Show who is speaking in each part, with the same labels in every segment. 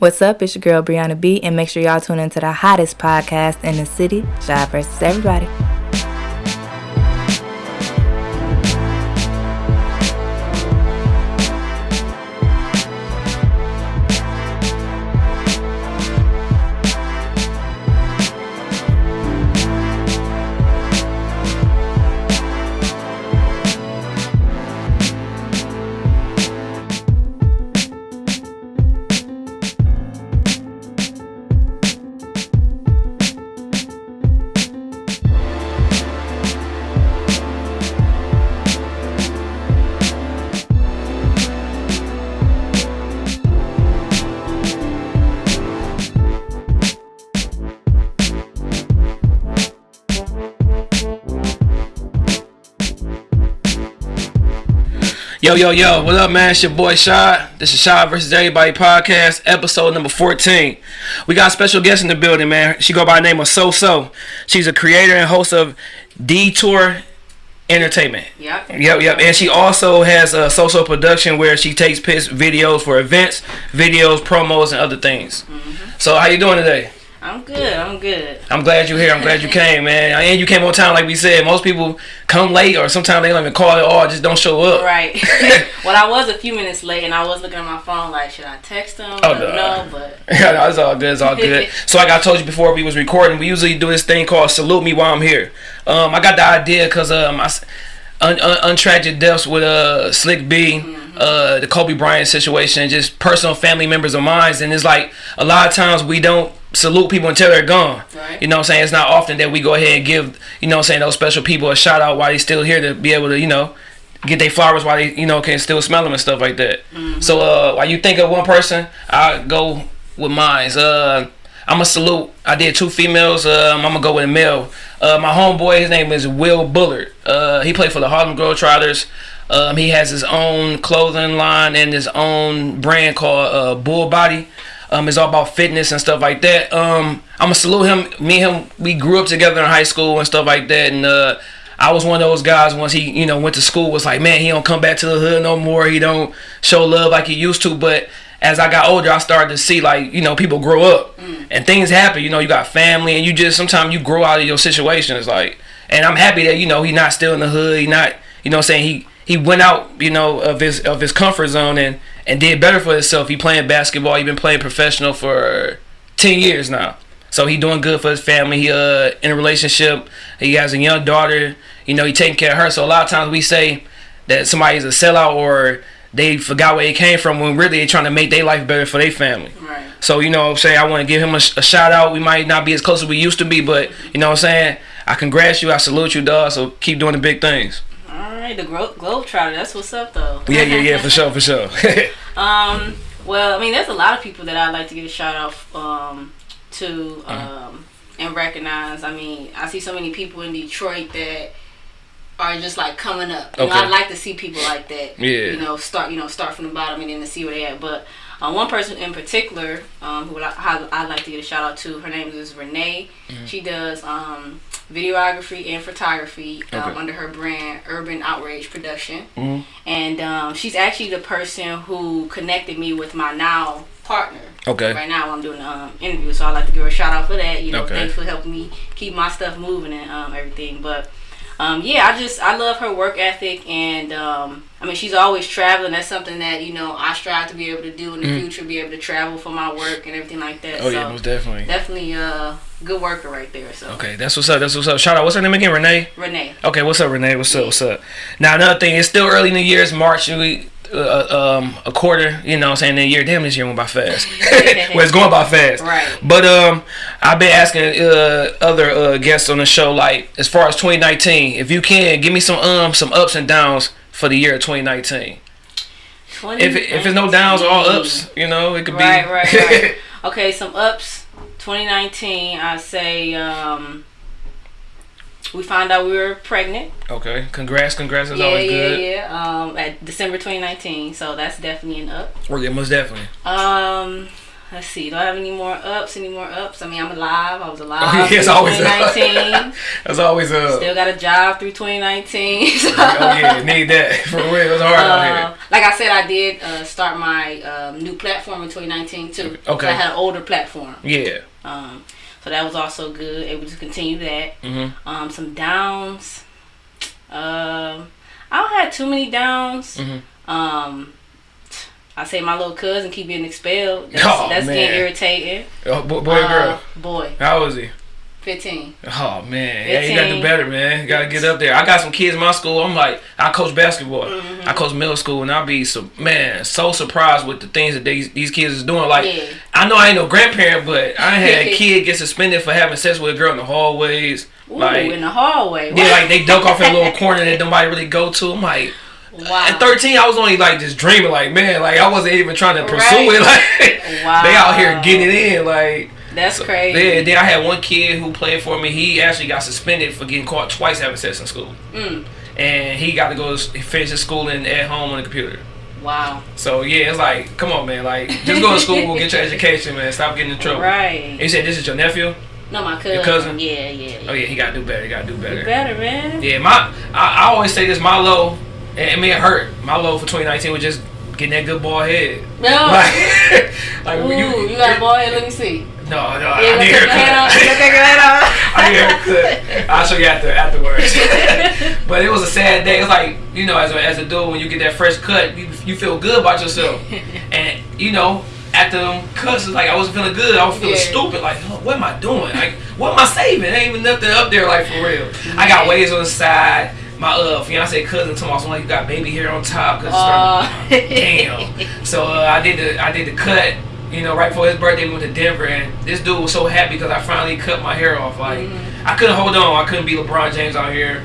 Speaker 1: What's up? It's your girl Brianna B, and make sure y'all tune into the hottest podcast in the city, Shy versus Everybody.
Speaker 2: Yo, yo, yo, what up, man? It's your boy Shy. This is Shy versus Everybody podcast, episode number 14. We got a special guest in the building, man. She go by the name of So So. She's a creator and host of Detour Entertainment.
Speaker 3: Yep.
Speaker 2: Yep, yep. And she also has a social production where she takes pics, videos for events, videos, promos, and other things. Mm-hmm. So, how you doing today?
Speaker 3: I'm good. I'm good.
Speaker 2: I'm glad you're here. I'm glad you came, man. And you came on time, like we said. Most people come late, or sometimes they don't even call at all. just don't show up.
Speaker 3: Right. well, I was a few minutes late, and I was looking at my phone like, should I text them?
Speaker 2: Oh,
Speaker 3: them
Speaker 2: no.
Speaker 3: but
Speaker 2: Yeah, no, it's all good. It's all good. so, like I told you before we was recording, we usually do this thing called "Salute Me While I'm Here." Um, I got the idea because um, I un- un- untragic deaths with uh Slick B, uh, the Kobe Bryant situation, just personal family members of mine, and it's like a lot of times we don't salute people until they're gone.
Speaker 3: Right.
Speaker 2: You know what I'm saying? It's not often that we go ahead and give you know what I'm saying those special people a shout out while they still here to be able to you know get their flowers while they you know can still smell them and stuff like that. So uh, while you think of one person, I go with mine. Uh, I'm gonna salute. I did two females. Um, I'm gonna go with a male. Uh, my homeboy, his name is Will Bullard. Uh, he played for the Harlem Globetrotters. Um, he has his own clothing line and his own brand called uh, Bull Body. Um, it's all about fitness and stuff like that. Um, I'm gonna salute him. Me and him, we grew up together in high school and stuff like that. And uh, I was one of those guys once he, you know, went to school. Was like, man, he don't come back to the hood no more. He don't show love like he used to. But as I got older, I started to see like, you know, people grow up and things happen. You know, you got family and you just sometimes you grow out of your situations. Like, and I'm happy that you know he not still in the hood. He not, you know, saying he he went out, you know, of his of his comfort zone and and did better for himself. He playing basketball. He been playing professional for ten years now. So he doing good for his family. He uh in a relationship. He has a young daughter. You know, he taking care of her. So a lot of times we say that somebody's a sellout or they forgot where they came from when really they trying to make their life better for their family.
Speaker 3: right.
Speaker 2: So you know what I'm saying I want to give him a, a shout out. We might not be as close as we used to be, but you know what I'm saying I congrats you. I salute you, dog. So keep doing the big things.
Speaker 3: All right. The Glo- Globetrotter. That's what's up, though.
Speaker 2: Yeah, yeah, yeah, for sure, for sure.
Speaker 3: Um. Well, I mean, there's a lot of people that I'd like to give a shout out um to
Speaker 2: Uh-huh.
Speaker 3: um and recognize. I mean, I see so many people in Detroit that are just like coming up. You know,
Speaker 2: Okay.
Speaker 3: I like to see people like that.
Speaker 2: Yeah.
Speaker 3: You know, start you know start from the bottom and then to see where they at. But uh, one person in particular, um, who I, I'd like to give a shout out to, her name is Renee.
Speaker 2: Mm-hmm.
Speaker 3: She does um videography and photography um,
Speaker 2: Okay.
Speaker 3: under her brand Urban Outrage Production
Speaker 2: Mhm.
Speaker 3: and um, she's actually the person who connected me with my now partner.
Speaker 2: Okay.
Speaker 3: Right now, I'm doing an um, interview, so I'd like to give her a shout out for that. You know,
Speaker 2: Okay.
Speaker 3: thanks for helping me keep my stuff moving and um, everything. But um, yeah, I just I love her work ethic, and um, I mean she's always traveling. That's something that you know I strive to be able to do in the future, be able to travel for my work and everything like that.
Speaker 2: Oh
Speaker 3: so
Speaker 2: yeah, most definitely.
Speaker 3: definitely a good worker right there. So
Speaker 2: Okay, that's what's up. That's what's up. Shout out. What's her name again? Renee.
Speaker 3: Renee.
Speaker 2: Okay, what's up, Renee? What's up? What's up? Now another thing, it's still early in the year. It's March. We uh, um a quarter. You know, what I'm saying the year. Damn, this year went by fast. well, it's going by fast.
Speaker 3: Right.
Speaker 2: But um, I've been asking uh other uh guests on the show like as far as 2019, if you can give me some um some ups and downs for the year of 2019. If it, if it's no downs or all ups, you know, it could be
Speaker 3: Right, right, right. okay, some ups. 2019, I say um, we found out we were pregnant.
Speaker 2: okay, congrats, congrats. That's
Speaker 3: yeah,
Speaker 2: always
Speaker 3: yeah,
Speaker 2: good.
Speaker 3: yeah. Um, at December 2019, so that's definitely an up.
Speaker 2: Well, yeah, most definitely.
Speaker 3: Um, let's see. Do I have any more ups? Any more ups? I mean, I'm alive. I was alive.
Speaker 2: Oh, yeah, it's always a-
Speaker 3: 2019.
Speaker 2: That's always a.
Speaker 3: Still got a job through 2019. so-
Speaker 2: oh yeah, need that for real. It's hard
Speaker 3: Uh, like I said, I did uh, start my um, new platform in 2019 too. So
Speaker 2: Okay.
Speaker 3: I had an older platform.
Speaker 2: Yeah.
Speaker 3: Um, so that was also good. Able to continue that.
Speaker 2: Mhm.
Speaker 3: Um, some downs. Um, I don't have too many downs.
Speaker 2: Mhm.
Speaker 3: Um, I say my little cousin keep getting expelled. That's,
Speaker 2: Oh,
Speaker 3: that's getting irritating.
Speaker 2: Oh, bo- boy, or
Speaker 3: Uh,
Speaker 2: girl.
Speaker 3: Boy,
Speaker 2: How is he?
Speaker 3: 15.
Speaker 2: Oh man, yeah, you gotta do better, man. You gotta get up there. I got some kids in my school. I'm like, I coach basketball.
Speaker 3: Mm-hmm.
Speaker 2: I coach middle school, and I'll be so man so surprised with the things that these these kids is doing. Like,
Speaker 3: Yeah.
Speaker 2: I know I ain't no grandparent, but I had a kid get suspended for having sex with a girl in the hallways.
Speaker 3: Ooh,
Speaker 2: like,
Speaker 3: in the hallway.
Speaker 2: yeah, like they duck off in a little corner that nobody really go to. I'm like,
Speaker 3: wow.
Speaker 2: at 13, I was only like just dreaming, like man, like I wasn't even trying to pursue
Speaker 3: Right.
Speaker 2: it. Like,
Speaker 3: Wow.
Speaker 2: they out here getting it in, like.
Speaker 3: That's
Speaker 2: So,
Speaker 3: crazy.
Speaker 2: Yeah, then I had one kid who played for me. He actually got suspended for getting caught twice having sex in school,
Speaker 3: Mm,
Speaker 2: and he got to go finish his schooling at home on the computer.
Speaker 3: wow.
Speaker 2: So yeah, it's like, come on, man, like just go to school, get your education, man. Stop getting in trouble.
Speaker 3: Right.
Speaker 2: And You said this is your nephew?
Speaker 3: No, my cousin.
Speaker 2: Your cousin?
Speaker 3: Yeah, yeah. yeah.
Speaker 2: Oh yeah, he got to do better. He got to do
Speaker 3: You
Speaker 2: better.
Speaker 3: better, man.
Speaker 2: Yeah, my I, I always say this. My low, and it hurt. My low for 2019 was just getting that good ball head.
Speaker 3: No.
Speaker 2: Like, like
Speaker 3: Ooh,
Speaker 2: when
Speaker 3: you, got a ball head. Let me see.
Speaker 2: No, no,
Speaker 3: Yeah,
Speaker 2: I need
Speaker 3: take your head off. Let's
Speaker 2: haircut.
Speaker 3: take your head off.
Speaker 2: I need haircut. I'll show you after afterwards. but it was a sad day. It's like you know, as a, as a dude, when you get that fresh cut, you you feel good about yourself, and you know. After them cuts, it's like I wasn't feeling good. I was feeling
Speaker 3: Yeah.
Speaker 2: stupid. Like, what am I doing? Like, what am I saving? Ain't even nothing up there. Like for real. I got waves on the side. My uh fiance cousin told me, I was like, you got baby hair on top. Cause it's
Speaker 3: Aw.
Speaker 2: starting, damn. So uh, I did the I did the cut. You know, right before his birthday, we went to Denver, and this dude was so happy because I finally cut my hair off. Like
Speaker 3: Mm-hmm.
Speaker 2: I couldn't hold on. I couldn't be LeBron James out here.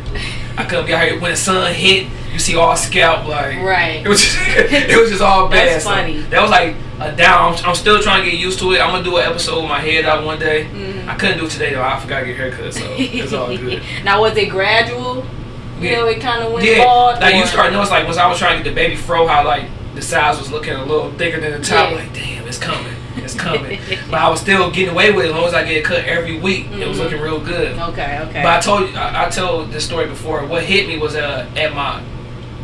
Speaker 2: I couldn't be out here when the sun hit. You see all scalp like
Speaker 3: Right.
Speaker 2: It was just it was just all bad.
Speaker 3: That's
Speaker 2: So
Speaker 3: funny.
Speaker 2: that was like a down. I'm, I'm still trying to get used to it. I'm gonna do an episode with my head out one day.
Speaker 3: Mhm.
Speaker 2: I couldn't do it today though. I forgot to get haircut, so it's all good.
Speaker 3: now, was it gradual? You
Speaker 2: Yeah.
Speaker 3: know, it kind of went
Speaker 2: Yeah,
Speaker 3: bald.
Speaker 2: like you start notice like once I was trying to get the baby fro, how like the sides was looking a little thicker than the top.
Speaker 3: Yeah.
Speaker 2: Like damn, it's coming, it's coming. but I was still getting away with it as long as I get cut every week. It was looking real good.
Speaker 3: Okay, okay.
Speaker 2: But I told you, I, I told this story before. What hit me was uh, at my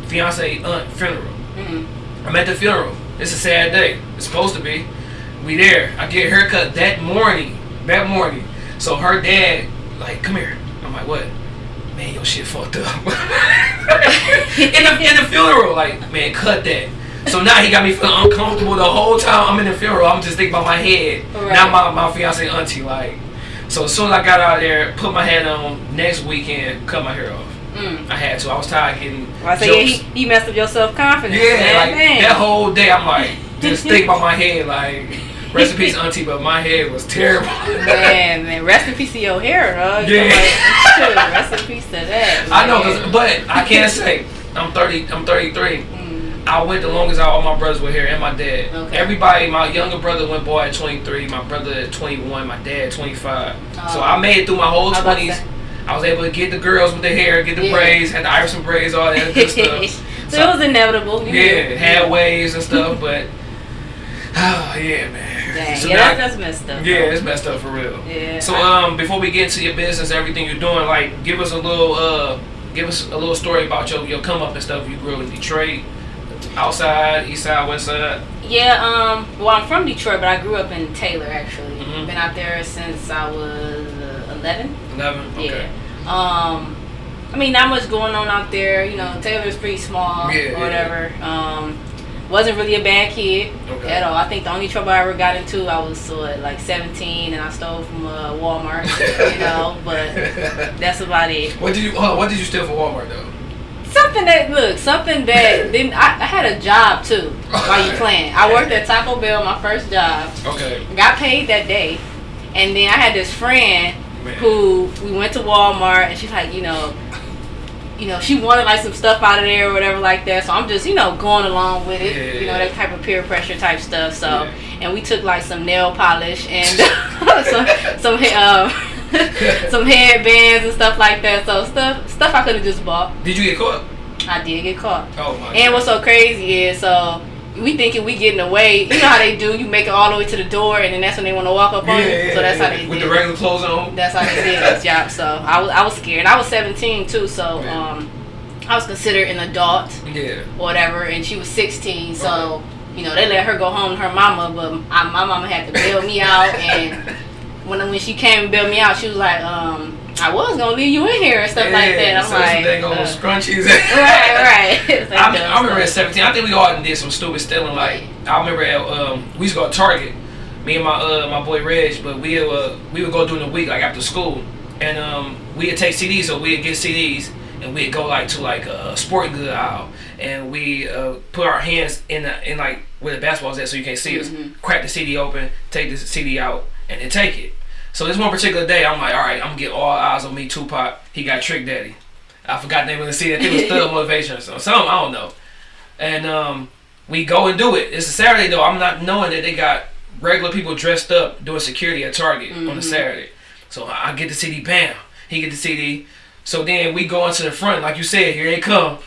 Speaker 2: fiance aunt funeral.
Speaker 3: Mhm.
Speaker 2: I'm at the funeral. It's a sad day. It's supposed to be. We there. I get haircut that morning. That morning. So her dad, like, come here. I'm like, what? Man, your shit fucked up. in the in the funeral, like, man, cut that. So now he got me feeling uncomfortable the whole time I'm in the funeral. I'm just thinking about my head.
Speaker 3: Right.
Speaker 2: Now my my fiance auntie, like. So as soon as I got out there, put my head on, next weekend, cut my hair off.
Speaker 3: Mm.
Speaker 2: I had to. I was tired of getting
Speaker 3: I say, yeah,
Speaker 2: jokes.
Speaker 3: he, he messed up your self confidence.
Speaker 2: Yeah,
Speaker 3: man.
Speaker 2: like
Speaker 3: man.
Speaker 2: that whole day, I'm like, just think about my head, like, rest in peace, auntie, but my head was terrible.
Speaker 3: Man, man, rest in peace to your hair, dog.
Speaker 2: Yeah.
Speaker 3: Like, rest in peace to that.
Speaker 2: I know,
Speaker 3: man.
Speaker 2: but I can't say I'm 30. I'm 33. I went the longest out. All my brothers were here, and my dad.
Speaker 3: Okay.
Speaker 2: Everybody, my younger brother went boy at 23. My brother at 21. My dad at 25. so
Speaker 3: Oh.
Speaker 2: I made it through my whole
Speaker 3: I was about to
Speaker 2: 20s.
Speaker 3: say.
Speaker 2: I was able to get the girls with the hair, get the
Speaker 3: Yeah.
Speaker 2: braids, had the Iverson braids, all that good stuff.
Speaker 3: so, it was inevitable. You
Speaker 2: Yeah,
Speaker 3: knew.
Speaker 2: had waves and stuff, but oh yeah, man.
Speaker 3: Dang,
Speaker 2: So
Speaker 3: yeah,
Speaker 2: now-
Speaker 3: that's, messed up.
Speaker 2: Yeah,
Speaker 3: though.
Speaker 2: it's messed up for real.
Speaker 3: Yeah.
Speaker 2: So um, before we get into your business, everything you're doing, like, give us a little uh, give us a little story about your your come up and stuff. You grew up in Detroit, outside, east side, west side.
Speaker 3: Yeah, um, well, I'm from Detroit, but I grew up in Taylor, actually.
Speaker 2: Mhm.
Speaker 3: Been out there since I was uh, 11.
Speaker 2: Eleven. Okay.
Speaker 3: Yeah. Um, I mean, not much going on out there. You know, Taylor's pretty small
Speaker 2: Yeah,
Speaker 3: or whatever. Um, wasn't really a bad kid
Speaker 2: Okay.
Speaker 3: at all. I think the only trouble I ever got into, I was uh, like 17 and I stole from uh, Walmart, you know, but that's about it.
Speaker 2: What did you oh, What did you steal from Walmart though?
Speaker 3: Something that look, something that then I, I had a job too while you playing. I worked at Taco Bell, my first job.
Speaker 2: Okay.
Speaker 3: Got paid that day, and then I had this friend
Speaker 2: Man.
Speaker 3: who we went to Walmart, and she's like, you know, you know, she wanted like some stuff out of there or whatever like that. So I'm just, you know, going along with it,
Speaker 2: Yeah,
Speaker 3: you know, that type of peer pressure type stuff. So,
Speaker 2: Yeah.
Speaker 3: and we took like some nail polish and some some um, some headbands and stuff like that. So stuff stuff I could have just bought.
Speaker 2: Did you get caught?
Speaker 3: I did get caught.
Speaker 2: Oh my.
Speaker 3: And what's so crazy is so we thinking we getting away. You know how they do. You make it all the way to the door, and then that's when they want to walk up on you. So that's how they
Speaker 2: with
Speaker 3: did.
Speaker 2: the regular clothes on.
Speaker 3: That's how they did this job. So I was I was scared. I was 17 too. So
Speaker 2: Yeah.
Speaker 3: um, I was considered an adult
Speaker 2: Yeah.
Speaker 3: whatever, and she was 16. So you know they let her go home to her mama, but I, my mama had to bail me out. And when when she came and bailed me out, she was like, um, I was gonna leave you in here and stuff like that. I'm
Speaker 2: so
Speaker 3: like,
Speaker 2: old
Speaker 3: uh,
Speaker 2: scrunchies.
Speaker 3: right, right. Like
Speaker 2: I,
Speaker 3: dumb
Speaker 2: I remember at 17. I think we all did some stupid stealing. Like I remember at, um, we used to go to Target. Me and my uh, my boy Reg, but we uh, we would go during the week like after school, and um, we'd take CDs. So we'd get CDs, and we'd go like to like a sporting good aisle, and we uh, put our hands in the, in like where the basketball's at, so you can't see us. Crack the CD open, take the CD out, and then take it. So this one particular day, I'm like, all right, I'm gonna get all eyes on me, Tupac. He got Trick Daddy. I forgot the name of the CD. I think it was Thug Motivation or something. Something, I don't know. And um, we go and do it. It's a Saturday though. I'm not knowing that they got regular people dressed up doing security at Target on a Saturday. So I get the CD, bam. He get the CD. So then we go into the front, like you said, here they come.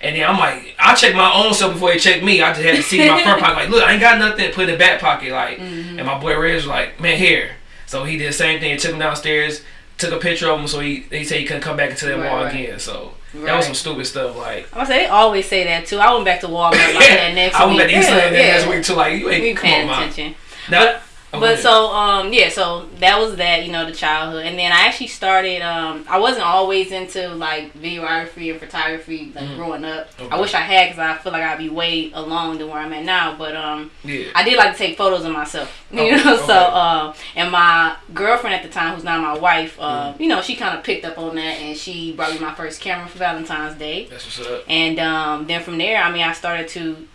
Speaker 2: And then I'm like, I check my own self before they check me. I just had to see my front pocket. Like, look, I ain't got nothing. Put in the back pocket. Like, and my boy Reg was like, man, here. So he did the same thing. Took him downstairs. Took a picture of him. So he they say he couldn't come back into that
Speaker 3: Right,
Speaker 2: mall
Speaker 3: right.
Speaker 2: again. So that was some stupid stuff. Like,
Speaker 3: I was say they always say that too. I went back to Walmart like that next
Speaker 2: I
Speaker 3: week.
Speaker 2: went back to Eastland
Speaker 3: yeah,
Speaker 2: that next week too. Like, you
Speaker 3: We
Speaker 2: ain't come
Speaker 3: paying
Speaker 2: on,
Speaker 3: attention.
Speaker 2: Now, oh,
Speaker 3: But so um yeah, so that was that, you know, the childhood. And then I actually started um I wasn't always into like videography and photography like growing up.
Speaker 2: Okay.
Speaker 3: I wish I had cuz I feel like I'd be way along than where I'm at now, but um
Speaker 2: yeah.
Speaker 3: I did like to take photos of myself, you
Speaker 2: Okay,
Speaker 3: know.
Speaker 2: okay.
Speaker 3: So, uh, and my girlfriend at the time, who's now my wife, uh,
Speaker 2: Mm-hmm.
Speaker 3: you know, she kind of picked up on that, and she brought me my first camera for Valentine's Day.
Speaker 2: That's what's up.
Speaker 3: And um, then from there, I mean, I started to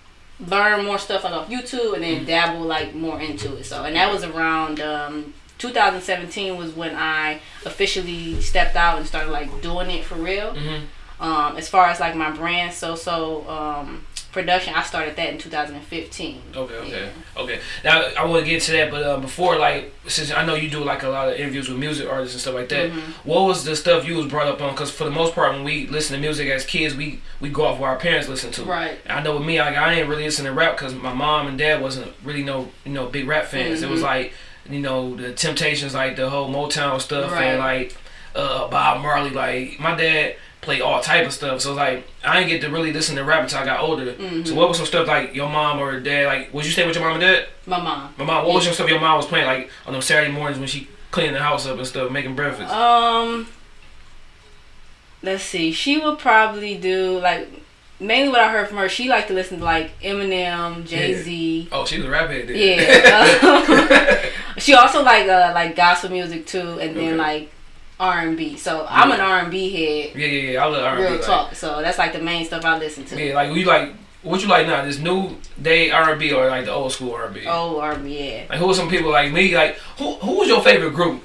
Speaker 3: learn more stuff off YouTube, and then
Speaker 2: Mm-hmm.
Speaker 3: dabble like more into it. So, and that was around um, 2017 was when I officially stepped out and started like doing it for real.
Speaker 2: Mhm.
Speaker 3: Um, as far as like my brand, so so um, production, I started that in 2015.
Speaker 2: Okay, okay,
Speaker 3: Yeah.
Speaker 2: okay. Now I want to get to that, but uh, before, like, since I know you do like a lot of interviews with music artists and stuff like that,
Speaker 3: Mm-hmm.
Speaker 2: what was the stuff you was brought up on? Because for the most part, when we listen to music as kids, we we go off what our parents listen to.
Speaker 3: Right.
Speaker 2: I know with me, like, I didn't really listen to rap because my mom and dad wasn't really no you know big rap fans. It was
Speaker 3: Mm-hmm.
Speaker 2: like you know the Temptations, like the whole Motown stuff,
Speaker 3: Right.
Speaker 2: and like uh, Bob Marley. Like my dad played all type of stuff, so like I didn't get to really listen to rap until I got older.
Speaker 3: Mm-hmm.
Speaker 2: So what was some stuff like your mom or dad? Like, would you stay with your mom and dad?
Speaker 3: My mom.
Speaker 2: My mom. What was your stuff your mom was playing like on those Saturday mornings when she cleaning the house up and stuff, making breakfast?
Speaker 3: Um, let's see. She would probably do like mainly what I heard from her. She liked to listen to like Eminem, Jay Z.
Speaker 2: oh, she was a rap head. then.
Speaker 3: Yeah. she also like uh like gospel music too, and then
Speaker 2: Okay.
Speaker 3: like R and B. So I'm an R and B head,
Speaker 2: yeah, yeah, yeah. I love R&B.
Speaker 3: real
Speaker 2: like-
Speaker 3: talk. So that's like the main stuff I listen to.
Speaker 2: Yeah, like we like what you like now? This new day R and B or like the old school R and B?
Speaker 3: Oh, R and B, yeah.
Speaker 2: Like who are some people like me? Like who who was your favorite group?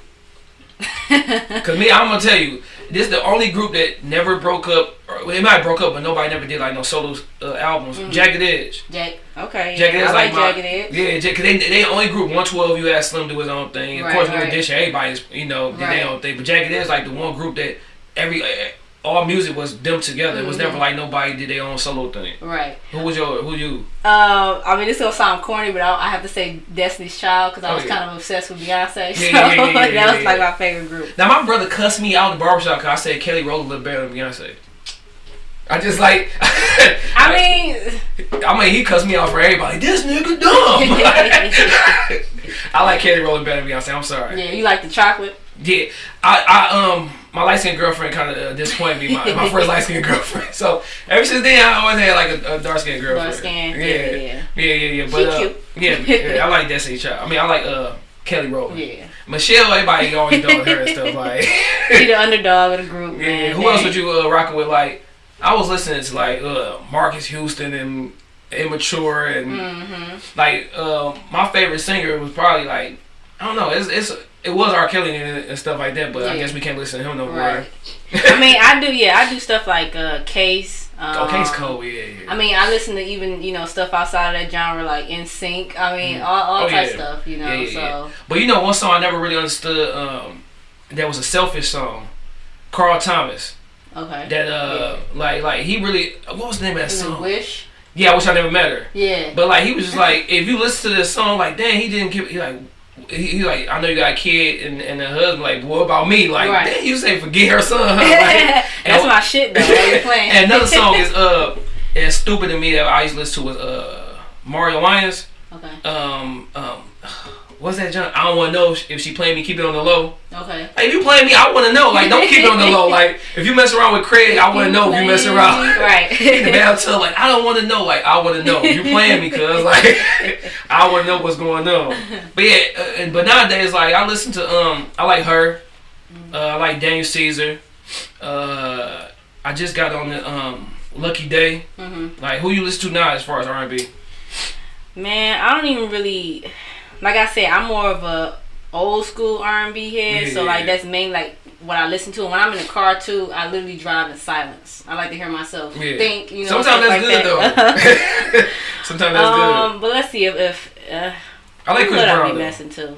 Speaker 2: Cause me, I'm gonna tell you, this is the only group that never broke up. Or, well, it might have broke up, but nobody never did like no solo uh, albums. Jagged Edge.
Speaker 3: Jack. Okay.
Speaker 2: Jagged
Speaker 3: yeah.
Speaker 2: Edge
Speaker 3: I like,
Speaker 2: my
Speaker 3: Jagged Edge.
Speaker 2: yeah, Jack- cause they they only group 112. You ask Slim do his own thing. Of
Speaker 3: Right,
Speaker 2: course, New
Speaker 3: right.
Speaker 2: Edition, everybody's you know did
Speaker 3: Right.
Speaker 2: their own thing. But Jagged Edge like the one group that every uh, all music was them together. It was
Speaker 3: Mm-hmm.
Speaker 2: never like nobody did their own solo thing.
Speaker 3: Right.
Speaker 2: Who was your who you?
Speaker 3: Um, I mean, this gonna sound corny, but I, I have to say Destiny's Child because I
Speaker 2: Oh,
Speaker 3: was
Speaker 2: yeah.
Speaker 3: kind of obsessed with Beyonce. So
Speaker 2: yeah, yeah, yeah,
Speaker 3: that was like my favorite group.
Speaker 2: Now my brother cussed me out in the barbershop because I said Kelly Rowland looked better than Beyonce. I just like.
Speaker 3: I mean,
Speaker 2: I mean, he cussed me out for everybody. This nigga dumb. I like Kelly Rowland better than Beyonce. I'm sorry.
Speaker 3: yeah, you like the chocolate?
Speaker 2: Yeah, I, I um, my light skinned girlfriend kind of uh, disappointed me. My, my first light skinned girlfriend. So ever since then, I always had like a, a dark skinned girlfriend.
Speaker 3: Dark-skinned,
Speaker 2: Yeah,
Speaker 3: yeah,
Speaker 2: yeah,
Speaker 3: yeah.
Speaker 2: yeah, yeah. But uh,
Speaker 3: cute.
Speaker 2: yeah, yeah, I like Destiny Child. I mean, I like uh Kelly Rowland.
Speaker 3: Yeah.
Speaker 2: Michelle, everybody always done her and stuff like.
Speaker 3: She the underdog of the group.
Speaker 2: Yeah,
Speaker 3: man.
Speaker 2: who else would you uh, rocking with? Like, I was listening to like uh, Marques Houston and Immature and
Speaker 3: Mm-hmm.
Speaker 2: like uh, my favorite singer was probably like I don't know. It's it's it was R. Kelly and, and stuff like that, but I guess we can't listen to him no more.
Speaker 3: Right. I mean, I do. Yeah, I do stuff like uh, Case. Um,
Speaker 2: Okay, it's cold. Yeah, yeah.
Speaker 3: I mean, I listen to even you know stuff outside of that genre, like NSYNC. I mean, all, all
Speaker 2: Oh,
Speaker 3: type
Speaker 2: yeah.
Speaker 3: stuff. You know,
Speaker 2: Yeah, yeah,
Speaker 3: so
Speaker 2: yeah. But you know, one song I never really understood. Um, that was a selfish song. Carl Thomas.
Speaker 3: okay.
Speaker 2: That uh, like like he really. What was the name of that song?
Speaker 3: Wish.
Speaker 2: Yeah, I wish I never met her.
Speaker 3: Yeah.
Speaker 2: But like he was just like, if you listen to this song, like, damn, he didn't give. He like, he, he like, I know you got a kid and, and a husband. Like, what about me? Like,
Speaker 3: Right.
Speaker 2: damn, you say forget her son. Huh? Like,
Speaker 3: That's my shit though. While you playing.
Speaker 2: and another song is uh, it's stupid to me that I used to listen to was uh, Mario Winans.
Speaker 3: okay.
Speaker 2: Um, um, what's that? John? I don't want to know if she playing me. Keep it on the low.
Speaker 3: Okay.
Speaker 2: Like, if you playing me, I want to know. Like, don't keep it on the low. Like, if you mess around with Craig, I want to know if you mess around.
Speaker 3: Right.
Speaker 2: In the bathtub, like I don't want to know. Like I want to know. You playing me, cuz like I want to know what's going on. But yeah, uh, and- but nowadays, like I listen to um, I like her. Uh, I like Daniel Caesar. Uh, I just got on the um, Lucky Daye.
Speaker 3: hmm
Speaker 2: Like who you listen to now as far as R and B?
Speaker 3: Man, I don't even really. Like I said, I'm more of a old school R&B head. So
Speaker 2: Yeah.
Speaker 3: like that's mainly like what I listen to. And when I'm in the car too, I literally drive in silence. I like to hear myself
Speaker 2: Yeah.
Speaker 3: think. You know.
Speaker 2: Sometimes that's
Speaker 3: like
Speaker 2: good
Speaker 3: that.
Speaker 2: though. Sometimes that's good.
Speaker 3: um, but let's see if, if uh,
Speaker 2: I like Chris
Speaker 3: would I
Speaker 2: Brown.
Speaker 3: be messing to.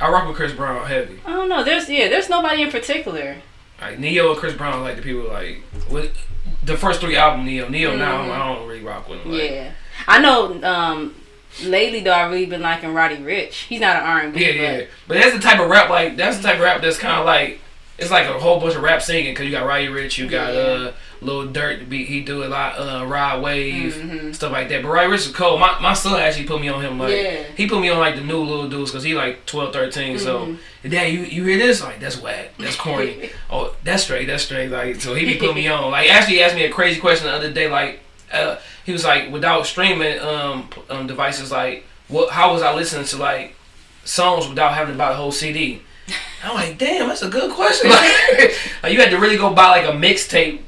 Speaker 2: I rock with Chris Brown heavy.
Speaker 3: I don't know. There's yeah. There's nobody in particular.
Speaker 2: Like Ne-Yo and Chris Brown, like the people like with the first three album Ne-Yo. Ne-Yo now
Speaker 3: Mhm.
Speaker 2: I don't really rock with him. Like,
Speaker 3: Yeah, I know. Um, lately though, I've really been liking Roddy Ricch. He's not an R&B,
Speaker 2: Yeah, yeah. But that's the type of rap like that's the type of rap that's kind of like it's like a whole bunch of rap singing because you got Roddy Ricch, you got
Speaker 3: Yeah.
Speaker 2: uh Lil Durk, be he do a lot uh Rod Wave
Speaker 3: Mhm.
Speaker 2: stuff like that. But Roddy Ricch is cold. My my son actually put me on him like
Speaker 3: Yeah.
Speaker 2: he put me on like the new little dudes because he like 12, 13. So
Speaker 3: Mhm.
Speaker 2: dad, you you hear this like that's whack, that's corny. oh, that's straight, that's straight. Like so he be putting me on. Like actually he asked me a crazy question the other day. Like uh he was like without streaming um, um devices like what how was I listening to like songs without having to buy the whole CD? I'm like, damn, that's a good question. Like, like you had to really go buy like a mixtape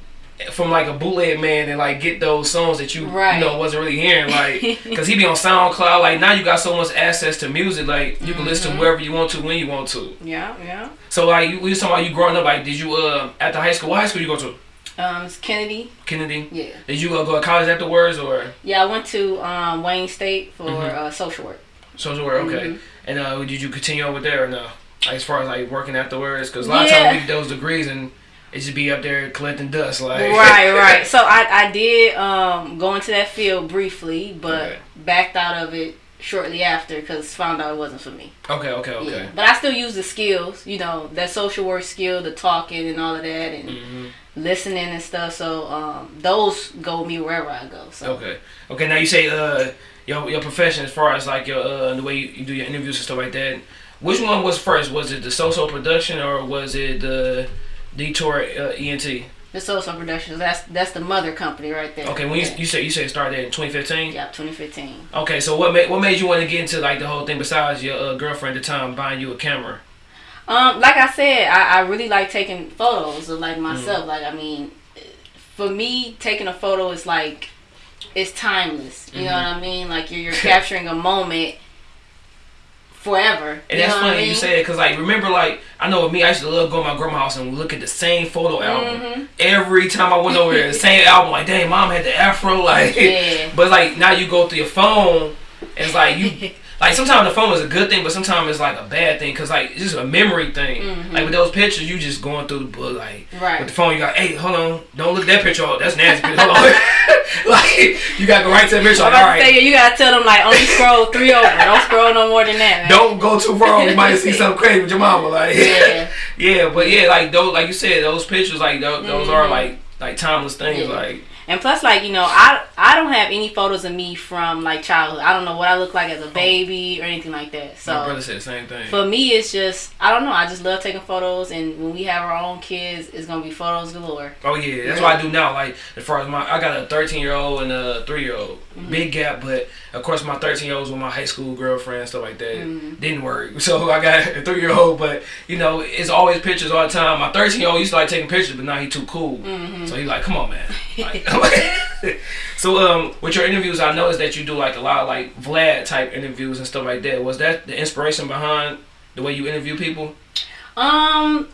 Speaker 2: from like a bootleg man and like get those songs that you
Speaker 3: Right.
Speaker 2: you know wasn't really hearing like because he'd be on SoundCloud. Like now you got so much access to music. Like you can listen to
Speaker 3: Mhm.
Speaker 2: wherever you want to when you want to.
Speaker 3: Yeah, yeah.
Speaker 2: So like you, we was talking about you growing up. Like did you uh at the high school? What high school you go to?
Speaker 3: Um, it's Kennedy.
Speaker 2: Kennedy.
Speaker 3: Yeah,
Speaker 2: Did you uh, go to college afterwards or
Speaker 3: yeah. I went to um, Wayne State for
Speaker 2: Mhm.
Speaker 3: uh, social work.
Speaker 2: social work? Okay.
Speaker 3: Mhm.
Speaker 2: And uh, did you continue over there or no? Like, as far as like working afterwards, because a lot
Speaker 3: Yeah.
Speaker 2: of times we get those degrees and it just be up there collecting dust. Like
Speaker 3: right, right. So I, I did um, go into that field briefly, but
Speaker 2: Okay.
Speaker 3: backed out of it shortly after because found out it wasn't for me.
Speaker 2: Okay, okay, okay.
Speaker 3: Yeah. But I still use the skills, you know, that social work skill, the talking and all of that, and
Speaker 2: hmm
Speaker 3: listening and stuff. So um, those go me wherever I go. So
Speaker 2: Okay. Okay. Now you say uh your your profession as far as like your uh the way you, you do your interviews and stuff like that. Which one was first? Was it the social production or was it the Detour uh, ENT?
Speaker 3: The social productions, that's that's the mother company right there.
Speaker 2: Okay. When you
Speaker 3: yeah.
Speaker 2: you say you say it started in 2015.
Speaker 3: yeah, 2015.
Speaker 2: Okay. So what made what made you want to get into like the whole thing besides your uh, girlfriend at the time buying you a camera?
Speaker 3: Um, like I said, I, I really like taking photos of like
Speaker 2: Mm.
Speaker 3: myself. Like I mean, for me, taking a photo is like it's timeless. You know
Speaker 2: Mhm.
Speaker 3: what I mean? Like you're, you're capturing a moment forever.
Speaker 2: And
Speaker 3: you
Speaker 2: that's
Speaker 3: what I
Speaker 2: funny
Speaker 3: mean?
Speaker 2: you say it because like remember like I know with me I used to love going to my grandma's house and look at the same photo album
Speaker 3: Mhm.
Speaker 2: every time I went over there. The same album like dang mom had the afro like
Speaker 3: Yeah.
Speaker 2: but like now you go through your phone and it's like you like sometimes the phone is a good thing but sometimes it's like a bad thing because like it's just a memory thing
Speaker 3: Mhm.
Speaker 2: like with those pictures you just going through the book like
Speaker 3: Right.
Speaker 2: with the phone you got hey hold on don't look at that picture up that's nasty hold on like you gotta go right to that picture
Speaker 3: I'm
Speaker 2: like, all
Speaker 3: to say you gotta tell them like only scroll three over. Don't scroll no more than that. Man.
Speaker 2: don't go too far. You might see something crazy with your mama. Like,
Speaker 3: Yeah.
Speaker 2: yeah, but yeah, like those, like you said, those pictures, like those, those are
Speaker 3: Mhm.
Speaker 2: like like timeless things.
Speaker 3: Yeah.
Speaker 2: Like,
Speaker 3: And plus, like you know, I I don't have any photos of me from like childhood. I don't know what I look like as a baby or anything like that.
Speaker 2: my brother
Speaker 3: So
Speaker 2: said the same thing.
Speaker 3: for me, it's just I don't know. I just love taking photos, and when we have our own kids, it's gonna be photos galore.
Speaker 2: Oh yeah, that's what I do now. Like as far as my, I got a 13 year old and a three year old.
Speaker 3: Mm-hmm.
Speaker 2: Big gap, but of course my 13 year olds with my high school girlfriend stuff like that
Speaker 3: Mhm.
Speaker 2: didn't work. So I got a three year old, but you know it's always pictures all the time. My 13 year old used to like taking pictures, but now he too cool.
Speaker 3: Mhm.
Speaker 2: So he like, come on, man. Like, so um, with your interviews, I noticed that you do like a lot of like Vlad type interviews and stuff like that. Was that the inspiration behind the way you interview people?
Speaker 3: Um,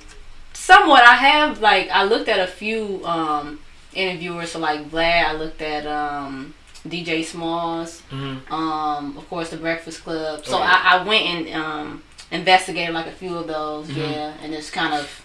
Speaker 3: somewhat. I have like I looked at a few um interviewers. So like Vlad, I looked at um DJ Smalls.
Speaker 2: Mm-hmm.
Speaker 3: um, of course, the Breakfast Club. So
Speaker 2: Okay.
Speaker 3: I, I went and um, investigated like a few of those,
Speaker 2: Mhm.
Speaker 3: yeah, and just kind of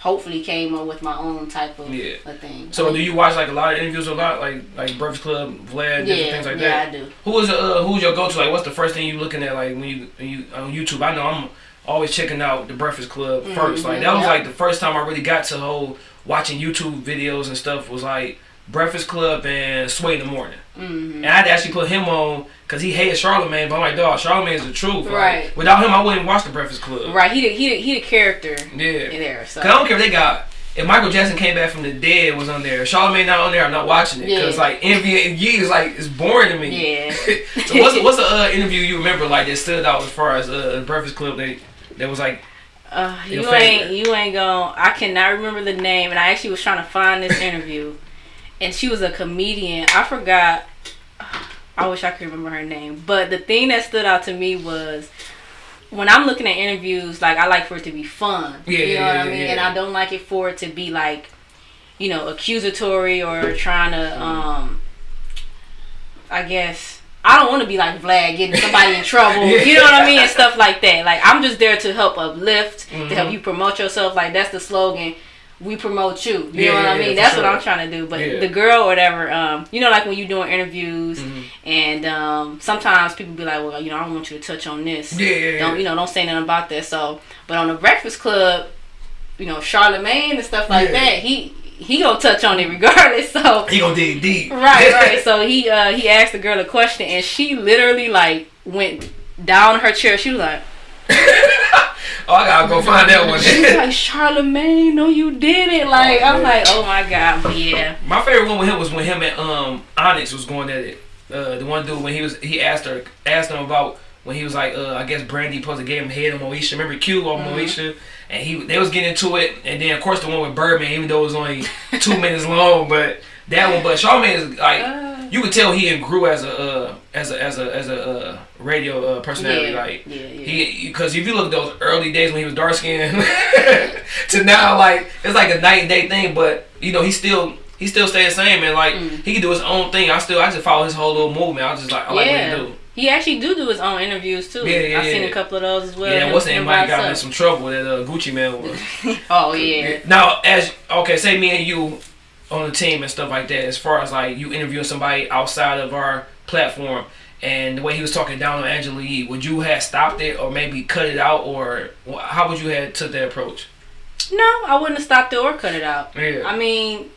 Speaker 3: hopefully came up with my own type of
Speaker 2: Yeah.
Speaker 3: a thing.
Speaker 2: So do you watch like a lot of interviews a lot, like like Breakfast Club, Vlad, different
Speaker 3: yeah,
Speaker 2: things like
Speaker 3: yeah,
Speaker 2: that?
Speaker 3: Yeah, I do.
Speaker 2: Who is uh, who's your go to? Like, what's the first thing you looking at? Like when you when you on YouTube? I know I'm always checking out the Breakfast Club first. Like that was like the first time I really got to whole watching YouTube videos and stuff was like Breakfast Club and Sway in the morning.
Speaker 3: Hmm
Speaker 2: And I had to actually put him on because he hated Charlemagne. But I'm like, dog, Charlemagne is the truth. Like,
Speaker 3: Right.
Speaker 2: Without him, I wouldn't watch the Breakfast Club.
Speaker 3: Right, he the, he the, he the character
Speaker 2: Yeah.
Speaker 3: in there. So
Speaker 2: Cause I don't care if they got. If Michael Jackson came back from the dead was on there, Charlemagne not on there, I'm not watching it. Cause
Speaker 3: Yeah.
Speaker 2: like MVG is like it's boring to me.
Speaker 3: yeah.
Speaker 2: so what's the, what's the uh, interview you remember like that stood out as far as uh, Breakfast Club? They that was like
Speaker 3: Uh, you
Speaker 2: favorite.
Speaker 3: ain't you ain't going I cannot remember the name and I actually was trying to find this interview and she was a comedian. I forgot I wish I could remember her name. But the thing that stood out to me was when I'm looking at interviews, like I like for it to be fun.
Speaker 2: Yeah,
Speaker 3: you know
Speaker 2: yeah,
Speaker 3: what I mean?
Speaker 2: yeah.
Speaker 3: And I don't like it for it to be like, you know, accusatory or trying to um I guess I don't want to be like Vlad getting somebody in trouble. You know what I mean? And stuff like that. Like I'm just there to help uplift, to
Speaker 2: Mhm.
Speaker 3: help you promote yourself. Like that's the slogan. We promote you. You
Speaker 2: Yeah,
Speaker 3: know what
Speaker 2: yeah,
Speaker 3: I mean? That's
Speaker 2: sure.
Speaker 3: what I'm trying to do. But
Speaker 2: Yeah.
Speaker 3: the girl or whatever, um, you know, like when you're doing interviews
Speaker 2: Mhm.
Speaker 3: and um, sometimes people be like, well, you know, I don't want you to touch on this.
Speaker 2: yeah.
Speaker 3: Don't you know? Don't say nothing about that. So, but on the Breakfast Club, you know, Charlemagne and stuff like that, he he gonna touch on it regardless. So
Speaker 2: he gonna dig deep.
Speaker 3: right, right. So he uh he asked the girl a question and she literally like went down her chair. She was like,
Speaker 2: oh, I gotta go find that one.
Speaker 3: she was like Charlemagne, no, you did it. Like I'm like, oh my god, but yeah,
Speaker 2: My favorite one with him was when him and um Onyx was going at it. Uh, the one dude when he was he asked her asked him about when he was like uh, I guess Brandy supposed to give him head on Moesha. Remember Q on Moesha? And he they was getting into it, and then of course the one with Birdman, even though it was only two minutes long, but that one. But Charlemagne is like
Speaker 3: Uh.
Speaker 2: you could tell he grew as a uh, as a as a as a uh, radio uh, personality.
Speaker 3: yeah,
Speaker 2: Like
Speaker 3: yeah, yeah.
Speaker 2: he because if you look at those early days when he was dark skinned to now like it's like a night and day thing but you know he still he still stay the same and like
Speaker 3: Mm.
Speaker 2: he can do his own thing I still I just follow his whole little movement I just like I like what he do
Speaker 3: He actually do do his own interviews too.
Speaker 2: Yeah, yeah,
Speaker 3: I've seen a couple of those as well.
Speaker 2: yeah what's name might got in some trouble that uh, Gucci Mane was
Speaker 3: Oh yeah.
Speaker 2: now as okay say me and you on the team and stuff like that as far as like you interviewing somebody outside of our platform and the way he was talking down on Angela Yee would you have stopped it or maybe cut it out or how would you have took that approach
Speaker 3: No, I wouldn't have stopped it or cut it out.
Speaker 2: yeah
Speaker 3: I mean,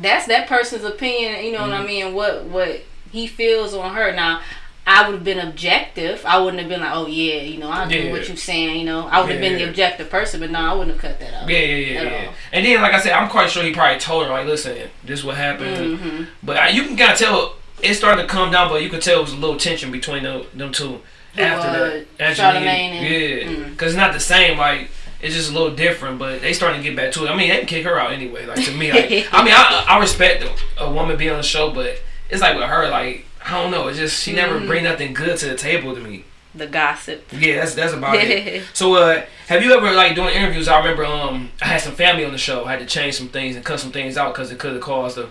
Speaker 3: that's that person's opinion. You know what I
Speaker 2: Mhm.
Speaker 3: mean? What what he feels on her. Now, I would have been objective. I wouldn't have been like, oh yeah, you know, I do
Speaker 2: Yeah.
Speaker 3: what you're saying. You know, I would have been
Speaker 2: Yeah.
Speaker 3: the objective person. But no, I wouldn't have cut that out.
Speaker 2: Yeah, yeah, yeah, yeah. And then, like I said, I'm quite sure he probably told her, like, listen, this is what happened.
Speaker 3: hmm
Speaker 2: But I, you can kind of tell it started to calm down, but you could tell it was a little tension between them, them two after
Speaker 3: uh,
Speaker 2: that. Charlemagne yeah,
Speaker 3: Mm.
Speaker 2: because it's not the same. Like it's just a little different, but they starting to get back to it. I mean, they can kick her out anyway. Like to me, like I mean, I, I respect a, woman being on the show, but it's like with her, like I don't know. It's just she never
Speaker 3: Mhm.
Speaker 2: bring nothing good to the table to me.
Speaker 3: The gossip.
Speaker 2: Yeah, that's that's about it. So, uh, have you ever like doing interviews? I remember um, I had some family on the show. I had to change some things and cut some things out because it could have caused a,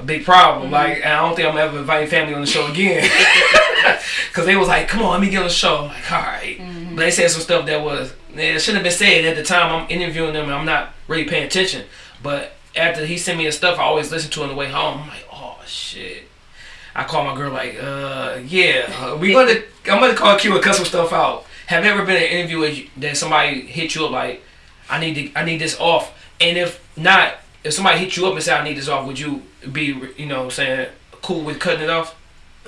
Speaker 2: a big problem.
Speaker 3: Mhm.
Speaker 2: Like, and I don't think I'm ever inviting family on the show again because they was like, "Come on, let me get on the show." I'm like, "All right."
Speaker 3: Mhm.
Speaker 2: But they said some stuff that was it shouldn't have been said at the time. I'm interviewing them and I'm not really paying attention. But after he sent me the stuff, I always listen to on the way home. I'm like, "Oh shit." I call my girl like, uh, yeah, uh, we gonna, I'm gonna call Q and cut some stuff out. Have you ever been in an interview you- that somebody hit you up like, I need to, I need this off, and if not, if somebody hit you up and say I need this off, would you be, you know, saying cool with cutting it off?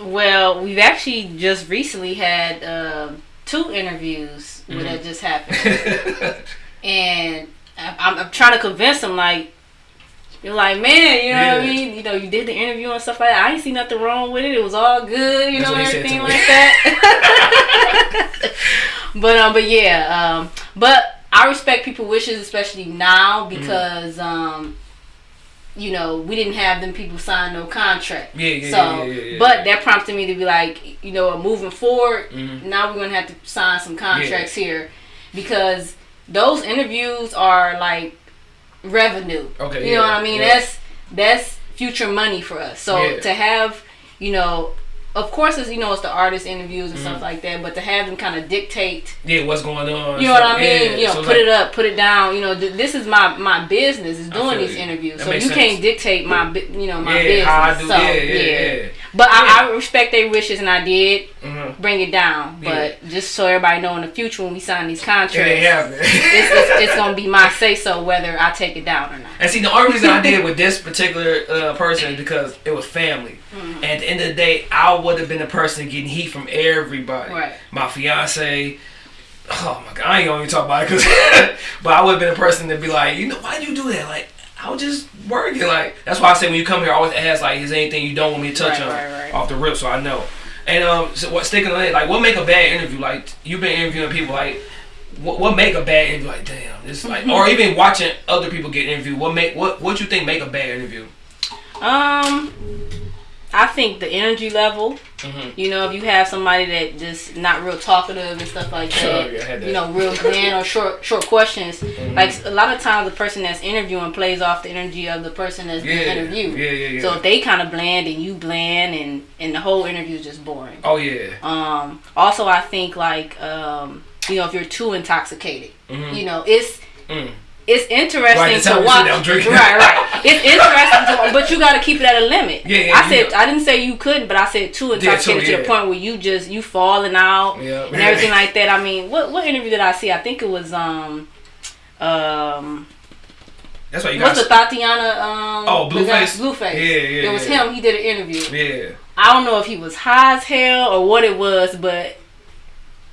Speaker 3: Well, we've actually just recently had um, two interviews where
Speaker 2: Mhm.
Speaker 3: that just happened. and I'm, I'm trying to convince them like you're like man you know what I mean you know you did the interview and stuff like that I ain't see nothing wrong with it it was all good you
Speaker 2: That's
Speaker 3: know
Speaker 2: said
Speaker 3: everything like that but um but yeah um but I respect people wishes especially now
Speaker 2: Mm-hmm.
Speaker 3: because um you know we didn't have them people sign no contract
Speaker 2: Yeah, yeah,
Speaker 3: so
Speaker 2: yeah, yeah, yeah,
Speaker 3: but that prompted me to be like you know moving forward
Speaker 2: Mhm.
Speaker 3: now we're gonna have to sign some contracts here because those interviews are like revenue.
Speaker 2: Okay,
Speaker 3: You know what I mean? That's that's future money for us. So to have, you know, of course, it's you know it's the artist interviews and
Speaker 2: Mm-hmm.
Speaker 3: stuff like that, but to have them kind of dictate,
Speaker 2: Yeah, what's going on?
Speaker 3: you know what I mean?
Speaker 2: yeah,
Speaker 3: you know,
Speaker 2: so
Speaker 3: put
Speaker 2: like-
Speaker 3: it up, put it down. You know, th- this is my my business is doing these
Speaker 2: you.
Speaker 3: interviews,
Speaker 2: That
Speaker 3: so you
Speaker 2: makes
Speaker 3: can't dictate my you know my
Speaker 2: Yeah,
Speaker 3: business.
Speaker 2: how I do-
Speaker 3: so,
Speaker 2: yeah, yeah, yeah.
Speaker 3: But
Speaker 2: Yeah.
Speaker 3: I, I respect their wishes, and I did
Speaker 2: Mhm.
Speaker 3: bring it down. But just so everybody know in the future when we sign these contracts,
Speaker 2: ain't
Speaker 3: it's, it's, it's gonna be my say so whether I take it down or not.
Speaker 2: And see, the only reason I did with this particular uh, person is because it was family.
Speaker 3: Mm-hmm.
Speaker 2: And at the end of the day, I would have been the person getting heat from everybody.
Speaker 3: Right.
Speaker 2: My fiance. Oh my god, I ain't gonna even talk about it, cause, but I would have been the person to be like, you know, why did you do that? Like, I was just working. Like, that's why I say when you come here, I always ask like, is there anything you don't want me to touch
Speaker 3: Right,
Speaker 2: on
Speaker 3: right, right.
Speaker 2: off the rip, so I know. And um, so what sticking on it, like, what make a bad interview? Like, you've been interviewing people, like, what, what make a bad interview? Like, damn, this like, or even watching other people get interviewed. What make what what you think make a bad interview?
Speaker 3: Um, I think the energy level.
Speaker 2: Mhm.
Speaker 3: You know, if you have somebody that just not real talkative and stuff like that,
Speaker 2: yeah, that.
Speaker 3: you know, real bland or short short questions.
Speaker 2: Mm-hmm.
Speaker 3: Like a lot of times, the person that's interviewing plays off the energy of the person that's
Speaker 2: Yeah,
Speaker 3: being interviewed.
Speaker 2: yeah, yeah, yeah.
Speaker 3: So if they kind of bland and you bland, and and the whole interview is just boring.
Speaker 2: Oh yeah,
Speaker 3: Um, also, I think like um, you know, if you're too intoxicated,
Speaker 2: Mhm.
Speaker 3: you know, it's
Speaker 2: Mm.
Speaker 3: It's interesting
Speaker 2: Right,
Speaker 3: to
Speaker 2: time you sit
Speaker 3: watch. Right, right. It's interesting to, but you got to keep it at a limit.
Speaker 2: Yeah, yeah,
Speaker 3: I said
Speaker 2: know.
Speaker 3: I didn't say you couldn't, but I said too intoxicated to
Speaker 2: yeah.
Speaker 3: To the point where you just you falling out
Speaker 2: Yeah.
Speaker 3: and everything like that. I mean, what what interview did I see? I think it was um um
Speaker 2: that's why you
Speaker 3: what's
Speaker 2: got.
Speaker 3: the Tatiana um
Speaker 2: Oh, Blueface?
Speaker 3: Blueface.
Speaker 2: Yeah, yeah,
Speaker 3: It was
Speaker 2: yeah.
Speaker 3: him. He did an interview.
Speaker 2: yeah,
Speaker 3: I don't know if he was high as hell or what it was, but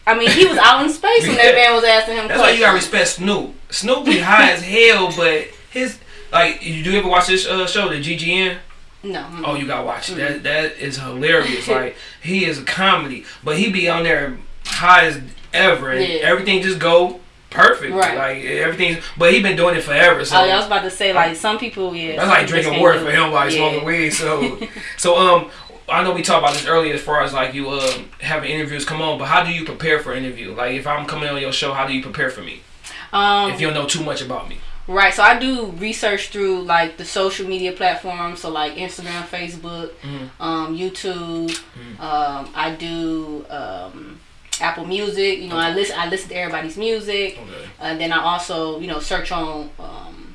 Speaker 3: I mean, he was out in space when that man was asking him
Speaker 2: that's why you gotta respect Snoop. Snoop be high as hell, but his like, you do you ever watch this uh, show, the GGN?
Speaker 3: No. mm.
Speaker 2: Oh, you gotta watch it. That that is hilarious. like he is a comedy, but he be on there high as ever, and
Speaker 3: Yeah.
Speaker 2: everything just go perfect.
Speaker 3: Right.
Speaker 2: Like everything, but he been doing it forever. So
Speaker 3: Oh, yeah, I was about to say like some people, yeah.
Speaker 2: That's like drinking water for him he's
Speaker 3: Yeah.
Speaker 2: smoking weed. So, so um, I know we talked about this earlier as far as like you um having interviews come on, but how do you prepare for an interview? Like if I'm coming on your show, how do you prepare for me?
Speaker 3: Um,
Speaker 2: If you don't know too much about me.
Speaker 3: right. So I do research through like the social media platforms, so like Instagram, Facebook,
Speaker 2: Mhm.
Speaker 3: um, YouTube.
Speaker 2: Mm-hmm.
Speaker 3: Um, I do um, Apple Music. You know, I listen. I listen to everybody's music.
Speaker 2: Okay.
Speaker 3: And then I also, you know, search on um,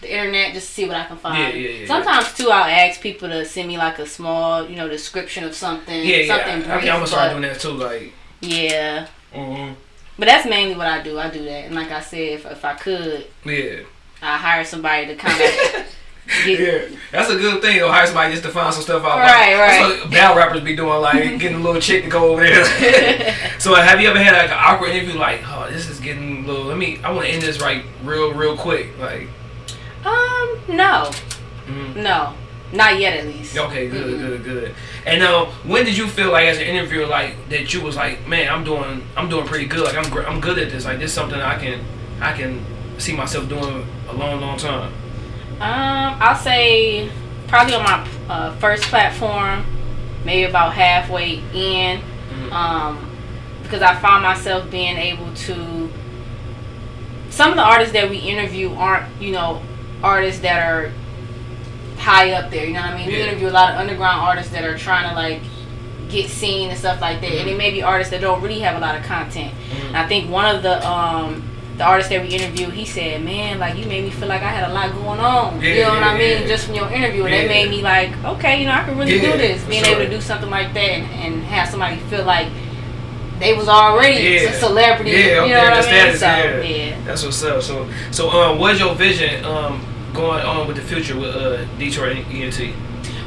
Speaker 3: the internet just to see what I can find.
Speaker 2: Yeah, yeah, yeah,
Speaker 3: Sometimes too, I'll ask people to send me like a small, you know, description of something.
Speaker 2: Yeah, yeah.
Speaker 3: something
Speaker 2: I, I
Speaker 3: brief.
Speaker 2: think I'm gonna start doing that too. Like,
Speaker 3: Yeah,
Speaker 2: mhm.
Speaker 3: but that's mainly what I do. I do that, and like I said, if if I could,
Speaker 2: yeah,
Speaker 3: I hire somebody to kind of get.
Speaker 2: yeah. That's a good thing. Or hire somebody just to find some stuff out.
Speaker 3: Right,
Speaker 2: like,
Speaker 3: right.
Speaker 2: That's what battle rappers be doing, like getting a little chick to go over there. so, have you ever had like an awkward interview? Like, oh, this is getting a little. Let me. I want to end this right, real, real quick. Like.
Speaker 3: Um, no,
Speaker 2: mhm.
Speaker 3: no, not yet at least.
Speaker 2: Okay, good, good, good. And uh, when did you feel like as an interviewer, like that you was like, man, I'm doing, I'm doing pretty good. Like I'm, gr- I'm good at this. Like this is something I can, I can see myself doing a long, long time.
Speaker 3: Um, I'll say probably on my uh, first platform, maybe about halfway in,
Speaker 2: Mhm.
Speaker 3: um, because I found myself being able to. Some of the artists that we interview aren't, you know, artists that are high up there. You know what I mean? We interview a lot of underground artists that are trying to like get seen and stuff like that, and it may be artists that don't really have a lot of content.
Speaker 2: Mhm.
Speaker 3: And I think one of the um the artist that we interviewed, he said, "Man, like you made me feel like I had a lot going on. you know what I mean?
Speaker 2: yeah.
Speaker 3: Just from your interview, and
Speaker 2: Yeah.
Speaker 3: that made me like, okay, you know, I can really
Speaker 2: Yeah,
Speaker 3: do this. Being
Speaker 2: sure.
Speaker 3: able to do something like that and, and have somebody feel like they was already
Speaker 2: Yeah.
Speaker 3: a celebrity.
Speaker 2: Yeah,
Speaker 3: you know what I mean?
Speaker 2: status,
Speaker 3: So
Speaker 2: yeah.
Speaker 3: yeah.
Speaker 2: That's what's up. So, so um, what's your vision um going on with the future with uh Detour ENT?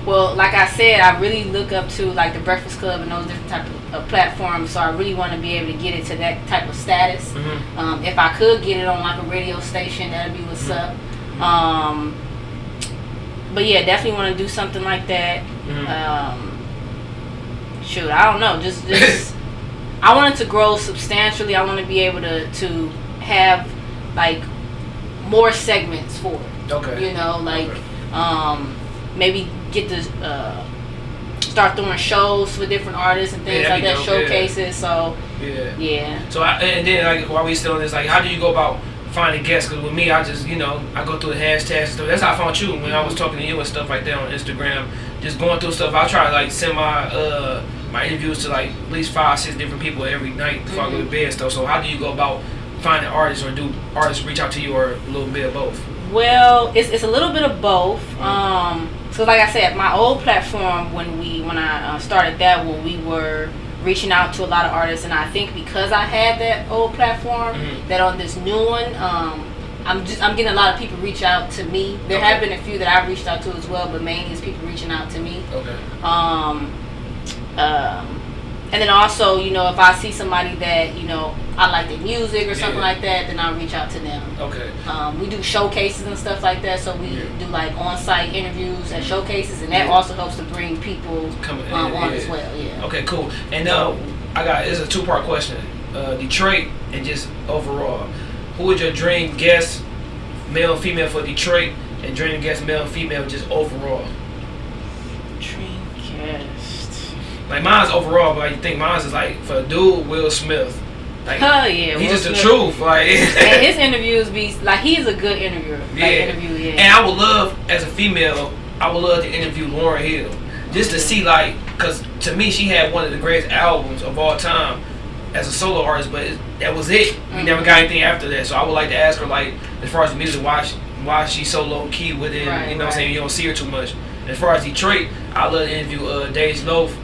Speaker 3: Well, like I said, I really look up to like the Breakfast Club and those different type of uh, platforms. So I really want to be able to get it to that type of status.
Speaker 2: Mhm.
Speaker 3: Um, if I could get it on like a radio station, that'd be what's up. Um, but yeah, definitely want to do something like that.
Speaker 2: Mhm.
Speaker 3: Um, shoot, I don't know. Just, just I wanted to grow substantially. I want to be able to to have like more segments for it.
Speaker 2: Okay.
Speaker 3: You know, like
Speaker 2: Okay.
Speaker 3: um, maybe get to uh, start doing shows for different artists and things
Speaker 2: Yeah,
Speaker 3: like that,
Speaker 2: dope, yeah.
Speaker 3: showcases. So
Speaker 2: Yeah.
Speaker 3: yeah.
Speaker 2: So I, and then like while we still on this, like how do you go about finding guests? Because with me, I just you know I go through the hashtags and stuff. That's how I found you when I was talking to you and stuff like that on Instagram. Just going through stuff. I try to like send my uh my interviews to like at least five, six different people every night before I go to bed and stuff. So how do you go about finding artists, or do artists reach out to you, or a little bit of both?
Speaker 3: Well, it's, it's a little bit of both. Um, so like I said, my old platform when we when I uh, started that one, we were reaching out to a lot of artists, and I think because I had that old platform,
Speaker 2: Mhm.
Speaker 3: that on this new one, um, I'm just I'm getting a lot of people reach out to me. There
Speaker 2: Okay.
Speaker 3: have been a few that I've reached out to as well, but mainly it's people reaching out to me.
Speaker 2: Okay.
Speaker 3: Um, um, and then also, you know, if I see somebody that you know I like their music or something
Speaker 2: Yeah.
Speaker 3: like that, then I'll reach out to them.
Speaker 2: Okay.
Speaker 3: Um, we do showcases and stuff like that, so we
Speaker 2: Yeah.
Speaker 3: do like on-site interviews at showcases, and that
Speaker 2: Yeah.
Speaker 3: also helps to bring people
Speaker 2: Coming in,
Speaker 3: um, on
Speaker 2: yeah.
Speaker 3: as well. Yeah.
Speaker 2: Okay, cool. And uh, I got it's a two part question. Uh, Detroit and just overall, who would your dream guest, male, and female for Detroit, and dream guest, male, and female, just overall?
Speaker 3: Dream guest.
Speaker 2: Like mine's overall, but I think mine's is like for a dude, Will Smith. Like
Speaker 3: Oh yeah.
Speaker 2: he's
Speaker 3: Will
Speaker 2: just the
Speaker 3: Smith.
Speaker 2: truth. Like
Speaker 3: and his interviews be like he's a good interviewer. Like,
Speaker 2: Yeah.
Speaker 3: interview, yeah.
Speaker 2: And I would love, as a female, I would love to interview Lauryn Hill. Just to see, like, because to me, she had one of the greatest albums of all time as a solo artist, but it, that was it. We
Speaker 3: Mhm.
Speaker 2: never got anything after that. So I would like to ask her, like, as far as the music, why, she, why she's so low key with it.
Speaker 3: Right,
Speaker 2: you know what I'm saying? You don't see her too much. As far as Detroit, I love to interview uh, Dej Loaf.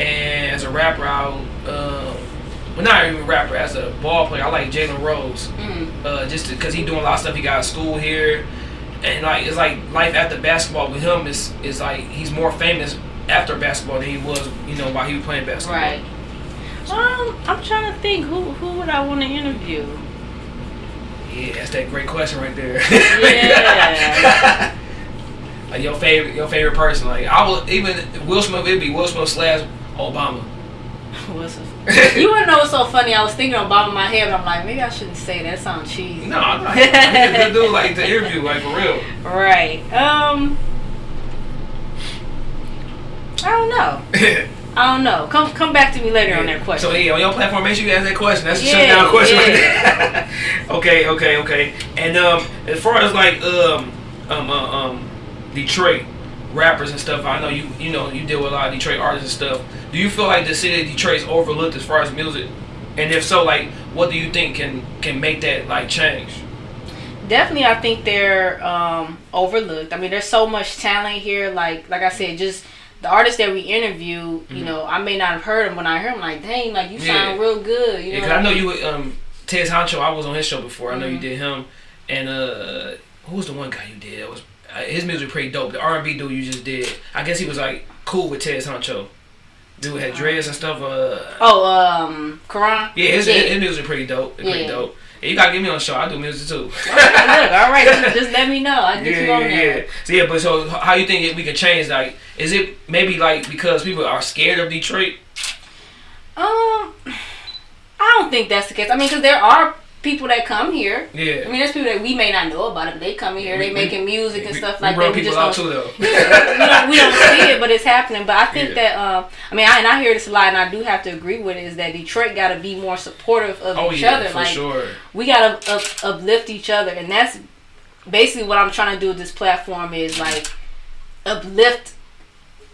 Speaker 2: And as a rapper, I'll, uh, well, not even a rapper, as a ball player, I like Jalen Rose
Speaker 3: Mm.
Speaker 2: uh, just because he doing a lot of stuff. He got a school here, and like it's like life after basketball with him is is like he's more famous after basketball than he was, you know, while he was playing basketball.
Speaker 3: Right. Um, I'm trying to think who who would I want to interview.
Speaker 2: Yeah, that's that great question right there.
Speaker 3: Yeah.
Speaker 2: like your favorite, your favorite person. Like I will even Will Smith. It'd be Will Smith slash Obama.
Speaker 3: What's the- you wouldn't know what's so funny? I was thinking about in my head, but I'm like, maybe I shouldn't say that. Sounds cheesy.
Speaker 2: No, I'm not. Good dude. Like the interview, like for real.
Speaker 3: Right. Um. I don't know. I don't know. Come come back to me later on that question.
Speaker 2: So yeah, on your platform, make sure you ask that question. That's a
Speaker 3: Yeah,
Speaker 2: shutdown question.
Speaker 3: yeah.
Speaker 2: Right okay, okay, okay. And um, as far as like um um uh, um Detroit rappers and stuff, I know you you know you deal with a lot of Detroit artists and stuff. Do you feel like the city of Detroit is overlooked as far as music? And if so, like, what do you think can can make that like change?
Speaker 3: Definitely, I think they're um, overlooked. I mean, there's so much talent here. Like like I said, just the artists that we interview. You know, I may not have heard them when I heard them. Like, dang, like you
Speaker 2: Mm-hmm. Yeah.
Speaker 3: sound real good. You
Speaker 2: Yeah,
Speaker 3: know,
Speaker 2: I know you um Tez Honcho. I was on his show before. I know you
Speaker 3: Mhm.
Speaker 2: did him. And uh, who was the one guy you did? That was uh, his music pretty dope. The R and B dude you just did. I guess he was like cool with Tez Honcho. Dude had dreads and stuff. Uh,
Speaker 3: Oh, um, Karan.
Speaker 2: yeah, his,
Speaker 3: yeah.
Speaker 2: his music pretty dope. It's pretty dope. Yeah, you gotta get me on the show. I do music too.
Speaker 3: Look, all right, just, just let me know. I get
Speaker 2: yeah,
Speaker 3: you on
Speaker 2: yeah,
Speaker 3: there.
Speaker 2: yeah. So yeah, but so how you think we can change? Like, is it maybe like because people are scared of Detroit?
Speaker 3: Um, I don't think that's the case. I mean, because there are people that come here.
Speaker 2: Yeah.
Speaker 3: I mean, there's people that we may not know about it, but they come here,
Speaker 2: We-
Speaker 3: they making music and
Speaker 2: we,
Speaker 3: stuff
Speaker 2: we
Speaker 3: like that. We just don't,
Speaker 2: too though.
Speaker 3: we don't we don't see it, but it's happening. But I think
Speaker 2: Yeah.
Speaker 3: that um, I mean, I, and I hear this a lot, and I do have to agree with it. Is that Detroit got to be more supportive of
Speaker 2: Oh
Speaker 3: each
Speaker 2: yeah,
Speaker 3: other?
Speaker 2: for
Speaker 3: like
Speaker 2: sure.
Speaker 3: we got to up, uplift each other, and that's basically what I'm trying to do with this platform. Is like uplift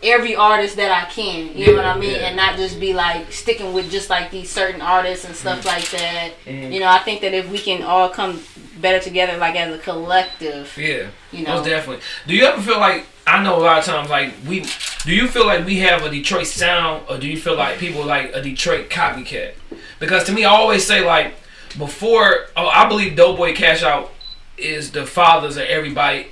Speaker 3: every artist that I can. You know what I mean,
Speaker 2: yeah.
Speaker 3: and not just be like sticking with just like these certain artists and stuff like that.
Speaker 2: Mhm.
Speaker 3: You know, I think that if we can all come better together, like as a collective,
Speaker 2: Yeah.
Speaker 3: you know,
Speaker 2: Most definitely. Do you ever feel like I know a lot of times like we do you feel like we have a Detroit sound or do you feel like people like a Detroit copycat? Because to me I always say like before oh I believe Doughboy Cash Out is the fathers of everybody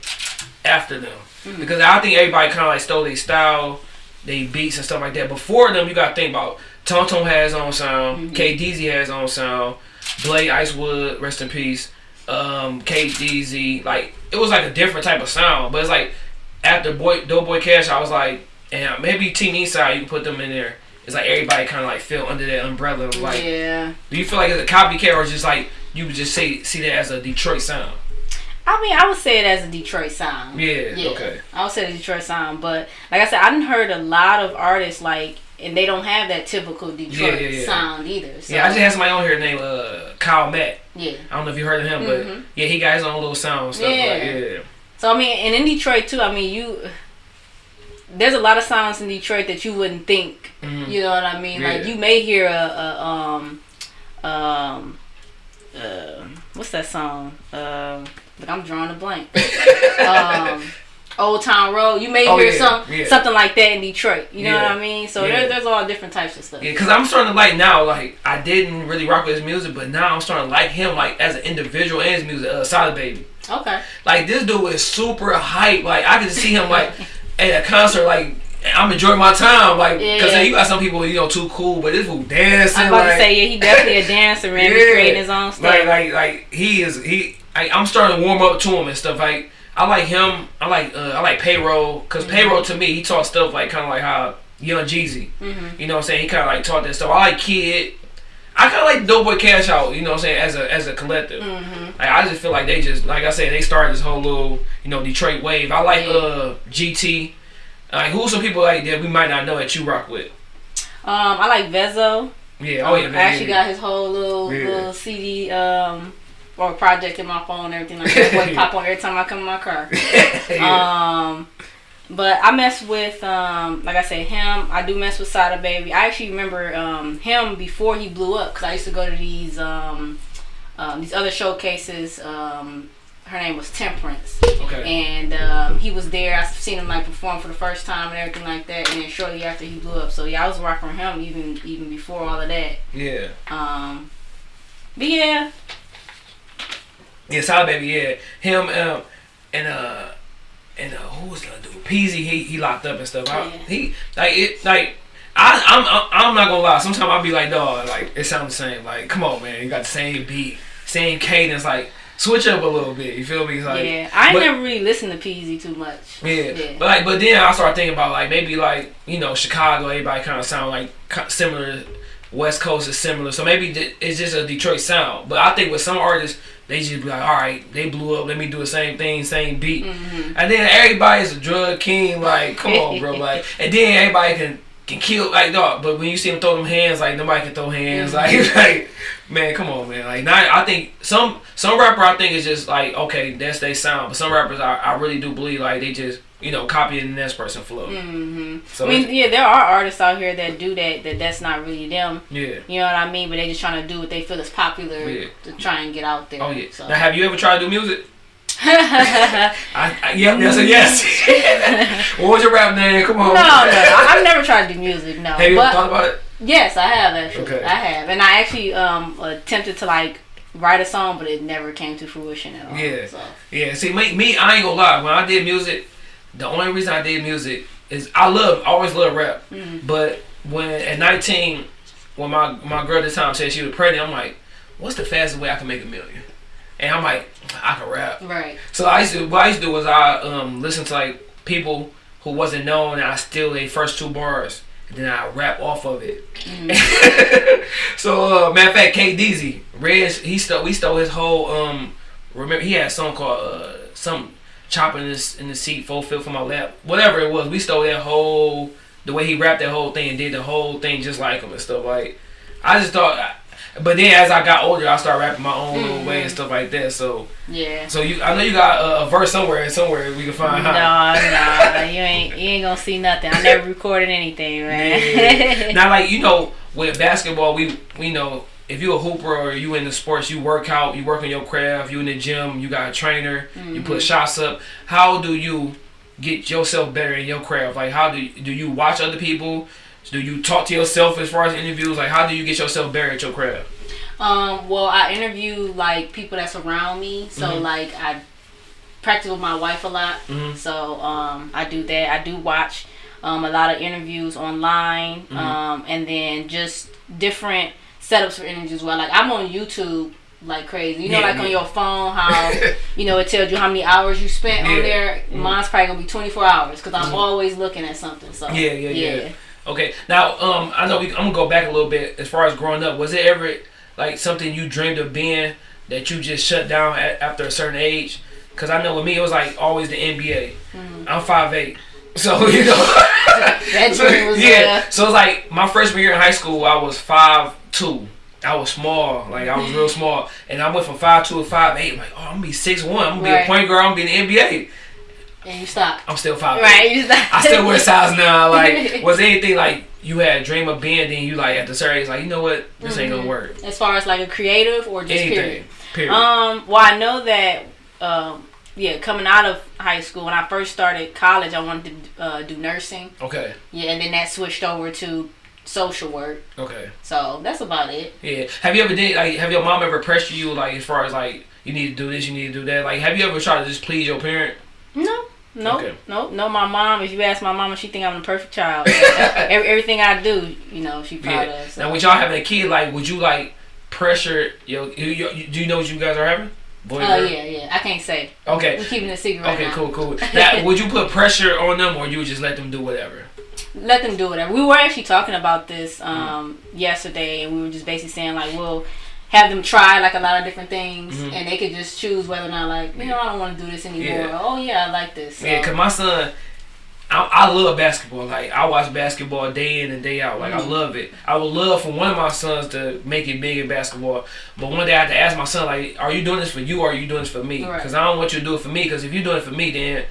Speaker 2: after them. Because I think everybody kinda like stole their style, they beats and stuff like that. Before them you gotta think about Tom has his own sound, K DZ has his own sound, Blade Icewood, rest in peace um, KDZ, like it was like a different type of sound. But it's like after Boy Doughboy Cash, I was like, and maybe Team Eastside, you can put them in there. It's like everybody kind of like feel under that umbrella like.
Speaker 3: yeah.
Speaker 2: Do you feel like it's a copycat or just like you would just say see that as a Detroit sound?
Speaker 3: I mean, I would say it as a Detroit sound.
Speaker 2: Yeah. Okay.
Speaker 3: I would say the Detroit sound, but like I said, I didn't heard a lot of artists like, and they don't have that typical Detroit
Speaker 2: yeah, yeah.
Speaker 3: sound either. So,
Speaker 2: Yeah, I just had somebody on here named uh, Kyle Matt.
Speaker 3: yeah.
Speaker 2: I don't know if you heard of him,
Speaker 3: Mhm.
Speaker 2: but yeah, he got his own little sound and stuff.
Speaker 3: Yeah.
Speaker 2: Like, yeah.
Speaker 3: So I mean, and in Detroit too. I mean, you there's a lot of sounds in Detroit that you wouldn't think.
Speaker 2: Mhm.
Speaker 3: You know what I mean? Like you may hear a, a um um uh, what's that song? Um, look, I'm drawing a blank. um, Old Town Road. You may
Speaker 2: Oh,
Speaker 3: hear
Speaker 2: yeah,
Speaker 3: some
Speaker 2: yeah.
Speaker 3: something like that in Detroit. You know
Speaker 2: Yeah.
Speaker 3: what I mean? So
Speaker 2: Yeah.
Speaker 3: there, there's all different types of stuff.
Speaker 2: Yeah, cause I'm starting to like now. Like I didn't really rock with his music, but now I'm starting to like him like as an individual and his music. Uh, Sada Baby.
Speaker 3: Okay.
Speaker 2: Like this dude is super hype. Like I can see him like at a concert. Like I'm enjoying my time. Like because
Speaker 3: Yeah.
Speaker 2: you got some people you know too cool, but this fool dancing.
Speaker 3: I'm about
Speaker 2: like,
Speaker 3: to say yeah, he definitely a dancer, man. He's creating his own stuff.
Speaker 2: Like like like he is he. I, I'm starting to warm up to him and stuff. Like I like him. I like uh, I like payroll because
Speaker 3: Mm-hmm.
Speaker 2: payroll to me he taught stuff like kind of like how Young Jeezy.
Speaker 3: Mhm.
Speaker 2: You know what I'm saying? He kind of like taught that stuff. I like Kid. I kind of like Doughboy Cash Out. You know what I'm saying? As a as a collective.
Speaker 3: Mhm.
Speaker 2: Like, I just feel like they just like I said they started this whole little you know Detroit wave. I like uh GT. Like who's some people like that we might not know that you rock with?
Speaker 3: Um, I like Vezzo.
Speaker 2: Yeah. Oh yeah.
Speaker 3: I actually
Speaker 2: yeah.
Speaker 3: got his whole little
Speaker 2: Yeah.
Speaker 3: little CD um or project in my phone and everything like that. Boy, pop on every time I come in my car.
Speaker 2: yeah.
Speaker 3: Um, but I mess with um, like I said, him. I do mess with Sada Baby. I actually remember um him before he blew up because I used to go to these um, um these other showcases. Um, her name was Temperance,
Speaker 2: okay.
Speaker 3: and um, he was there. I seen him like perform for the first time and everything like that. And then shortly after he blew up, so yeah, I was rocking him even even before all of that.
Speaker 2: Yeah.
Speaker 3: Um, but yeah,
Speaker 2: Yeah. Sada Baby. Yeah. Him. Um. And uh. And uh, who was the other dude? Peezy. He he locked up and stuff. I,
Speaker 3: Yeah.
Speaker 2: He like it like. I, I'm I'm I'm not gonna lie. Sometimes I'll be like, dog, like it sounds the same. Like, come on, man, you got the same beat, same cadence. Like, switch up a little bit. You feel me? It's like,
Speaker 3: yeah. I
Speaker 2: but-
Speaker 3: never really listened to Peezy too much.
Speaker 2: Yeah.
Speaker 3: Yeah.
Speaker 2: But like, but then I started thinking about like maybe like you know Chicago, everybody kind of sound like similar. West Coast is similar, so maybe it's just a Detroit sound. But I think with some artists, they just be like, all right, they blew up. Let me do the same thing, same beat.
Speaker 3: Mhm.
Speaker 2: And then everybody's a drug king. Like, come on, bro. Like, and then everybody can can kill like dog. But when you see them throw them hands, like nobody can throw hands. Like, like man, come on, man. Like, not, I think some some rapper I think is just like okay, that's they sound. But some rappers I, I really do believe like they just you know copying the next person flow.
Speaker 3: hmm
Speaker 2: So
Speaker 3: I mean, yeah, there are artists out here that do that. That that's not really them.
Speaker 2: yeah.
Speaker 3: You know what I mean? But they just trying to do what they feel is popular
Speaker 2: Yeah.
Speaker 3: to try and get out there.
Speaker 2: Oh yeah.
Speaker 3: So.
Speaker 2: Now, have you ever tried to do music? I, I yep, that's a yes. what was your rap name? Come on.
Speaker 3: no, no, I've never tried to do music. No,
Speaker 2: Have you ever thought about it?
Speaker 3: yes, I have actually.
Speaker 2: Okay.
Speaker 3: I have, and I actually um attempted to like write a song, but it never came to fruition at all.
Speaker 2: Yeah.
Speaker 3: So.
Speaker 2: Yeah, see, me, me, I ain't gonna lie. When I did music, the only reason I did music is I love, I always love rap.
Speaker 3: Mhm.
Speaker 2: But when at 19, when my my girl at the time said she was pregnant, I'm like, what's the fastest way I can make a million? And I'm like, I can rap.
Speaker 3: Right.
Speaker 2: So I used to, what I used to do was I um listen to like people who wasn't known, and I steal their first two bars, and then I rap off of it. so uh, matter of fact, K Reg, he stole, we stole his whole um. Remember, he had a song called uh some chopping in this in the seat, full fill for my lap, whatever it was. We stole that whole the way he rapped that whole thing and did the whole thing just like him and stuff. Like I just thought. But then as I got older, I started rapping my own little way and mm-hmm. stuff like that. So,
Speaker 3: Yeah.
Speaker 2: so you, I know you got a, a verse somewhere, and somewhere we can find.
Speaker 3: No,
Speaker 2: huh?
Speaker 3: no, you ain't you ain't gonna see nothing. I never recorded anything,
Speaker 2: Yeah.
Speaker 3: man.
Speaker 2: now, like you know, with basketball, we we know if you're a hooper or you in the sports, you work out, you work on your craft, you in the gym, you got a trainer, you put shots up. How do you get yourself better in your craft? Like, how do you, do you watch other people? Do you talk to yourself as far as interviews? Like, how do you get yourself better at your craft?
Speaker 3: Um, well, I interview like people that's around me, so
Speaker 2: Mhm.
Speaker 3: like I practice with my wife a lot.
Speaker 2: Mhm.
Speaker 3: So um, I do that. I do watch um, a lot of interviews online,
Speaker 2: Mhm.
Speaker 3: um, and then just different setups for energy as Well, like I'm on YouTube like crazy. You know,
Speaker 2: Yeah,
Speaker 3: like
Speaker 2: yeah.
Speaker 3: on your phone, how you know it tells you how many hours you spent
Speaker 2: Yeah.
Speaker 3: on there.
Speaker 2: Mhm.
Speaker 3: Mine's probably gonna be 24 hours because I'm
Speaker 2: Mhm.
Speaker 3: always looking at something. So
Speaker 2: Yeah, yeah, yeah. Okay. Now, um, I know we, I'm gonna go back a little bit as far as growing up. Was it ever like something you dreamed of being that you just shut down at, after a certain age? Because I know with me, it was like always the NBA.
Speaker 3: Mhm.
Speaker 2: I'm 5'8", so you know.
Speaker 3: That
Speaker 2: so,
Speaker 3: dream was
Speaker 2: yeah.
Speaker 3: there.
Speaker 2: So it's like my freshman year in high school, I was 5'2". I was small, like I was real small, and I went from 5'2" to 5'8". I'm like, oh, I'm gonna be six one. I'm gonna be a point guard. I'm gonna be in the NBA.
Speaker 3: And you stop.
Speaker 2: I'm still five.
Speaker 3: Right, you stop.
Speaker 2: I still wear size now. Like, was anything like you had a dream of being? Then you like at the certain age, like you know what, this ain't gonna work.
Speaker 3: As far as like a creative or just
Speaker 2: Anything.
Speaker 3: period.
Speaker 2: Period.
Speaker 3: Um, well, I know that, um, yeah, coming out of high school, when I first started college, I wanted to uh, do nursing.
Speaker 2: okay.
Speaker 3: Yeah, and then that switched over to social work.
Speaker 2: Okay.
Speaker 3: So that's about it.
Speaker 2: Yeah. Have you ever did like have your mom ever pressured you like as far as like you need to do this, you need to do that? Like have you ever tried to just please your parent?
Speaker 3: No. No,
Speaker 2: Okay.
Speaker 3: no, no. My mom. If you ask my mama, she think I'm the perfect child. Every, everything I do, you know, she proud
Speaker 2: Yeah.
Speaker 3: of. So.
Speaker 2: Now with y'all having a kid, like would you like pressure your you, you, you- do you know what you guys are having? Boy,
Speaker 3: Oh
Speaker 2: girl?
Speaker 3: yeah, yeah. I can't say.
Speaker 2: Okay.
Speaker 3: We're keeping it a secret right
Speaker 2: Okay,
Speaker 3: now.
Speaker 2: cool, cool. Now, would you put pressure on them, or you would just let them do whatever?
Speaker 3: Let them do whatever. We were actually talking about this
Speaker 2: Mm.
Speaker 3: um, yesterday, and we were just basically saying like, we'll have them try like a lot of different things,
Speaker 2: Mhm.
Speaker 3: and they could just choose whether or not like, you know, I don't want to do this anymore.
Speaker 2: Yeah.
Speaker 3: Oh yeah, I like this. So,
Speaker 2: Yeah, cause my son, I, I love basketball. Like I watch basketball day in and day out. Like I
Speaker 3: Mhm.
Speaker 2: love it. I would love for one of my sons to make it big in basketball. But one day I had to ask my son, like, are you doing this for you or are you doing this for me?
Speaker 3: Right.
Speaker 2: Because I don't want you to do it for me. Because if you're doing it for me, then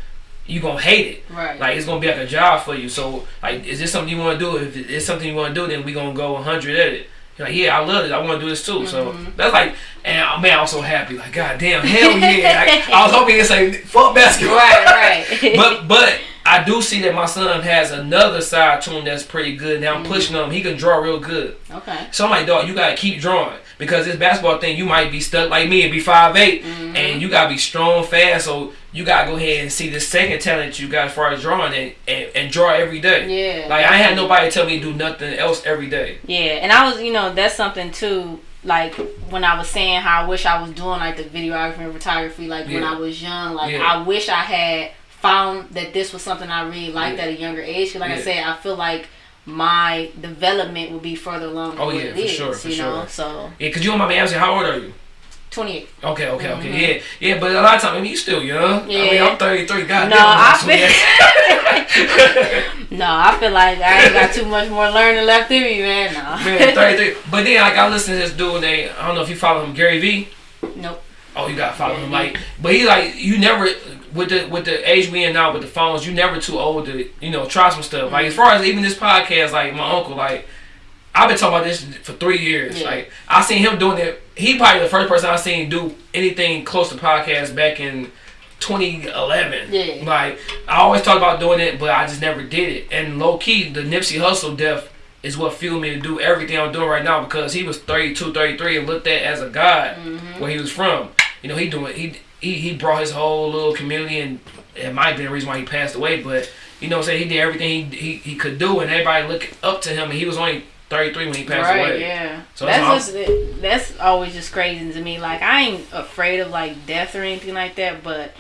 Speaker 2: you gonna hate it.
Speaker 3: right.
Speaker 2: Like it's gonna be like a job for you. So like, is this something you want to do? If it's something you want to do, then we gonna go 100 at it. You're like, yeah, I love it. I want to do this too. So
Speaker 3: Mhm.
Speaker 2: that's like, and uh, man, I'm so happy. Like, god damn, hell yeah! Like, I was hoping it's like fuck basketball.
Speaker 3: right, right.
Speaker 2: but but I do see that my son has another side to him that's pretty good. Now
Speaker 3: Mm-hmm.
Speaker 2: I'm pushing him. He can draw real good.
Speaker 3: okay.
Speaker 2: So I'm like, dog, you gotta keep drawing because this basketball thing, you might be stuck like me and be 5'8",
Speaker 3: Mhm.
Speaker 2: and you gotta be strong, fast. So you gotta go ahead and see the second talent you got as far as drawing and, and, and draw every day.
Speaker 3: Yeah.
Speaker 2: Like I had nobody tell me to do nothing else every day.
Speaker 3: Yeah, and I was, you know, that's something too. Like when I was saying how I wish I was doing like the videography and photography, like when I was young. Like
Speaker 2: Yeah.
Speaker 3: I wish I had found that this was something I really liked
Speaker 2: Yeah.
Speaker 3: at a younger age. 'Cause like I said, I feel like my development would be further along.
Speaker 2: Oh, yeah, for
Speaker 3: is,
Speaker 2: sure, for
Speaker 3: you know. So
Speaker 2: Yeah, cause you don't mind me asking, how old are you?
Speaker 3: twenty eight.
Speaker 2: Okay, okay, okay.
Speaker 3: Mhm.
Speaker 2: Yeah, yeah, but a lot of times, I mean, you still young. I mean,
Speaker 3: Yeah.
Speaker 2: I'm 33. God
Speaker 3: No,
Speaker 2: damn,
Speaker 3: I
Speaker 2: 28.
Speaker 3: No, I feel like I ain't got too much more learning left in me, man. No.
Speaker 2: Man, 33. But then, like, I listen to this dude named, I don't know if you follow him, Gary Vee.
Speaker 3: nope.
Speaker 2: Oh, you gotta follow him. Like, but he like, you never, with the with the age we in now with the phones, you never too old to, you know, try some stuff. Like, as far as even this podcast, like, my uncle, like, I've been talking about this for three years.
Speaker 3: Yeah.
Speaker 2: Like, I seen him doing it. He probably the first person I seen do anything close to podcast back in 2011.
Speaker 3: Yeah.
Speaker 2: Like, I always talk about doing it, but I just never did it. And low key, the Nipsey Hussle death is what fueled me to do everything I'm doing right now because he was 32, 33 and looked at as a god
Speaker 3: Mm-hmm.
Speaker 2: where he was from. You know, he doing he he, he brought his whole little community and it might be the reason why he passed away, but you know I'm saying, he did everything he, he, he could do and everybody looked up to him and he was only 33 when he passed
Speaker 3: right,
Speaker 2: away.
Speaker 3: yeah.
Speaker 2: So that's
Speaker 3: that's just that's always just crazy to me. Like I ain't afraid of like death or anything like that, but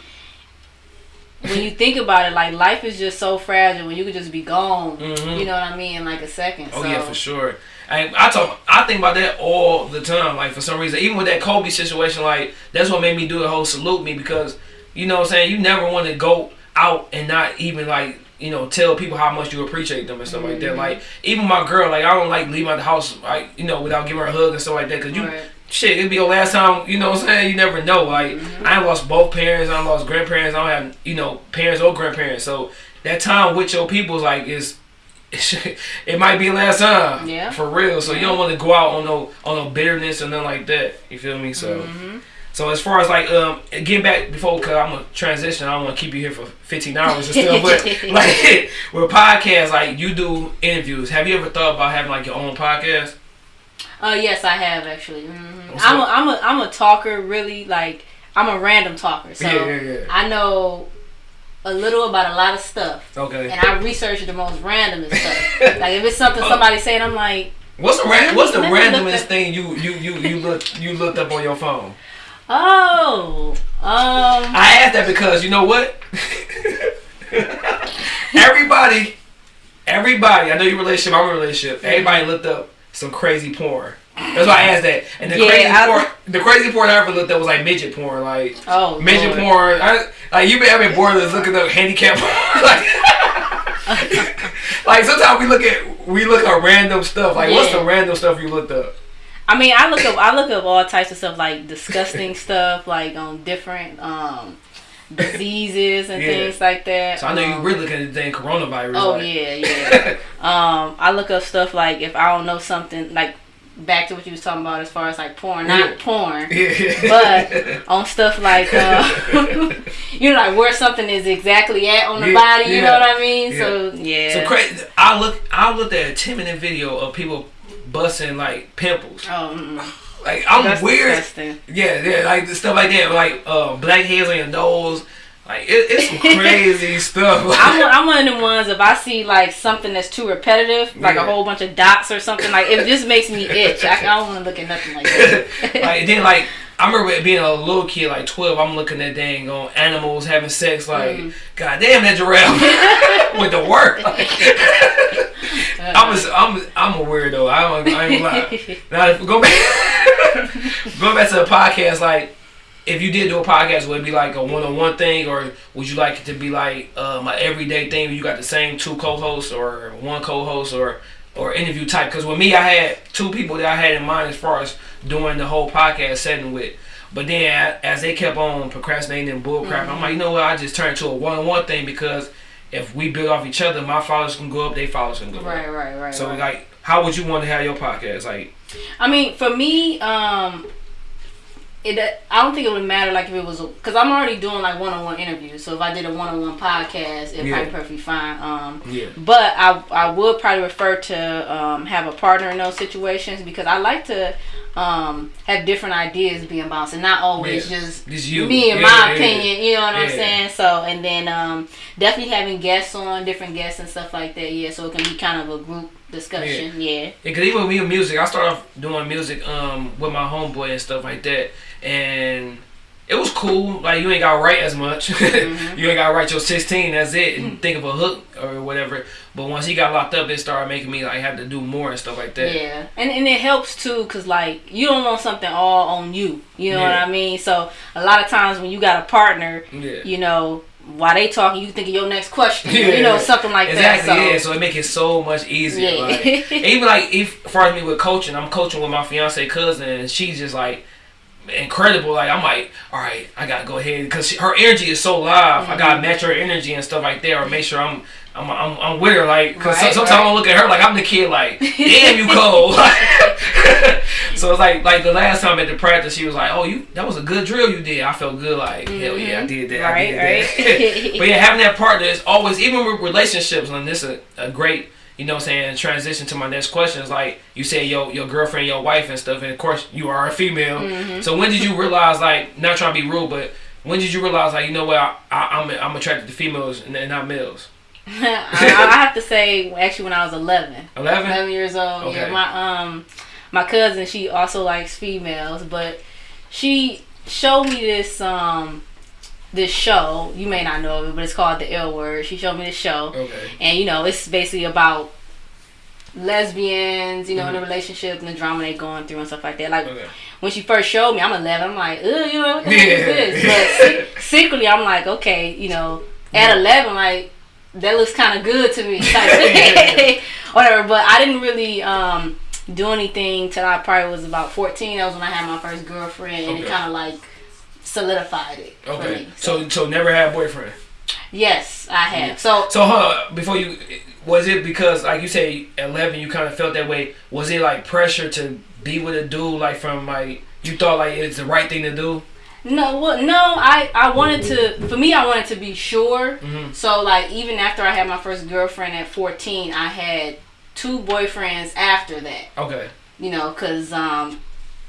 Speaker 3: when you think about it, like life is just so fragile when you could just be gone.
Speaker 2: Mhm.
Speaker 3: You know what I mean? In like a second.
Speaker 2: Oh
Speaker 3: so,
Speaker 2: yeah, for sure. I I talk I think about that all the time. Like for some reason, even with that Kobe situation, like that's what made me do the whole salute me because you know what I'm saying you never want to go out and not even like you know tell people how much you appreciate them and stuff like that.
Speaker 3: Mhm.
Speaker 2: Like even my girl, like I don't like leave out the house like you know without giving her a hug and stuff like that because you.
Speaker 3: Right.
Speaker 2: Shit, it'd be your last time, you know what I'm saying? You never know. Like,
Speaker 3: Mhm.
Speaker 2: I lost both parents, I lost grandparents, I don't have, you know, parents or grandparents. So, that time with your people's like, is it might be last time.
Speaker 3: Yeah.
Speaker 2: For real. So you don't want to go out on no on no bitterness or nothing like that. You feel me? So
Speaker 3: Mhm.
Speaker 2: so as far as like um getting back before cause I'm gonna transition, I don't wanna keep you here for fifteen hours or stuff. but like with podcasts, like you do interviews. Have you ever thought about having like your own podcast?
Speaker 3: Uh, yes, I have actually. hmm I'm a? I'm a I'm a talker. Really, like I'm a random talker. So
Speaker 2: yeah, yeah, yeah.
Speaker 3: I know a little about a lot of stuff.
Speaker 2: Okay.
Speaker 3: And I research the most randomest stuff. like if it's something somebody saying, I'm like,
Speaker 2: What's the ra- what's the
Speaker 3: let me look
Speaker 2: randomest thing you you you you look you looked up on your phone?
Speaker 3: oh, um,
Speaker 2: I asked that because you know what? everybody, everybody. I know your relationship. I'm a relationship. Everybody looked up some crazy porn. That's why I asked that. And the
Speaker 3: Yeah,
Speaker 2: crazy
Speaker 3: I-
Speaker 2: porn, the crazy porn I ever looked up was like midget porn, like
Speaker 3: oh,
Speaker 2: midget
Speaker 3: Lord.
Speaker 2: porn. I, like you've been having bored of looking up handicap porn. like, like sometimes we look at we look at random stuff. Like what's the random stuff you looked up?
Speaker 3: I mean, I look up, I look up all types of stuff like disgusting stuff, like on different, um, diseases and
Speaker 2: Yeah.
Speaker 3: things like that.
Speaker 2: So I know you
Speaker 3: Um,
Speaker 2: really looking at the thing coronavirus.
Speaker 3: Oh
Speaker 2: like,
Speaker 3: yeah, yeah. um, I look up stuff like if I don't know something like back to what you was talking about as far as like porn, not
Speaker 2: Yeah.
Speaker 3: porn,
Speaker 2: Yeah.
Speaker 3: but on stuff like uh, you know like where something is exactly at on the
Speaker 2: Yeah,
Speaker 3: body. You know what I mean?
Speaker 2: yeah.
Speaker 3: So yeah.
Speaker 2: So crazy. I look. I looked at a ten minute video of people busting like pimples.
Speaker 3: Oh, mm-mm.
Speaker 2: Like I'm
Speaker 3: That's
Speaker 2: weird.
Speaker 3: disgusting.
Speaker 2: Yeah, yeah, like stuff like that. Like uh, black hairs on your nose. Like it, it's some crazy stuff.
Speaker 3: I'm, one- I'm one of them ones. If I see like something that's too repetitive, like
Speaker 2: Yeah.
Speaker 3: a whole bunch of dots or something, like it just makes me itch. I, I don't want to look at nothing like that.
Speaker 2: like then like I remember being a little kid, like twelve. I'm looking at dang on animals having sex. Like,
Speaker 3: Mm.
Speaker 2: god damn that giraffe with the work. I'm a, I'm a, I'm a weirdo. I don't I ain't lie. Now if, go back going back to the podcast. Like, if you did do a podcast, would it be like a one on one thing, or would you like it to be like um, an everyday thing? Where you got the same two co-hosts, or one co-host, or or interview type? Because with me, I had two people that I had in mind as far as doing the whole podcast setting with. But then as they kept on procrastinating and bullcrap, I'm like, you know what? I just turned to a one on one thing because if we build off each other, my followers can go up, they followers can go up.
Speaker 3: right, right, right.
Speaker 2: So
Speaker 3: right.
Speaker 2: like, how would you want to have your podcast? Like,
Speaker 3: I mean, for me, um, it I don't think it would matter like if it was because I'm already doing like one on one interviews. So if I did a one on one podcast, it'd
Speaker 2: Yeah.
Speaker 3: probably be perfectly fine. Um,
Speaker 2: yeah,
Speaker 3: but I I would probably refer to um, have a partner in those situations because I like to um, have different ideas being bounced and not always
Speaker 2: Yeah.
Speaker 3: just
Speaker 2: Just you.
Speaker 3: me and
Speaker 2: Yeah,
Speaker 3: my
Speaker 2: yeah,
Speaker 3: opinion. You know what I'm saying? So and then um, definitely having guests on, different guests and stuff like that. Yeah, so it can be kind of a group discussion. Yeah.
Speaker 2: Yeah, cause even with me with music, I started off doing music um with my homeboy and stuff like that, and it was cool. Like you ain't got to write as much.
Speaker 3: Mm-hmm.
Speaker 2: you ain't got to write your sixteen. That's it, and think of a hook or whatever. But once he got locked up, it started making me like have to do more and stuff like that.
Speaker 3: Yeah, and and it helps too, cause like you don't want something all on you. You know what I mean? So a lot of times when you got a partner,
Speaker 2: Yeah.
Speaker 3: you know, while they talking, you think of your next question.
Speaker 2: Yeah.
Speaker 3: You know, something like
Speaker 2: Exactly,
Speaker 3: that. So
Speaker 2: yeah. So it make it so much easier.
Speaker 3: Yeah.
Speaker 2: Like, even like if for me with coaching, I'm coaching with my fiance cousin, and she's just like incredible. Like I'm like, all right, I gotta go ahead because her energy is so live. I
Speaker 3: Mm-hmm.
Speaker 2: gotta match her energy and stuff like that, or make sure I'm. I'm, I'm, I'm with her like because
Speaker 3: Right,
Speaker 2: sometimes
Speaker 3: right.
Speaker 2: I look at her like I'm the kid like damn you cold so it's like like the last time at the practice she was like oh you that was a good drill you did I felt good like hell yeah I did that I
Speaker 3: Mm-hmm. Right,
Speaker 2: did
Speaker 3: right.
Speaker 2: that but yeah having that partner is always even with relationships and this is a, a great you know what I'm saying transition to my next question is like you say your your girlfriend your wife and stuff and of course you are a female.
Speaker 3: Mm-hmm.
Speaker 2: so when did you realize like not trying to be rude but when did you realize like you know what I, I, I'm I'm attracted to females and and not males?
Speaker 3: I, I have to say, actually, when I was 11,
Speaker 2: 11
Speaker 3: 11 years old,
Speaker 2: Okay.
Speaker 3: yeah, my um, my cousin, she also likes females, but she showed me this um, this show. You may not know of it, but it's called The L Word. She showed me the show.
Speaker 2: okay
Speaker 3: and you know it's basically about lesbians you know in a
Speaker 2: Mhm.
Speaker 3: relationship and the drama they're going through and stuff like that like
Speaker 2: okay
Speaker 3: when she first showed me i'm 11 i'm like Ugh, you know what the
Speaker 2: Yeah.
Speaker 3: is this but se- secretly i'm like okay you know at 11 like that looks kind of good to me Like, whatever but i didn't really um do anything till i probably was about 14 that was when i had my first girlfriend and it kind of like solidified it
Speaker 2: okay
Speaker 3: me.
Speaker 2: so so never had a boyfriend
Speaker 3: yes i have so
Speaker 2: So, huh, before you, was it because, like you say, 11, you kind of felt that way? Was it like pressure to be with a dude, like from like, you thought like it's the right thing to do?
Speaker 3: No, well, no. I I wanted to. For me, I wanted to be sure.
Speaker 2: Mhm.
Speaker 3: So like, even after I had my first girlfriend at fourteen, I had two boyfriends after that.
Speaker 2: Okay.
Speaker 3: You know, cause um,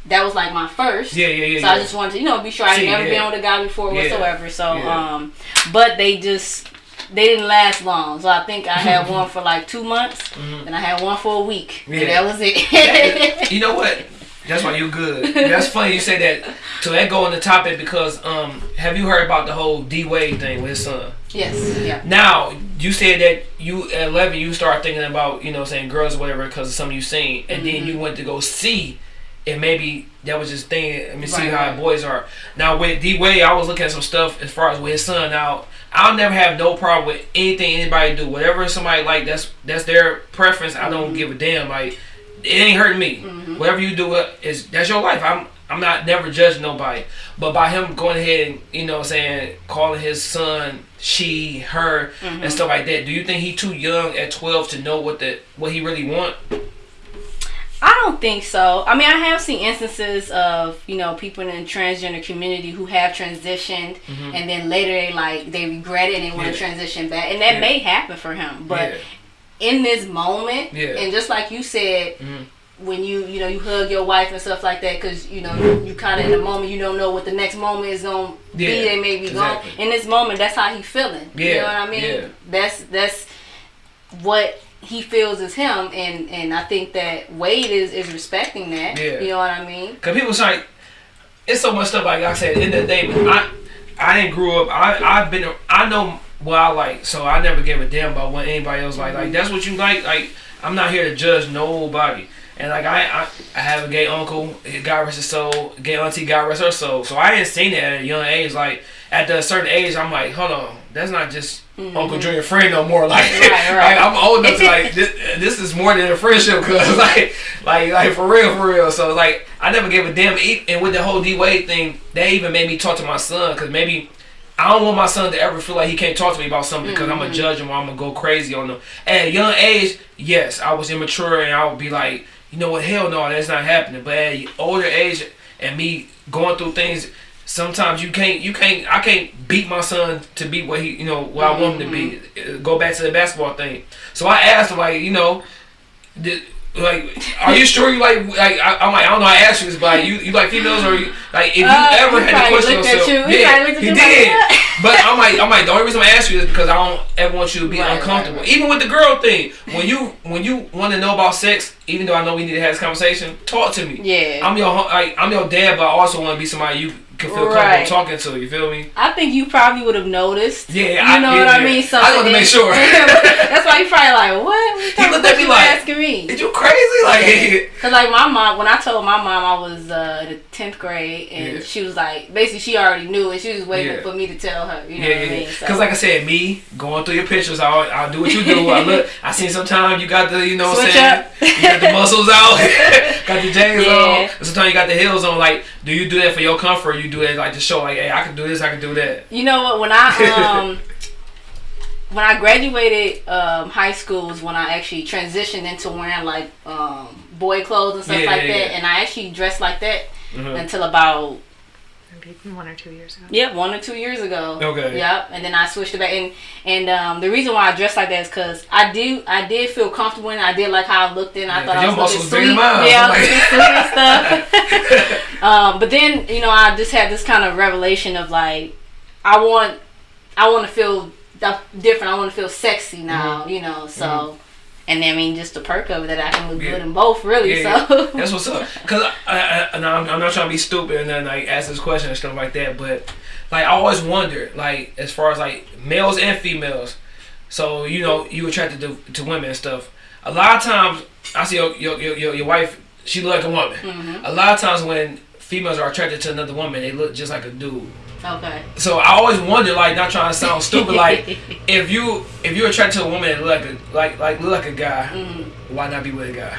Speaker 3: that was like my first.
Speaker 2: Yeah, yeah, yeah.
Speaker 3: So
Speaker 2: yeah.
Speaker 3: I just wanted to, you know, be sure I
Speaker 2: See,
Speaker 3: had never
Speaker 2: yeah.
Speaker 3: been with a guy before
Speaker 2: Yeah.
Speaker 3: whatsoever. So
Speaker 2: Yeah.
Speaker 3: um, but they just they didn't last long. So I think I had one for like two months,
Speaker 2: Mhm.
Speaker 3: and I had one for a week,
Speaker 2: Yeah.
Speaker 3: and that was it.
Speaker 2: you know what? That's why you're good. That's funny you say that. To that go on the topic because um, have you heard about the whole D Wade thing with his son?
Speaker 3: yes. Yeah.
Speaker 2: Now you said that you at eleven you start thinking about you know saying girls or whatever because of something you seen, and then
Speaker 3: Mm-hmm.
Speaker 2: you went to go see, and maybe that was just thing. Let me see how
Speaker 3: right.
Speaker 2: boys are. Now with D Wade, I was looking at some stuff as far as with his son. Now I'll never have no problem with anything anybody do. Whatever somebody like, that's that's their preference. I
Speaker 3: Mm-hmm.
Speaker 2: don't give a damn. Like it ain't hurting me. Whatever you do uh, is that's your life. I'm I'm not never judging nobody, but by him going ahead and you know what I'm saying calling his son she, her,
Speaker 3: Mm-hmm.
Speaker 2: and stuff like that. Do you think he too young at 12 to know what the what he really want?
Speaker 3: I don't think so. I mean, I have seen instances of you know people in the transgender community who have transitioned, and then later they like they regret it and want
Speaker 2: Mm-hmm.
Speaker 3: To transition back, and that
Speaker 2: Yeah.
Speaker 3: may happen for him. But
Speaker 2: Yeah.
Speaker 3: in this moment,
Speaker 2: Yeah.
Speaker 3: and just like you said.
Speaker 2: Mhm.
Speaker 3: When you you know you hug your wife and stuff like that because you know you, you kind of in the moment you don't know what the next moment is gonna be
Speaker 2: Yeah,
Speaker 3: they may be
Speaker 2: exactly.
Speaker 3: gone in this moment that's how he feeling you
Speaker 2: Yeah,
Speaker 3: know what I mean
Speaker 2: yeah.
Speaker 3: that's that's what he feels is him and and I think that Wade is is respecting that
Speaker 2: Yeah.
Speaker 3: you know what I mean
Speaker 2: Cause people say it's so much stuff like I said. In the, end of the day, I I didn't grow up. I I've been I know what I like, so I never gave a damn about what anybody else like. Like that's what you like. Like I'm not here to judge nobody. And like I I, I have a gay uncle, God rest his soul. Gay auntie, God rest her soul. So I didn't seen that at a young age. Like at a certain age, I'm like, hold on, that's not just. Uncle Junior friend no more like,
Speaker 3: Mm-hmm. Right,
Speaker 2: like. I'm old enough to like this, this is more than a friendship cause like like like for real for real so like I never gave a damn and with the whole D Wade thing that even made me talk to my son because maybe I don't want my son to ever feel like he can't talk to me about something because I'm gonna judge him or I'm gonna go crazy on him at a young age yes I was immature and I would be like you know what hell no that's not happening but at older age and me going through things sometimes you can't you can't I can't beat my son to be what he you know what I want him to be. Uh, Go back to the basketball thing. So I asked him like you know, did, like are you sure you like like I, I'm like I don't know I asked you this but like, you you like females or you like if you
Speaker 3: Uh,
Speaker 2: ever had to question yourself
Speaker 3: you. He
Speaker 2: yeah
Speaker 3: probably looked at
Speaker 2: he did but I'm like I'm like the only reason I ask you is because I don't ever want you to be
Speaker 3: Right,
Speaker 2: uncomfortable
Speaker 3: right, right.
Speaker 2: even with the girl thing when you when you want to know about sex even though I know we need to have this conversation talk to me
Speaker 3: yeah
Speaker 2: I'm your like I'm your dad but I also want to be somebody you can feel
Speaker 3: Right.
Speaker 2: comfortable talking to you feel me
Speaker 3: I think you probably would have noticed
Speaker 2: Yeah,
Speaker 3: you
Speaker 2: I-
Speaker 3: know
Speaker 2: yeah,
Speaker 3: what I
Speaker 2: yeah.
Speaker 3: mean so
Speaker 2: I wanted to make sure.
Speaker 3: that's why you probably like what, what of
Speaker 2: looked at me
Speaker 3: you
Speaker 2: like,
Speaker 3: asking me
Speaker 2: Is you crazy? Like,
Speaker 3: Cause like my mom, when I told my mom I was uh, the tenth grade, and
Speaker 2: Yeah.
Speaker 3: she was like, basically she already knew and She was waiting for me to tell her. You know
Speaker 2: yeah,
Speaker 3: what I mean? So,
Speaker 2: Because like I said, me going through your pictures, I'll, I'll do what you do. I look, I seen sometimes you got the, you know what I'm saying?
Speaker 3: up.
Speaker 2: You got the muscles out, got the jeans on. And sometimes you got the heels on. Like, do you do that for your comfort? Or you do it like to show, like, hey, I can do this, I can do that.
Speaker 3: you know what? When I um when I graduated um, high school was when I actually transitioned into wearing like um, boy clothes and stuff
Speaker 2: Yeah,
Speaker 3: like
Speaker 2: yeah,
Speaker 3: that,
Speaker 2: yeah.
Speaker 3: and I actually dressed like that
Speaker 2: Mhm.
Speaker 3: until about
Speaker 4: Maybe one or two years ago.
Speaker 3: Yeah, one or two years ago.
Speaker 2: Okay.
Speaker 3: Yep, and then I switched it back, and and um, the reason why I dressed like that is because I do I did feel comfortable and. I did like how I looked in. I
Speaker 2: Yeah,
Speaker 3: thought
Speaker 2: 'cause
Speaker 3: I was looking
Speaker 2: muscles bigger
Speaker 3: sweet. Yeah, I
Speaker 2: I'm
Speaker 3: was
Speaker 2: like-
Speaker 3: looking sweet and stuff. um, but then you know I just had this kind of revelation of like I want I want to feel different. I want to feel sexy now.
Speaker 2: Mm-hmm.
Speaker 3: You know, so. And I mean, just the perk of it that I can look
Speaker 2: Yeah.
Speaker 3: good in both, really.
Speaker 2: Yeah,
Speaker 3: so
Speaker 2: That's what's up. Cause I, I, I, and I'm, not trying to be stupid and then like ask this question and stuff like that, but like I always wonder, like as far as like males and females. So you know you attracted to, to women and stuff. A lot of times I see your your your, your, your wife. She look like a woman.
Speaker 3: Mm-hmm.
Speaker 2: A lot of times when females are attracted to another woman, they look just like a dude.
Speaker 3: Okay.
Speaker 2: So I always wonder, like, not trying to sound stupid, like, if you if you're attracted to a woman that look like a like like look like a guy,
Speaker 3: Mm-hmm.
Speaker 2: why not be with a guy?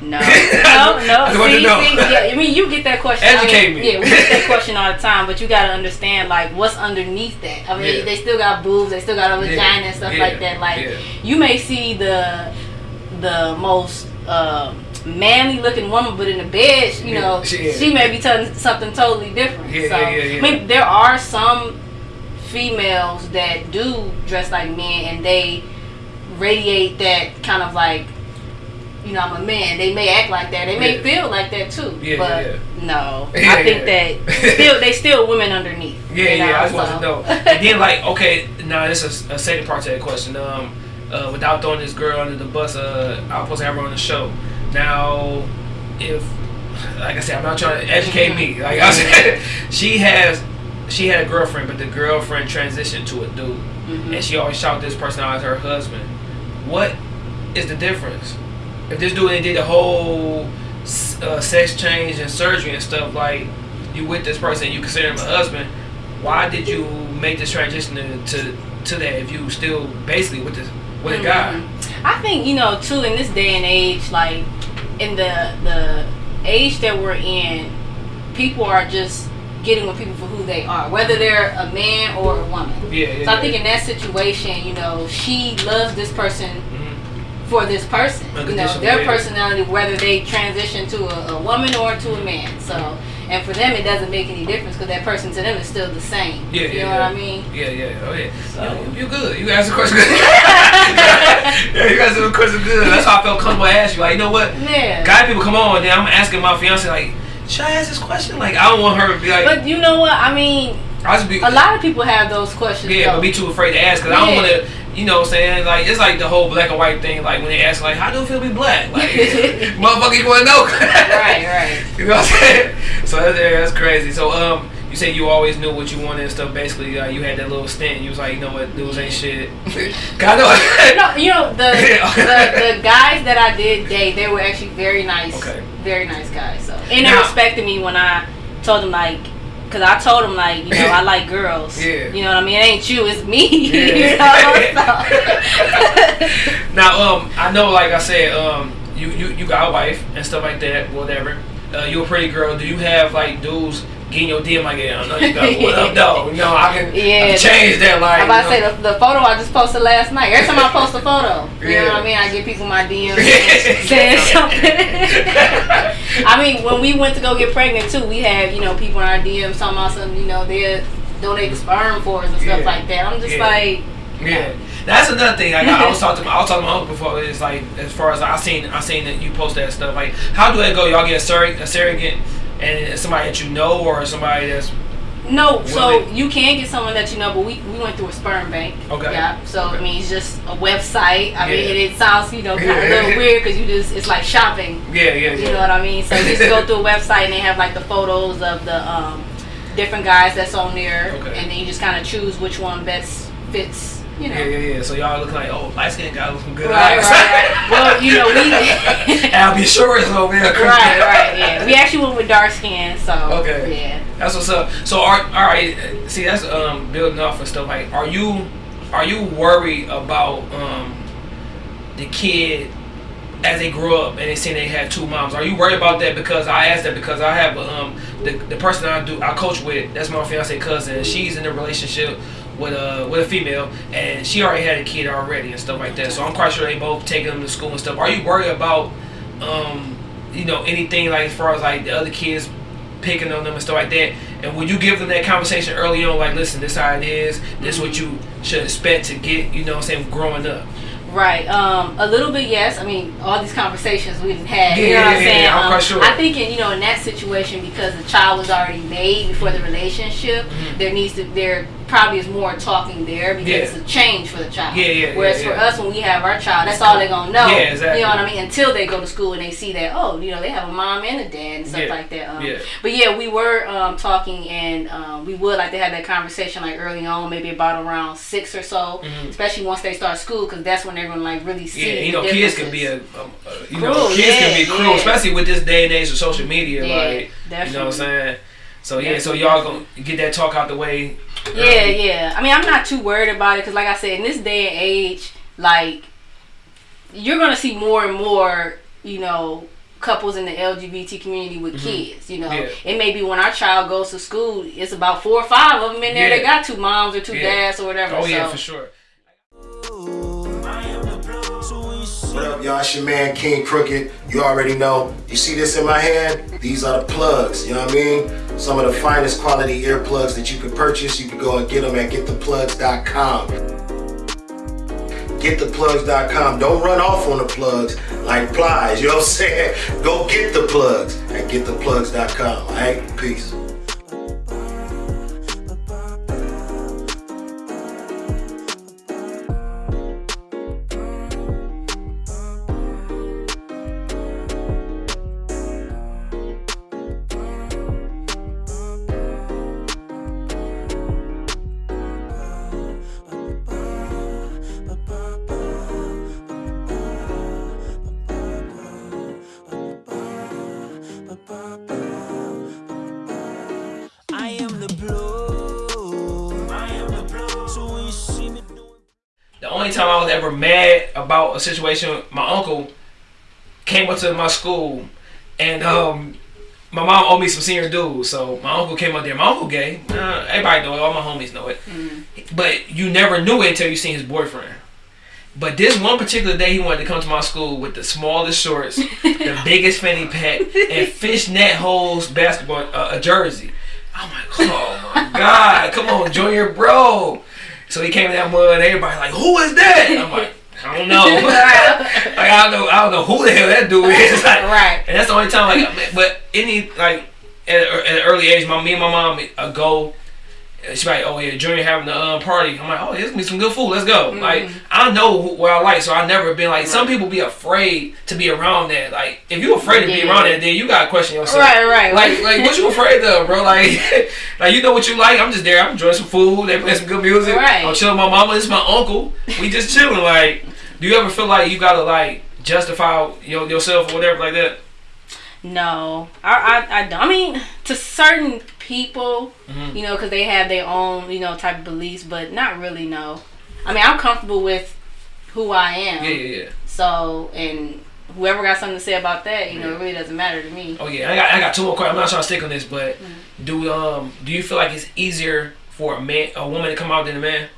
Speaker 3: No, no, no.
Speaker 2: I
Speaker 3: see, see, yeah, I mean, you get that question.
Speaker 2: Educate
Speaker 3: I mean,
Speaker 2: me.
Speaker 3: Yeah, we get that question all the time, but you gotta understand like what's underneath that. I mean,
Speaker 2: Yeah.
Speaker 3: they still got boobs, they still got a
Speaker 2: Yeah,
Speaker 3: vagina and stuff
Speaker 2: yeah,
Speaker 3: like that. Like
Speaker 2: yeah.
Speaker 3: you may see the the most um manly looking woman, but in the bed, you
Speaker 2: Yeah,
Speaker 3: know,
Speaker 2: she-
Speaker 3: she, may be telling something totally different.
Speaker 2: Yeah,
Speaker 3: so
Speaker 2: yeah.
Speaker 3: I mean, there are some females that do dress like men and they radiate that kind of like you know, I'm a man. They may act like that. They may feel like that too.
Speaker 2: Yeah,
Speaker 3: but
Speaker 2: yeah,
Speaker 3: no, I think that still they still women underneath.
Speaker 2: Yeah,
Speaker 3: you know,
Speaker 2: yeah, I just want to
Speaker 3: so.
Speaker 2: know. And then, like, okay, now this is a second part to that question. Um, uh, without throwing this girl under the bus, uh, I was supposed to her on the show. Now, if, like I said, I'm not trying to educate me. Like I said, she has, she had a girlfriend, but the girlfriend transitioned to a dude,
Speaker 3: Mhm.
Speaker 2: and she always shout this person out as her husband. What is the difference? If this dude did the whole uh, sex change and surgery and stuff, like you with this person, you consider him a husband. Why did you make this transition to to, to that if you still basically with this with a guy?
Speaker 3: Mhm. I think you know too in this day and age, like in the the age that we're in, people are just getting with people for who they are, whether they're a man or a woman.
Speaker 2: Yeah, yeah.
Speaker 3: So I
Speaker 2: yeah.
Speaker 3: think in that situation, you know, she loves this person mm-hmm. for this person. You know, their personality, whether they transition to a, a woman or to a man. So, and for them, it doesn't make any difference because that person to them is still the same.
Speaker 2: Yeah,
Speaker 3: you
Speaker 2: yeah,
Speaker 3: know
Speaker 2: yeah.
Speaker 3: what I mean?
Speaker 2: Yeah, yeah, oh yeah.
Speaker 3: So-
Speaker 2: You, you good. You answered the question good. yeah, you answered the question good. That's how I felt comfortable to ask you. Like, you know what?
Speaker 3: Yeah.
Speaker 2: Guy people come on, then I'm asking my fiance like, should I ask this question? Like, I don't want her to be like,
Speaker 3: But you know what? I mean,
Speaker 2: I just be
Speaker 3: a lot of people have those questions.
Speaker 2: yeah,
Speaker 3: though.
Speaker 2: but be too afraid to ask because I don't want to. You know what I'm saying? Like it's like the whole black and white thing. Like when they ask, like, how do you feel be black? Like, motherfucker, you want to know?
Speaker 3: right, right.
Speaker 2: You know what I'm saying? So that's, that's crazy. So um, you say you always knew what you wanted and stuff. Basically, uh, you had that little stint. You was like, you know what, dudes ain't shit. God know.
Speaker 3: No, you know the, the the guys that I did date, they were actually very nice,
Speaker 2: Okay.
Speaker 3: very nice guys. So and they
Speaker 2: Now-
Speaker 3: respected me when I told them like, cause I told him like, you know, I like girls.
Speaker 2: Yeah.
Speaker 3: You know what I mean? It ain't you, it's me.
Speaker 2: Yeah.
Speaker 3: you know. So.
Speaker 2: Now, um, I know, like I said, um, you you you got a wife and stuff like that, whatever. Uh, you a pretty girl. Do you have like dudes getting your DM like, yeah, I know you got what up, though? You know, I can, I
Speaker 3: Yeah.
Speaker 2: can change that. Like,
Speaker 3: I'm about to say the, the photo I just posted last night. Every time I post a photo, you
Speaker 2: Yeah.
Speaker 3: know what I mean? I get people my DMs saying something. I mean, when we went to go get pregnant too, we had you know people in our DMs talking about some you know they're donating sperm for us and stuff
Speaker 2: Yeah.
Speaker 3: like that. I'm just
Speaker 2: Yeah.
Speaker 3: like,
Speaker 2: Yeah, that's another thing. Like, I, I was talking to my, I was talking to my uncle before. It's like as far as I seen, I seen that you post that stuff. Like, how do that go? Y'all get a surrogate, a surrogate, and somebody that you know or somebody that's
Speaker 3: no. So you can get someone that you know, but we, we went through a sperm bank.
Speaker 2: Okay.
Speaker 3: Yeah. So I
Speaker 2: Okay.
Speaker 3: mean, it's just a website. I mean,
Speaker 2: Yeah.
Speaker 3: and it sounds you know kind of a little weird because you just it's like shopping.
Speaker 2: yeah, yeah, yeah.
Speaker 3: You know what I mean? So you just go through a website and they have like the photos of the um, different guys that's on there,
Speaker 2: Okay.
Speaker 3: and then you just kind of choose which one best fits. You know.
Speaker 2: Yeah, yeah, yeah. So y'all look like, oh, light skinned guy with some good
Speaker 3: Right,
Speaker 2: eyes.
Speaker 3: right. Well, you know, we.
Speaker 2: I'll be sure it's over there.
Speaker 3: right, right, yeah. We actually went with dark skin, so.
Speaker 2: Okay.
Speaker 3: Yeah.
Speaker 2: That's what's up. So, are all right. See, that's um building off and stuff. Like, are you are you worried about um the kid as they grow up and they say they had two moms? Are you worried about that? Because I asked that because I have um the the person I do I coach with. That's my fiance cousin. She's in a relationship. With a with a female, and she already had a kid already and stuff like that. So I'm quite sure they both taking them to school and stuff. Are you worried about, um, you know, anything like as far as like the other kids picking on them and stuff like that. And when you give them that conversation early on, like, listen, this how it is, this is what you should expect to get, you know what I'm saying, growing up.
Speaker 3: Right. Um, a little bit, yes. I mean, all these conversations we've had.
Speaker 2: Yeah,
Speaker 3: you know what
Speaker 2: yeah,
Speaker 3: I'm
Speaker 2: yeah,
Speaker 3: saying?
Speaker 2: yeah, I'm
Speaker 3: um,
Speaker 2: quite sure.
Speaker 3: I think, in, you know, in that situation, because the child was already made before the relationship,
Speaker 2: Mm-hmm.
Speaker 3: there needs to there probably is more talking there because
Speaker 2: Yeah.
Speaker 3: it's a change for the child.
Speaker 2: Yeah, yeah,
Speaker 3: Whereas
Speaker 2: yeah,
Speaker 3: for us, when we have our child, that's all they're gonna know.
Speaker 2: Yeah, exactly.
Speaker 3: You know what I mean? Until they go to school and they see that, oh, you know, they have a mom and a dad and stuff like that. Um,
Speaker 2: yeah.
Speaker 3: But yeah, we were um, talking, and um, we would like to have that conversation like early on, maybe about around six or so, especially once they start school, because that's when they're gonna like really see.
Speaker 2: Mm-hmm. Yeah, you know, kids can be a, a, a you know,
Speaker 3: Cruel,
Speaker 2: kids can be cruel, especially with this day and age of social media. Like, you know what I'm saying? So yeah, so y'all gonna get that talk out the way.
Speaker 3: Yeah,
Speaker 2: early.
Speaker 3: yeah. I mean, I'm not too worried about it because, like I said, in this day and age, like you're gonna see more and more, you know, couples in the LGBT community with mm-hmm. kids. You know.
Speaker 2: Yeah.
Speaker 3: it may be when our child goes to school, it's about four or five of them in there.
Speaker 2: Yeah.
Speaker 3: They got two moms or two
Speaker 2: Yeah.
Speaker 3: dads or whatever.
Speaker 2: Oh yeah,
Speaker 3: so.
Speaker 2: for sure.
Speaker 5: What up, y'all? It's your man King Crooked. You already know. You see this in my hand? These are the plugs. You know what I mean? Some of the finest quality earplugs that you can purchase. You can go and get them at gettheplugs.com. Gettheplugs.com. Don't run off on the plugs like flies. You know what I'm saying? Go get the plugs at gettheplugs.com. All right? Peace.
Speaker 2: A situation, my uncle came up to my school, and um, my mom owed me some senior dues, so my uncle came up there. My uncle gay. Uh, everybody know it. All my homies know it. But you never knew it until you seen his boyfriend. But this one particular day, he wanted to come to my school with the smallest shorts, the biggest fanny pack, and fishnet holes basketball uh, a jersey. I'm like, oh my god, come on, Junior, bro. So he came in that mud, and everybody like, who is that? I'm like, I don't know. like I don't know, I don't know who the hell that dude is. Like,
Speaker 3: Right.
Speaker 2: and that's the only time, like, but any like at, at an early age, my me and my mom uh, go. She's like, oh yeah, Junior having the um, party. I'm like, oh, there's gonna be some good food. Let's go. Like, I know who, what I like, so I never been like. Some people be afraid to be around that. Like, if you afraid to be around that, then you gotta question yourself.
Speaker 3: Right, right.
Speaker 2: Like, like what you afraid of, bro? Like, like you know what you like. I'm just there. I'm enjoying some food. They play some good music.
Speaker 3: Right.
Speaker 2: I'm chilling with my mama. Is my uncle. We just chilling. Like, do you ever feel like you gotta like justify your, yourself or whatever like that?
Speaker 3: No, I, I, I don't. I mean, to certain people,
Speaker 2: Mhm.
Speaker 3: you know, because they have their own, you know, type of beliefs, but not really. No, I mean, I'm comfortable with who I am.
Speaker 2: Yeah, yeah, yeah.
Speaker 3: So, and whoever got something to say about that, you know, it really doesn't matter to me.
Speaker 2: Oh yeah, I got I got two more questions. I'm not trying to stick on this, but
Speaker 3: Mm-hmm.
Speaker 2: do um do you feel like it's easier for a man a woman to come out than a man?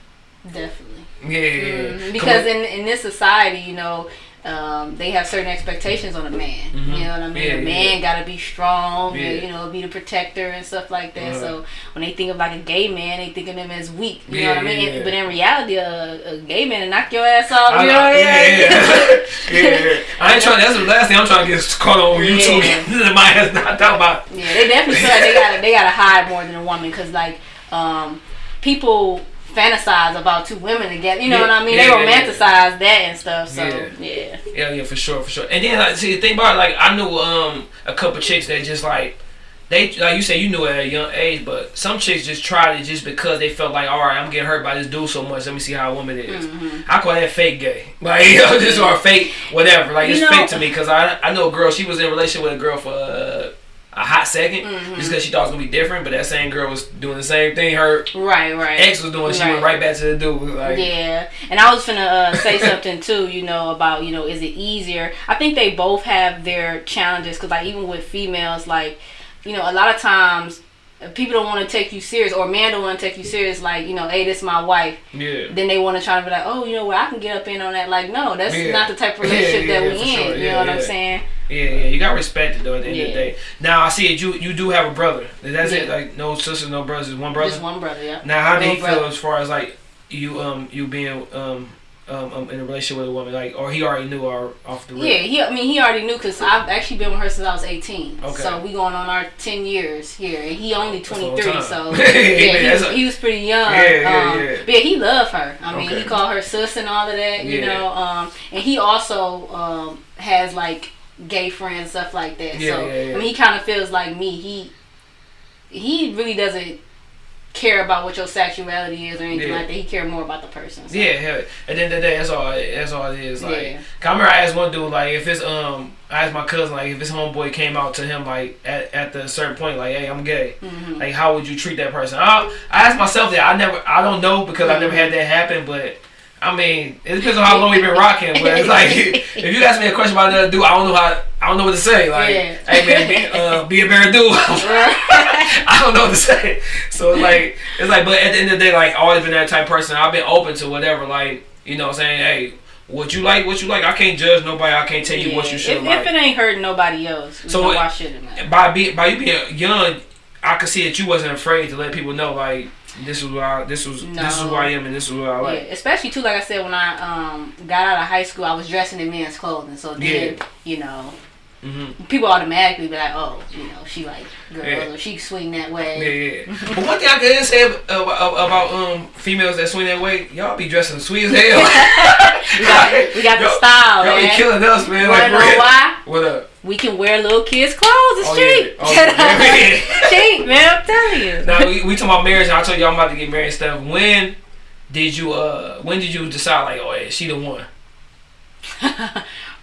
Speaker 3: Definitely.
Speaker 2: Yeah, yeah, yeah.
Speaker 3: Mhm. Because in in this society, you know, um, they have certain expectations on a man.
Speaker 2: Mhm.
Speaker 3: You know what I mean?
Speaker 2: Yeah,
Speaker 3: a
Speaker 2: yeah,
Speaker 3: man got to be strong,
Speaker 2: Yeah.
Speaker 3: and, you know, be the protector and stuff like that.
Speaker 2: Uh-huh.
Speaker 3: So when they think of like a gay man, they think of him as weak. You
Speaker 2: Yeah,
Speaker 3: know what I mean?
Speaker 2: yeah, yeah.
Speaker 3: But in reality, a, a gay man will knock your ass off.
Speaker 2: I
Speaker 3: you
Speaker 2: know-
Speaker 3: know what I mean?
Speaker 2: yeah, yeah, yeah, yeah. I ain't trying. That's the last thing I'm trying to get caught on YouTube.
Speaker 3: Yeah.
Speaker 2: My ass not talking about.
Speaker 3: Yeah, they definitely feel like they gotta they gotta hide more than a woman because like um, people fantasize about two women together. You know
Speaker 2: Yeah,
Speaker 3: what I mean?
Speaker 2: yeah,
Speaker 3: they
Speaker 2: yeah, yeah.
Speaker 3: romanticize that and stuff. So
Speaker 2: Yeah.
Speaker 3: yeah.
Speaker 2: Yeah, for sure, for sure. And then like, see, the thing about it, like I knew um a couple chicks that just like they like you said you knew at a young age, but some chicks just tried it just because they felt like, all right, I'm getting hurt by this dude so much. Let me see how a woman is.
Speaker 3: Mm-hmm.
Speaker 2: I call that fake gay, like you know, just or fake whatever. Like
Speaker 3: You
Speaker 2: it's
Speaker 3: know-
Speaker 2: fake to me because I I know a girl. She was in a relationship with a girl for. Uh, a hot 2nd
Speaker 3: Mm-hmm.
Speaker 2: just because she thought it was gonna be different, but that same girl was doing the same thing her
Speaker 3: Right, right.
Speaker 2: ex was doing. She went right back to the dude. Like,
Speaker 3: Yeah, and I was gonna uh, say something too. You know about you know is it easier? I think they both have their challenges because like even with females, like you know a lot of times people don't want to take you serious or man don't want to take you serious. Like you know, hey, this is my wife.
Speaker 2: yeah.
Speaker 3: Then they want to try to be like, oh, you know what, I can get up in on that. Like, no, that's
Speaker 2: Yeah.
Speaker 3: not the type of relationship
Speaker 2: Yeah,
Speaker 3: that we in.
Speaker 2: sure.
Speaker 3: You
Speaker 2: Yeah,
Speaker 3: know what. I'm saying?
Speaker 2: Yeah, yeah, you got to respect it though. At the end of the day. Now I see it. You you do have a brother. That's it. Like no sisters, no brothers. One brother.
Speaker 3: Just one brother, yeah.
Speaker 2: Now how did he
Speaker 3: brother.
Speaker 2: feel as far as like you um you being um um, um in a relationship with a woman like or he already knew or off the rip?
Speaker 3: Yeah, he. I mean, he already knew because I've actually been with her since I was 18.
Speaker 2: Okay.
Speaker 3: So we going on our 10 years here, and he only
Speaker 2: long
Speaker 3: 23. So
Speaker 2: Yeah,
Speaker 3: yeah, he was,
Speaker 2: a-
Speaker 3: he was pretty young.
Speaker 2: Yeah, yeah,
Speaker 3: um,
Speaker 2: yeah.
Speaker 3: But yeah, he loved her. I mean,
Speaker 2: Okay.
Speaker 3: he called her sis and all of that. You
Speaker 2: Yeah.
Speaker 3: know, um, and he also um has like gay friends stuff like that.
Speaker 2: Yeah,
Speaker 3: so
Speaker 2: yeah, yeah.
Speaker 3: I mean, he kind of feels like me. He he really doesn't care about what your sexuality is or anything
Speaker 2: Yeah.
Speaker 3: like that. He care more about the person. So.
Speaker 2: Yeah, hell, at the end of the day, that's all. That's all it is. Like,
Speaker 3: Yeah.
Speaker 2: I remember I asked one dude, like, if it's um, I asked my cousin, like, if his homeboy came out to him, like, at, at the certain point, like, hey, I'm gay,
Speaker 3: Mm-hmm.
Speaker 2: like, how would you treat that person? I, I asked myself that. I never, I don't know because I never had that happen, but. I mean, it depends on how long we've been rocking, but it's like if you ask me a question about another dude, I don't know how, I don't know what to say. Like,
Speaker 3: Yeah.
Speaker 2: hey man, be, uh, be a better dude. I don't know what to say. So it's like it's like, but at the end of the day, like I've always been that type of person. I've been open to whatever. Like you know, what I'm saying, hey, what you like, what you like. I can't judge nobody. I can't tell you what you should
Speaker 3: if,
Speaker 2: like.
Speaker 3: if it ain't hurting nobody else,
Speaker 2: So
Speaker 3: so
Speaker 2: it-
Speaker 3: why should it matter?
Speaker 2: by be, by you being young, I could see that you wasn't afraid to let people know like this is I this was this is who I am and this is what I
Speaker 3: Yeah, especially too, like I said, when I um got out of high school, I was dressing in men's clothing. So then,
Speaker 2: Yeah.
Speaker 3: you know,
Speaker 2: hmm
Speaker 3: people automatically be like, oh, you know, she like girl,
Speaker 2: Yeah.
Speaker 3: or she swing that
Speaker 2: Yeah,
Speaker 3: way.
Speaker 2: yeah. but one thing I can say about, about um females that swing that way, y'all be dressing sweet as hell.
Speaker 3: We got, we got the style,
Speaker 2: Y'all be killing us, man.
Speaker 3: You
Speaker 2: Like,
Speaker 3: know why?
Speaker 2: What up?
Speaker 3: We can wear little kids' clothes. It's
Speaker 2: Oh,
Speaker 3: cheap.
Speaker 2: yeah. Oh, yeah.
Speaker 3: cheap, man. I'm telling you.
Speaker 2: Now we, we talking about marriage. And I told you I'm about to get married and stuff. When did you uh when did you decide like oh yeah she the one?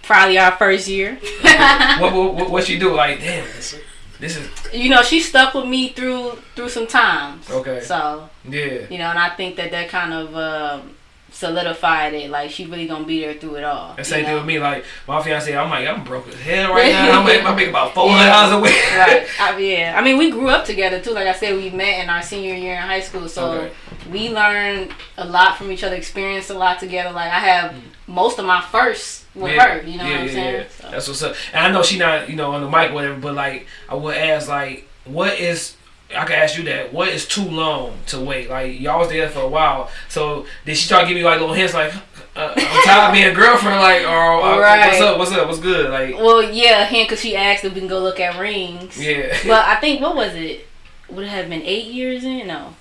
Speaker 3: Probably our first year.
Speaker 2: what, what what what she do like damn this, this is
Speaker 3: you know, she stuck with me through through some times.
Speaker 2: Okay.
Speaker 3: So
Speaker 2: yeah
Speaker 3: you know, and I think that that kind of um, solidified it. Like she really gonna be there through it all.
Speaker 2: And
Speaker 3: you
Speaker 2: same thing with me, like my fiance, I'm like, I'm broke as hell right now. I'm making, I'm making about four hundred dollars a week.
Speaker 3: right. I, yeah. I mean, we grew up together too. Like I said, we met in our senior year in high school, so
Speaker 2: Okay.
Speaker 3: we learned a lot from each other, experienced a lot together. Like I have most of my first with her. You know what I'm saying? Yeah. So-
Speaker 2: That's what's up. And I know she not, you know, on the mic, whatever. But like, I would ask, like, what is? I could ask you that. What is too long to wait? Like, y'all was together for a while. So did she start giving you like little hints, like, uh, I'm tired of being a girlfriend, like, or uh,
Speaker 3: Right.
Speaker 2: what's up? What's up? What's good? Like,
Speaker 3: Well, yeah, him because she asked if we can go look at rings.
Speaker 2: yeah.
Speaker 3: But I think what was it? Would it have been eight years in? No.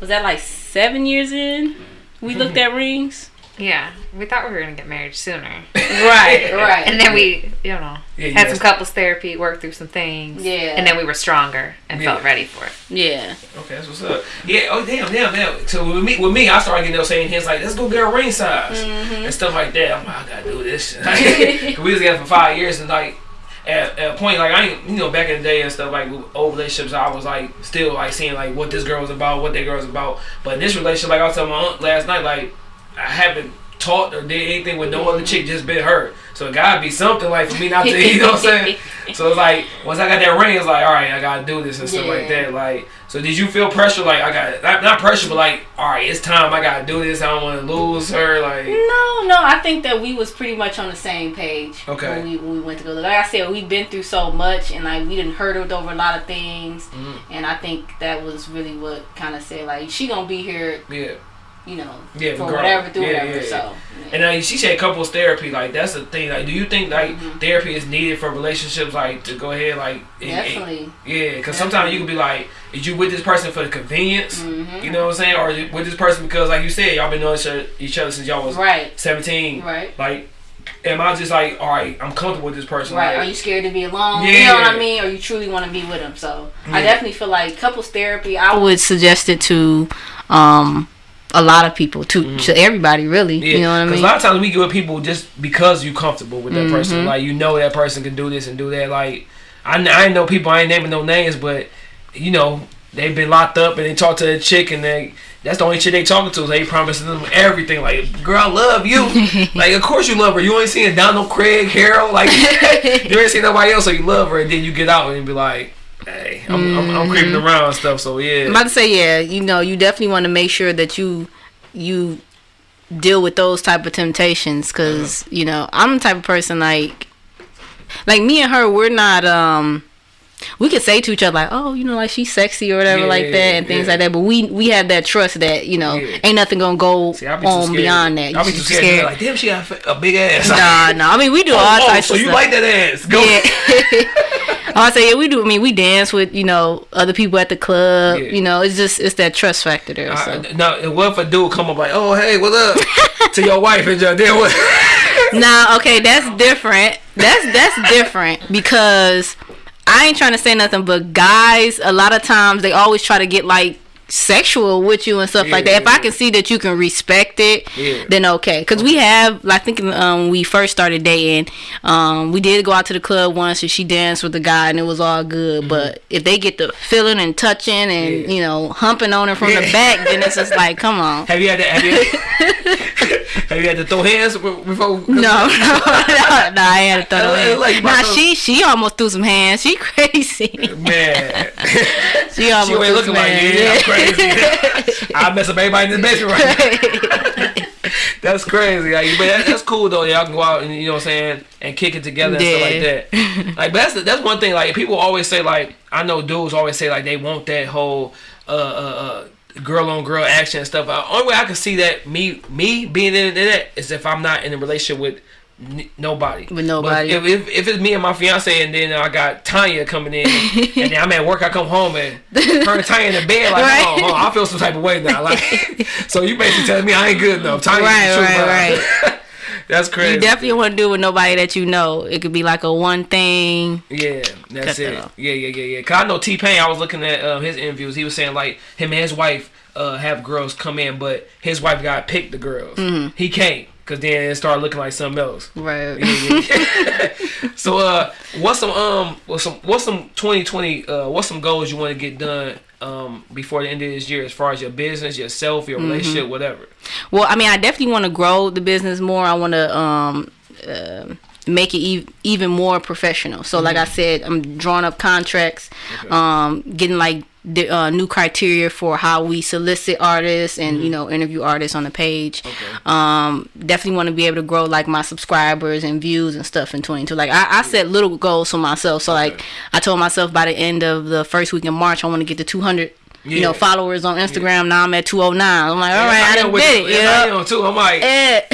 Speaker 3: Was that like seven years in? We looked at rings.
Speaker 4: Yeah, we thought we were gonna get married sooner,
Speaker 3: Right, right.
Speaker 4: and then we, you know,
Speaker 2: Yeah,
Speaker 4: had
Speaker 2: guys-
Speaker 4: some couples therapy, worked through some things,
Speaker 3: Yeah.
Speaker 4: and then we were stronger and
Speaker 2: Yeah.
Speaker 4: felt ready for it.
Speaker 3: yeah.
Speaker 2: Okay, that's what's up. Yeah. Oh damn, damn, damn. So with me, with me, I started getting those saying hints like, let's go get a ring size mm-hmm. and stuff like that. I'm like, I gotta do this. we was together for five years and like. At, at a point, like I ain't, you know, back in the day and stuff, like with old relationships, I was like still like seeing like what this girl was about, what that girl was about. But in this relationship, like I was telling my aunt last night, like I haven't talked or did anything with no other chick, just been her. So it gotta be something like for me not to, you know what I'm saying? So it's like once I got that ring, it's like all right, I gotta do this and stuff like that. Like, so did you feel pressure? Like I got not, not pressure, but like all right, it's time. I gotta do this. I don't want to lose her. Like
Speaker 3: No, no, I think that we was pretty much on the same page.
Speaker 2: Okay.
Speaker 3: When we, when we went to go. Like I said, we've been through so much, and like we didn't hurdled over a lot of things,
Speaker 2: Mm-hmm.
Speaker 3: and I think that was really what kind of said like she gonna be here,
Speaker 2: yeah.
Speaker 3: You know,
Speaker 2: Yeah,
Speaker 3: for
Speaker 2: regardless.
Speaker 3: whatever through
Speaker 2: Yeah,
Speaker 3: whatever.
Speaker 2: yeah, yeah.
Speaker 3: So.
Speaker 2: And uh, she said couples therapy, like that's the thing. Like, do you think like
Speaker 3: Mm-hmm.
Speaker 2: therapy is needed for relationships? Like to go ahead, like and- and-
Speaker 3: Definitely.
Speaker 2: yeah, because sometimes you can be like, is you with this person for the convenience?
Speaker 3: Mm-hmm.
Speaker 2: You know what I'm saying? Or with this person because, like you said, y'all been knowing each other, each other since y'all was
Speaker 3: Right.
Speaker 2: 17.
Speaker 3: Right.
Speaker 2: Like, am I just like, all right, I'm comfortable with this person?
Speaker 3: Right.
Speaker 2: Like,
Speaker 3: Are you scared to be alone?
Speaker 2: Yeah.
Speaker 3: You know what I mean? Or you truly want to be with them? So I definitely feel like couples therapy. I would suggest it to um a lot of people, to to everybody really.
Speaker 2: Yeah,
Speaker 3: You know what I
Speaker 2: 'cause
Speaker 3: mean?
Speaker 2: a lot of times we get with people just because you comfortable with that
Speaker 3: Mm-hmm.
Speaker 2: person. Like you know that person can do this and do that. Like I, I know people. I ain't naming no names, but you know they've been locked up and they talk to a chick and they. That's the only chick they talking to. Is they promising them everything. Like, girl, I love you. like, of course you love her. You ain't seen Donald Craig, Harold. Like, you ain't seen nobody else, so you love her. And then you get out and be like, hey, I'm, I'm, I'm creeping
Speaker 3: Mm-hmm.
Speaker 2: around and stuff. So yeah,
Speaker 3: I'm about to say, yeah, you know, you definitely want to make sure that you you deal with those type of temptations because
Speaker 2: Uh-huh.
Speaker 3: you know I'm the type of person like like me and her, we're not um. We could say to each other like, "Oh, you know, like she's sexy or whatever,
Speaker 2: Yeah,
Speaker 3: like that, and things
Speaker 2: yeah.
Speaker 3: like that." But we we have that trust that you know
Speaker 2: Yeah.
Speaker 3: ain't nothing gonna go
Speaker 2: See, be
Speaker 3: on
Speaker 2: scared.
Speaker 3: beyond that.
Speaker 2: I be
Speaker 3: You
Speaker 2: too
Speaker 3: just
Speaker 2: scared. Like, damn, she got a big ass.
Speaker 3: Nah, nah. I mean, we do oh, all
Speaker 2: oh,
Speaker 3: types
Speaker 2: so you
Speaker 3: stuff.
Speaker 2: like that ass? Go.
Speaker 3: Yeah. Oh, I say yeah, we do. I mean, we dance with you know other people at the club. You know, it's just it's that trust factor there. So.
Speaker 2: I, now, what if a dude come up like, oh, hey, what's up? to your wife and your then what?
Speaker 3: Nah, okay, that's different. That's that's different because I ain't trying to say nothing, but guys, a lot of times they always try to get like sexual with you and stuff like
Speaker 2: Yeah,
Speaker 3: that. If I can see that you can respect it,
Speaker 2: Yeah.
Speaker 3: then okay. Because we have, I think um, we first started dating, um, we did go out to the club once and she danced with the guy and it was all good. But if they get the feeling and touching and
Speaker 2: Mm-hmm. Yeah.
Speaker 3: you know humping on her from the back, then it's just like, come on.
Speaker 2: have you had that? have you, have you had to throw hands before?
Speaker 3: No, no, no, no, I had to throw hands.
Speaker 2: like,
Speaker 3: Nah, she she almost threw some hands. She crazy.
Speaker 2: Man,
Speaker 3: She almost
Speaker 2: she
Speaker 3: threw
Speaker 2: looking
Speaker 3: some
Speaker 2: like
Speaker 3: hands.
Speaker 2: yeah, I'm crazy. I mess up everybody in the basement right now. That's crazy. Like, but that, that's cool though. Y'all can go out and you know what I'm saying and kick it together and stuff like that. Like, that's that's one thing. Like, people always say like I know dudes always say like they want that whole uh uh. uh girl on girl action and stuff. Uh, only way I can see that me me being in that is if I'm not in a relationship with n- nobody.
Speaker 3: With nobody.
Speaker 2: But if, if if it's me and my fiance and then I got Tanya coming in and then I'm at work, I come home and turn Tanya in the bed like,
Speaker 3: Right.
Speaker 2: hold on, I feel some type of way now. Like, so you basically telling me I ain't good enough. Tanya,
Speaker 3: Right,
Speaker 2: right,
Speaker 3: right,
Speaker 2: That's crazy.
Speaker 3: You definitely want to do it with nobody that you know. It could be like a one thing.
Speaker 2: Yeah, that's
Speaker 3: that
Speaker 2: it. Yeah, yeah, yeah, yeah. Cause I know T-Pain. I was looking at uh, his interviews. He was saying like him and his wife uh, have girls come in, but his wife got picked the girls.
Speaker 3: Mm-hmm.
Speaker 2: He can't Cause then it started looking like something else.
Speaker 3: Right.
Speaker 2: Yeah, yeah. so uh, what's some um, what's some what's some 2020 uh, what's some goals you want to get done um before the end of this year as far as your business, yourself, your relationship, whatever.
Speaker 3: Well, I mean, I definitely want to grow the business more. I want to um, uh, make it e- even more professional. So, like I said, I'm drawing up contracts, um, getting like the, uh, new criteria for how we solicit artists and you know interview artists on the page. Um, definitely want to be able to grow like my subscribers and views and stuff in 22. Like I, I set little goals for myself. So like I told myself by the end of the first week in March, I want to get to 200. You know, followers on Instagram. Now I'm at 209. I'm like, all right,
Speaker 2: Yeah,
Speaker 3: I
Speaker 2: am
Speaker 3: done did it.
Speaker 2: Yeah, I
Speaker 3: Yeah.
Speaker 2: am too. I'm like,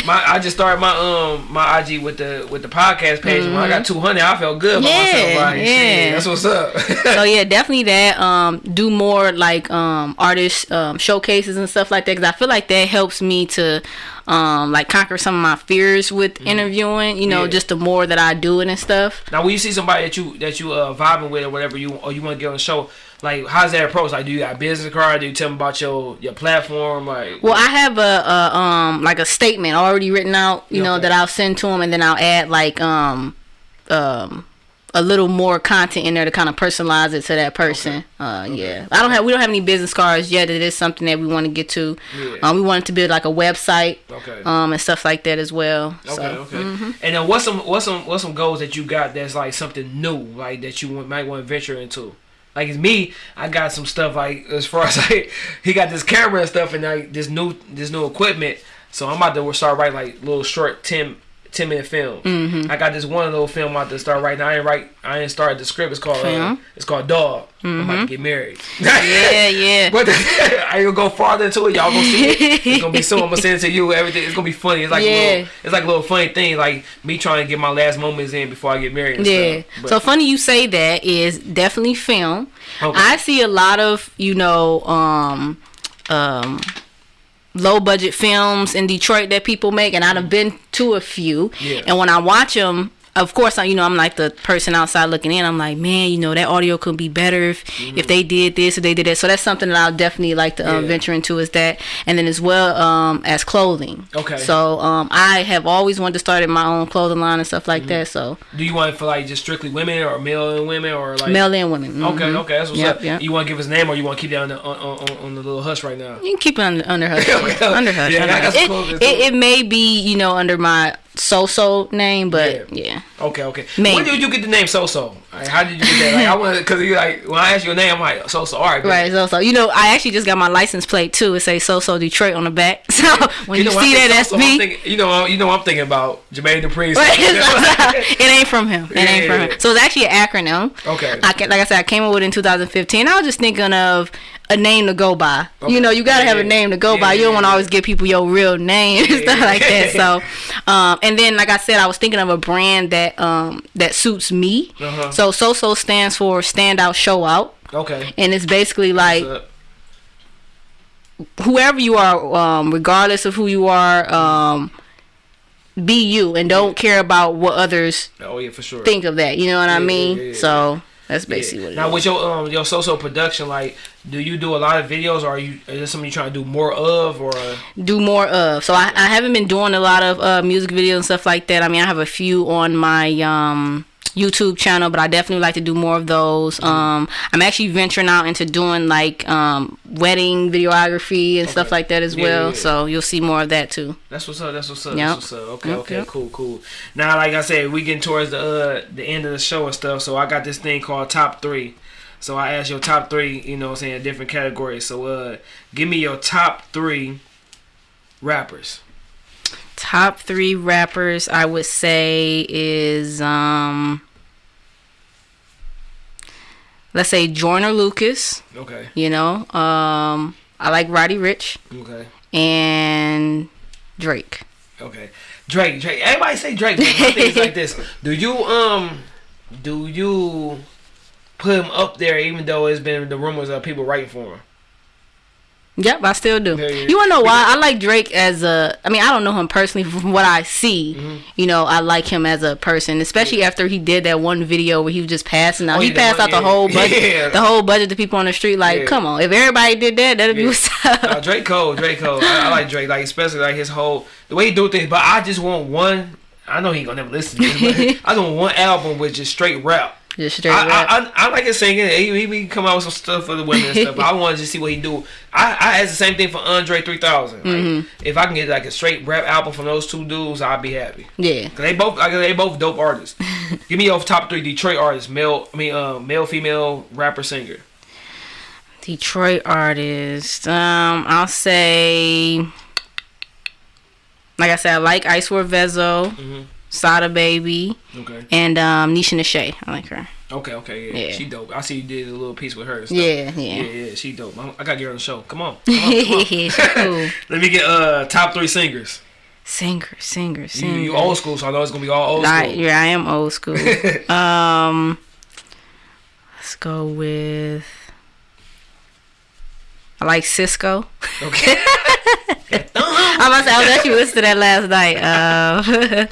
Speaker 2: my I just started my um my IG with the with the podcast page. and When I got 200, I felt good about
Speaker 3: Mm-hmm. Yeah,
Speaker 2: myself. Like,
Speaker 3: yeah.
Speaker 2: shit, that's what's up.
Speaker 3: so yeah, definitely that. Um, do more like um artist um showcases and stuff like that because I feel like that helps me to um like conquer some of my fears with interviewing. You know,
Speaker 2: Mm-hmm. Yeah.
Speaker 3: just the more that I do it and stuff.
Speaker 2: Now, when you see somebody that you that you uh vibing with or whatever you or you want to get on the show, like how's that approach? Like, do you got a business card? Do you tell them about your your platform? Like,
Speaker 3: Well, I have a, a um like a statement already written out, you know, that I'll send to them, and then I'll add like um um a little more content in there to kind of personalize it to that person. Uh, yeah, I don't have we don't have any business cards yet. It is something that we want to get to.
Speaker 2: Yeah.
Speaker 3: Um, we wanted to build like a website,
Speaker 2: Okay.
Speaker 3: um, and stuff like that as well.
Speaker 2: Okay,
Speaker 3: so,
Speaker 2: okay.
Speaker 3: mhm.
Speaker 2: And then what's some what's some what's some goals that you got that's like something new, like that you want, might want to venture into? Like it's me, I got some stuff like as far as like he got this camera and stuff and like this new this new equipment. So I'm about to start writing like little short 10, 10 minute film.
Speaker 3: Mm-hmm.
Speaker 2: I got this one little film out to start right now. I ain't write I ain't started the script. It's called uh, it's called Dog. I'm about to get married.
Speaker 3: Mm-hmm. Yeah, yeah.
Speaker 2: But I gonna go farther into it. Y'all gonna see it. It's gonna be soon. I'm gonna send it to you. Everything. It's gonna be funny. It's like a
Speaker 3: Yeah.
Speaker 2: little. It's like a little funny thing. Like me trying to get my last moments in before I get married. And
Speaker 3: Yeah. So funny you say that is definitely film.
Speaker 2: Okay.
Speaker 3: I see a lot of, you know, um um low budget films in Detroit that people make and I've been to a few.
Speaker 2: Yeah.
Speaker 3: And when I watch them of course, I, you know, I'm like the person outside looking in. I'm like, man, you know, that audio could be better if, if they did this or they did that. So that's something that I'll definitely like to um,
Speaker 2: Mm-hmm. Yeah.
Speaker 3: venture into is that, and then as well um, as clothing.
Speaker 2: Okay.
Speaker 3: So um, I have always wanted to start in my own clothing line and stuff
Speaker 2: Mm-hmm.
Speaker 3: like that. So
Speaker 2: do you want it for like just strictly women or male and women or like
Speaker 3: male and women.
Speaker 2: Okay,
Speaker 3: Mhm.
Speaker 2: okay, that's what's
Speaker 3: Yep,
Speaker 2: up.
Speaker 3: yep.
Speaker 2: You want to give us a name or you want to keep that on the on, on, on the little hush right now?
Speaker 3: You can keep it under, under hush.
Speaker 2: Okay.
Speaker 3: under hush.
Speaker 2: Yeah,
Speaker 3: under
Speaker 2: I got
Speaker 3: hush.
Speaker 2: some
Speaker 3: It,
Speaker 2: clothing,
Speaker 3: it, it may be, you know, under my so-so name, but yeah.
Speaker 2: Okay, okay.
Speaker 3: Maybe.
Speaker 2: When did you get the name So So? How did you get that? Like, I want because you like when I ask your name, I'm like So So. All right,
Speaker 3: Right, so so you know, I actually just got my license plate too. It say so so Detroit on the back. So when you,
Speaker 2: know,
Speaker 3: see that, that's me.
Speaker 2: thinking- you know, you know, what I'm thinking about Jermaine Dupri.
Speaker 3: It ain't from him. It ain't from
Speaker 2: Yeah.
Speaker 3: him. So it's actually an acronym.
Speaker 2: Okay.
Speaker 3: I can, like I said, I came up with it in 2015. I was just thinking of a name to go by.
Speaker 2: Okay.
Speaker 3: You know, you gotta
Speaker 2: Yeah,
Speaker 3: have a name to go
Speaker 2: Yeah,
Speaker 3: by. You don't want to always give people your real name and stuff like that. So, um, and then like I said, I was thinking of a brand that um that suits me.
Speaker 2: Uh-huh.
Speaker 3: So SoSo stands for Stand Out Show Out,
Speaker 2: Okay.
Speaker 3: and it's basically like whoever you are, um, regardless of who you are, um, be you and don't care about what others
Speaker 2: oh yeah, for sure.
Speaker 3: think of that. You know what I mean? so that's
Speaker 2: Yeah.
Speaker 3: basically what it
Speaker 2: now
Speaker 3: is.
Speaker 2: with your um your social production, like, do you do a lot of videos, or are you is this something you're trying to do more of, or
Speaker 3: do more of. So I, I haven't been doing a lot of uh, music videos and stuff like that. I mean, I have a few on my um, YouTube channel, but I definitely like to do more of those.
Speaker 2: Mm-hmm.
Speaker 3: Um, I'm actually venturing out into doing like um, wedding videography and stuff like that as
Speaker 2: Yeah,
Speaker 3: well.
Speaker 2: yeah, yeah.
Speaker 3: So you'll see more of that too.
Speaker 2: that's what's up. That's what's up.
Speaker 3: Yep.
Speaker 2: That's what's up. Okay,
Speaker 3: Yep,
Speaker 2: okay,
Speaker 3: yep.
Speaker 2: cool, cool. Now, like I said, we getting towards the uh the end of the show and stuff. So I got this thing called top three. So I asked your top three, you know, what I'm saying different categories. So uh, give me your top three rappers.
Speaker 3: Top three rappers I would say is um, let's say Joyner Lucas.
Speaker 2: Okay.
Speaker 3: You know, um, I like Roddy Ricch
Speaker 2: Okay.
Speaker 3: and Drake.
Speaker 2: Okay. Drake, Drake. Everybody say Drake. But my thing is like this. Do you um do you put him up there even though it's been the rumors of people writing for him?
Speaker 3: Yep, I still do.
Speaker 2: Yeah, yeah.
Speaker 3: You wanna know why? I like Drake as a. I mean, I don't know him personally. From what I see,
Speaker 2: Mm-hmm.
Speaker 3: you know, I like him as a person, especially after he did that one video where he was just passing out.
Speaker 2: Oh,
Speaker 3: he
Speaker 2: yeah,
Speaker 3: passed out the whole budget,
Speaker 2: Yeah.
Speaker 3: the whole budget to people on the street. Like,
Speaker 2: Yeah.
Speaker 3: come on, if everybody did that, that'd be
Speaker 2: Yeah.
Speaker 3: what's up.
Speaker 2: Uh, Drake Cole, Drake Cole. I, I like Drake, like especially like his whole the way he do things. But I just want one. I know he ain't gonna never listen to this, but I just want one album with just straight rap.
Speaker 3: Just straight
Speaker 2: I. I, I, I like his singing. He, he be come out with some stuff for the women and stuff. But I want to just see what he do. I, I asked the same thing for Andre 3000. Like,
Speaker 3: Mm-hmm.
Speaker 2: If I can get like a straight rap album from those two dudes, I'd be happy.
Speaker 3: yeah.
Speaker 2: Cause they both, like, they both dope artists. Give me your top three Detroit artists, male, I mean, uh, male, female, rapper, singer.
Speaker 3: Detroit artist. Um, I'll say, like I said, I like Icewear Vezzo,
Speaker 2: Mm-hmm.
Speaker 3: Sada Baby,
Speaker 2: Okay.
Speaker 3: and um, Nisha Nashay. I like her.
Speaker 2: Okay, okay, yeah.
Speaker 3: Yeah.
Speaker 2: She dope. I see you did a little piece with her.
Speaker 3: Yeah,
Speaker 2: Yeah,
Speaker 3: yeah.
Speaker 2: yeah, she dope. I'm- I gotta get her on the show. Come on. Come on, come on.
Speaker 3: Cool.
Speaker 2: Let me get uh top three singers.
Speaker 3: Singer, singer,
Speaker 2: You,
Speaker 3: singer.
Speaker 2: you old school, so I know it's gonna be all old
Speaker 3: Like,
Speaker 2: school.
Speaker 3: yeah, I am old school. um, let's go with. I like Sisqó.
Speaker 2: Okay.
Speaker 3: I must. I was actually listening to that last night. Uh,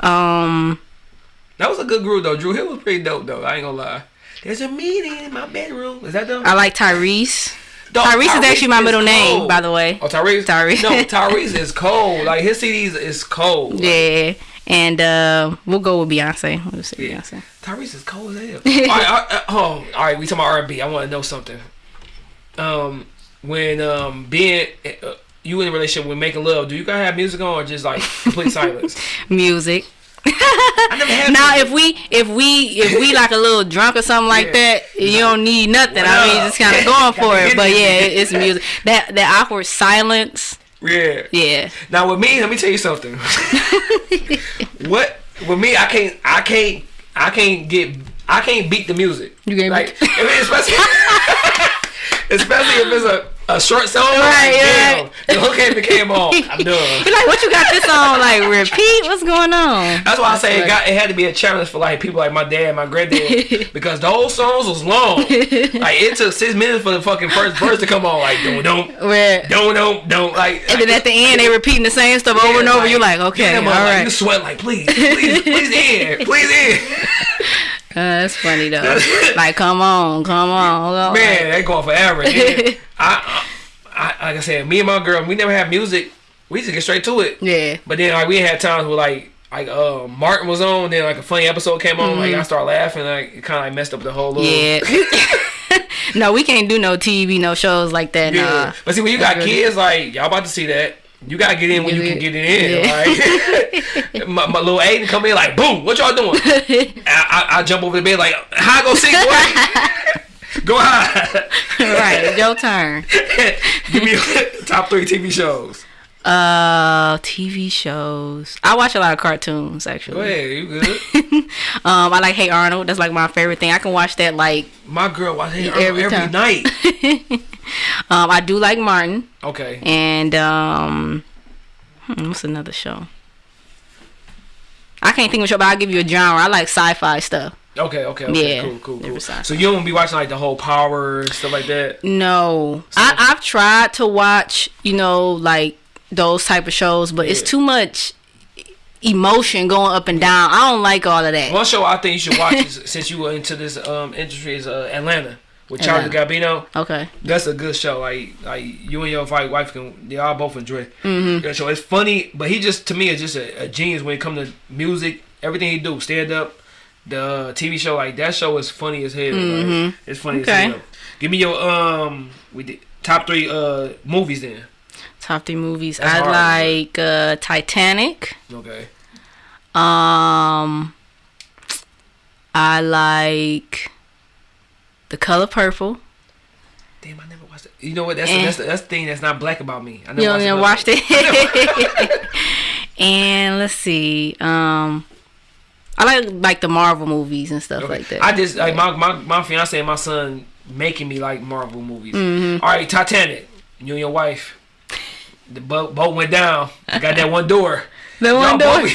Speaker 3: um,
Speaker 2: That was a good group though. Dru Hill was pretty dope though. I ain't gonna lie. There's a meeting in my bedroom. Is that them?
Speaker 3: I like Tyrese.
Speaker 2: Dog,
Speaker 3: Tyrese is actually my middle name, by the way.
Speaker 2: Oh, Tyrese.
Speaker 3: Tyrese.
Speaker 2: No, Tyrese is cold. Like his CDs is cold. Like,
Speaker 3: Yeah, and uh, we'll go with Beyonce. We'll say
Speaker 2: Yeah.
Speaker 3: Beyonce.
Speaker 2: Tyrese is cold as hell. all right, uh, oh, all right. We talking about R&B. I want to know something. Um, when um being uh, you in a relationship with making love, do you gotta have music on or just like complete silence?
Speaker 3: Music.
Speaker 2: I never had.
Speaker 3: Now, if we if we if we like a little drunk or something like
Speaker 2: Yeah.
Speaker 3: that, you don't need nothing. I mean, just kind of going for it. But yeah, it- it's music. That that awkward silence.
Speaker 2: yeah.
Speaker 3: Yeah.
Speaker 2: Now with me, let me tell you something. what with me, I can't, I can't, I can't get, I can't beat the music.
Speaker 3: You can't
Speaker 2: like,
Speaker 3: beat-
Speaker 2: especially, especially if it's a, a short song.
Speaker 3: Right,
Speaker 2: like,
Speaker 3: right.
Speaker 2: damn, the hook ain't came on. I'm done.
Speaker 3: You're like, what you got this on? Like repeat? What's going on?
Speaker 2: That's why I say it got it had to be a challenge for like people like my dad, and my granddad, because those songs was long. like it took six minutes for the fucking first verse to come on. Like don't don't
Speaker 3: Where
Speaker 2: don't don't don't like.
Speaker 3: and then at the end they repeating the same stuff over and over. You're like, okay,
Speaker 2: yeah,
Speaker 3: all
Speaker 2: like,
Speaker 3: right.
Speaker 2: you sweat like please, please, please in, please in.
Speaker 3: Uh, that's funny though. like, come on, come on.
Speaker 2: Man, that going forever. Then I, I, like I said, me and my girl, we never had music. We just get straight to it.
Speaker 3: Yeah.
Speaker 2: But then like we had times where like like uh Martin was on, then like a funny episode came on, like I started laughing, like it kind of like messed up the whole little.
Speaker 3: Mm-hmm. Yeah. no, we can't do no TV, no shows like that.
Speaker 2: Yeah.
Speaker 3: Nah.
Speaker 2: But see, when you got kids, like y'all about to see that. You gotta get in when you can get it in.
Speaker 3: Yeah.
Speaker 2: Like, my, my little Aiden come in like, boom, what y'all doing? I, I, I jump over the bed like, how I go sing, boy? go high.
Speaker 3: right, it's your turn.
Speaker 2: Give me top three TV shows.
Speaker 3: Uh, TV shows. I watch a lot of cartoons actually.
Speaker 2: Go ahead, you good?
Speaker 3: Um, I like Hey Arnold. That's like my favorite thing. I can watch that like.
Speaker 2: My girl watches it
Speaker 3: Every
Speaker 2: every, every night.
Speaker 3: Um, I do like Martin
Speaker 2: Okay.
Speaker 3: and um, hmm, what's another show? I can't think of a show, but I'll give you a genre. I like sci-fi stuff.
Speaker 2: Okay, okay, okay.
Speaker 3: Yeah,
Speaker 2: Cool, cool, cool. So you don't be watching like the whole power stuff like that?
Speaker 3: No, I, I've tried to watch, you know, like those type of shows, but it's too much emotion going up and down. I don't like all of that.
Speaker 2: One show I think you should watch is, since you were into this um industry is uh, Atlanta with Childish Gambino.
Speaker 3: Okay.
Speaker 2: That's a good show. Like like you and your wife wife can they all both enjoy mm-hmm. that show. It's funny, but he just to me is just a, a genius when it comes to music. Everything he do, stand up, the TV show like that show is funny as hell. Like, it's funny
Speaker 3: Okay.
Speaker 2: as hell. Give me your um we did top three uh movies then.
Speaker 3: Top three movies.
Speaker 2: That's
Speaker 3: I
Speaker 2: hard,
Speaker 3: like uh, Titanic.
Speaker 2: Okay.
Speaker 3: Um, I like The Color Purple.
Speaker 2: Damn, I never watched it. You know what? That's
Speaker 3: Eh.
Speaker 2: the, that's the, that's the thing that's not black about me. I never
Speaker 3: You
Speaker 2: watched
Speaker 3: know,
Speaker 2: it.
Speaker 3: watched it. and let's see. Um, I like like the Marvel movies and stuff
Speaker 2: Okay.
Speaker 3: like that.
Speaker 2: I just like my, my my fiance and my son making me like Marvel movies.
Speaker 3: Mm-hmm.
Speaker 2: All right, Titanic. You and your wife. The boat boat went down. Got that one door.
Speaker 3: The one door.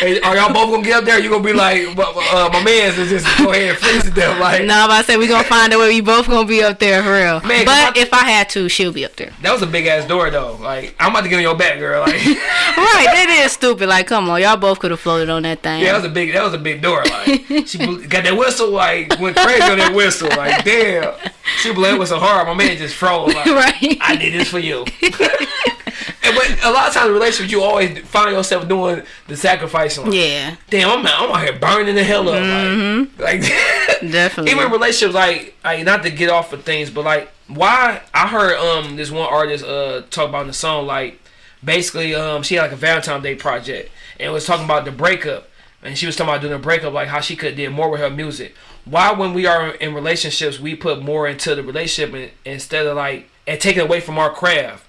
Speaker 2: hey, are y'all both gonna get up there? You gonna be like, uh, my man's is just go ahead and freeze it there, like.
Speaker 3: No, about to say we gonna find a way. We both gonna be up there for real.
Speaker 2: Man,
Speaker 3: but
Speaker 2: on.
Speaker 3: if I had to, she'll be up there.
Speaker 2: That was a big ass door though. Like I'm about to get on your back, girl. Like
Speaker 3: right, that is stupid. Like, come on, y'all both could have floated on that thing.
Speaker 2: yeah, that was a big that was a big door. Like she got that whistle. Like went crazy on that whistle. Like damn, she blew it was so hard. My man just froze. Like,
Speaker 3: right.
Speaker 2: I did this for you. and but a lot of times in relationships, you always find yourself doing the sacrifice. Like,
Speaker 3: yeah,
Speaker 2: Damn, I'm out, I'm out here burning the hell up. Like, like
Speaker 3: definitely.
Speaker 2: even relationships, like, like not to get off of things, but like, why? I heard um this one artist uh talk about in the song like, basically um she had like a Valentine's Day project and was talking about the breakup, and she was talking about doing a breakup, like how she could did more with her music. Why, when we are in relationships, we put more into the relationship and, instead of like and taking away from our craft.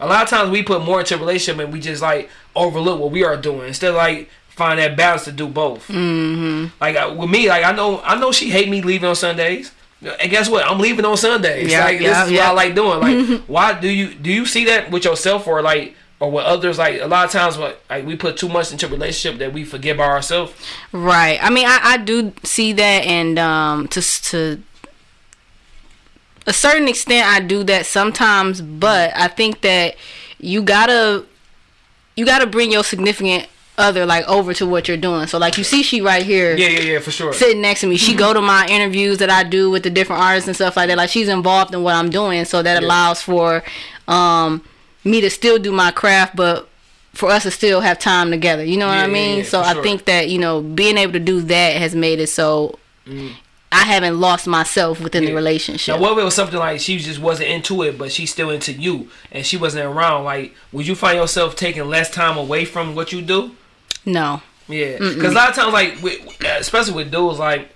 Speaker 2: A lot of times we put more into a relationship and we just like overlook what we are doing instead of like find that balance to do both. Mm-hmm. Like with me, like I know I know she hate me leaving on Sundays. And guess what? I'm leaving on Sundays.
Speaker 3: Yeah,
Speaker 2: like
Speaker 3: yeah,
Speaker 2: this is
Speaker 3: yeah.
Speaker 2: what I like doing. Like why do you do you see that with yourself or like or with others? Like a lot of times, what like we put too much into a relationship that we forget about ourselves.
Speaker 3: Right. I mean, I, I do see that, and um, to to a certain extent, I do that sometimes. But I think that you gotta you gotta bring your significant other like over to what you're doing. So like you see, she right here.
Speaker 2: Yeah, yeah, yeah, for sure.
Speaker 3: Sitting next to me, she go to my interviews that I do with the different artists and stuff like that. Like she's involved in what I'm doing, so that
Speaker 2: Yeah.
Speaker 3: allows for um, me to still do my craft, but for us to still have time together. You know what
Speaker 2: Yeah,
Speaker 3: I mean?
Speaker 2: yeah,
Speaker 3: so
Speaker 2: for
Speaker 3: I
Speaker 2: sure.
Speaker 3: think that you know being able to do that has made it so I haven't lost myself within the
Speaker 2: Mm-hmm.
Speaker 3: Relationship.
Speaker 2: Now, what if it was something like she just wasn't into it, but she's still into you, and she wasn't around? Like, would you find yourself taking less time away from what you do?
Speaker 3: no.
Speaker 2: Yeah, because a lot of times, like, with, especially with dudes, like,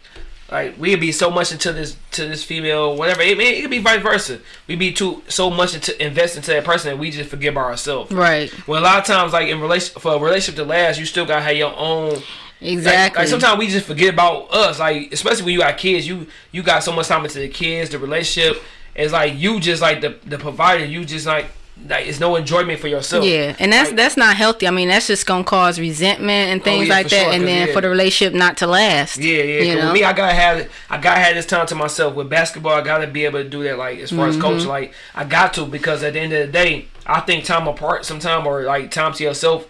Speaker 2: like we'd be so much into this to this female, whatever. It, it could be vice versa. We'd be too so much into invest into that person that we just forget about ourselves.
Speaker 3: Right.
Speaker 2: Well, a lot of times, like in relation for a relationship to last, you still gotta have your own. Like,
Speaker 3: Exactly.
Speaker 2: like sometimes we just forget about us. Like especially when you got kids, you you got so much time into the kids, the relationship. It's like you just like the the provider. You just like like it's no enjoyment for yourself.
Speaker 3: Yeah, and that's
Speaker 2: Like,
Speaker 3: that's not healthy. I mean, that's just gonna cause resentment and things
Speaker 2: yeah,
Speaker 3: like that,
Speaker 2: sure,
Speaker 3: and then
Speaker 2: yeah.
Speaker 3: for the relationship not to last.
Speaker 2: Yeah, yeah.
Speaker 3: You know?
Speaker 2: With me, I gotta have I gotta have this time to myself. With basketball, I gotta be able to do that. Like as far
Speaker 3: Mm-hmm.
Speaker 2: as coach, like I got to because at the end of the day, I think time apart, sometime or like time to yourself,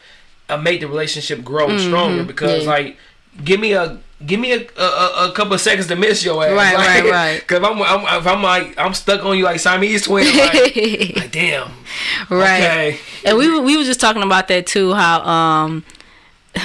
Speaker 2: uh, make the relationship grow stronger. Because
Speaker 3: Mm-hmm. Yeah.
Speaker 2: like, give me a give me a, a, a, couple of seconds to miss your ass.
Speaker 3: Right,
Speaker 2: like,
Speaker 3: right, right.
Speaker 2: Cause I'm, I'm if I'm like I'm stuck on you like Siamese twins. Like, like damn.
Speaker 3: right.
Speaker 2: Okay.
Speaker 3: And we were- we were just talking about that too. How um.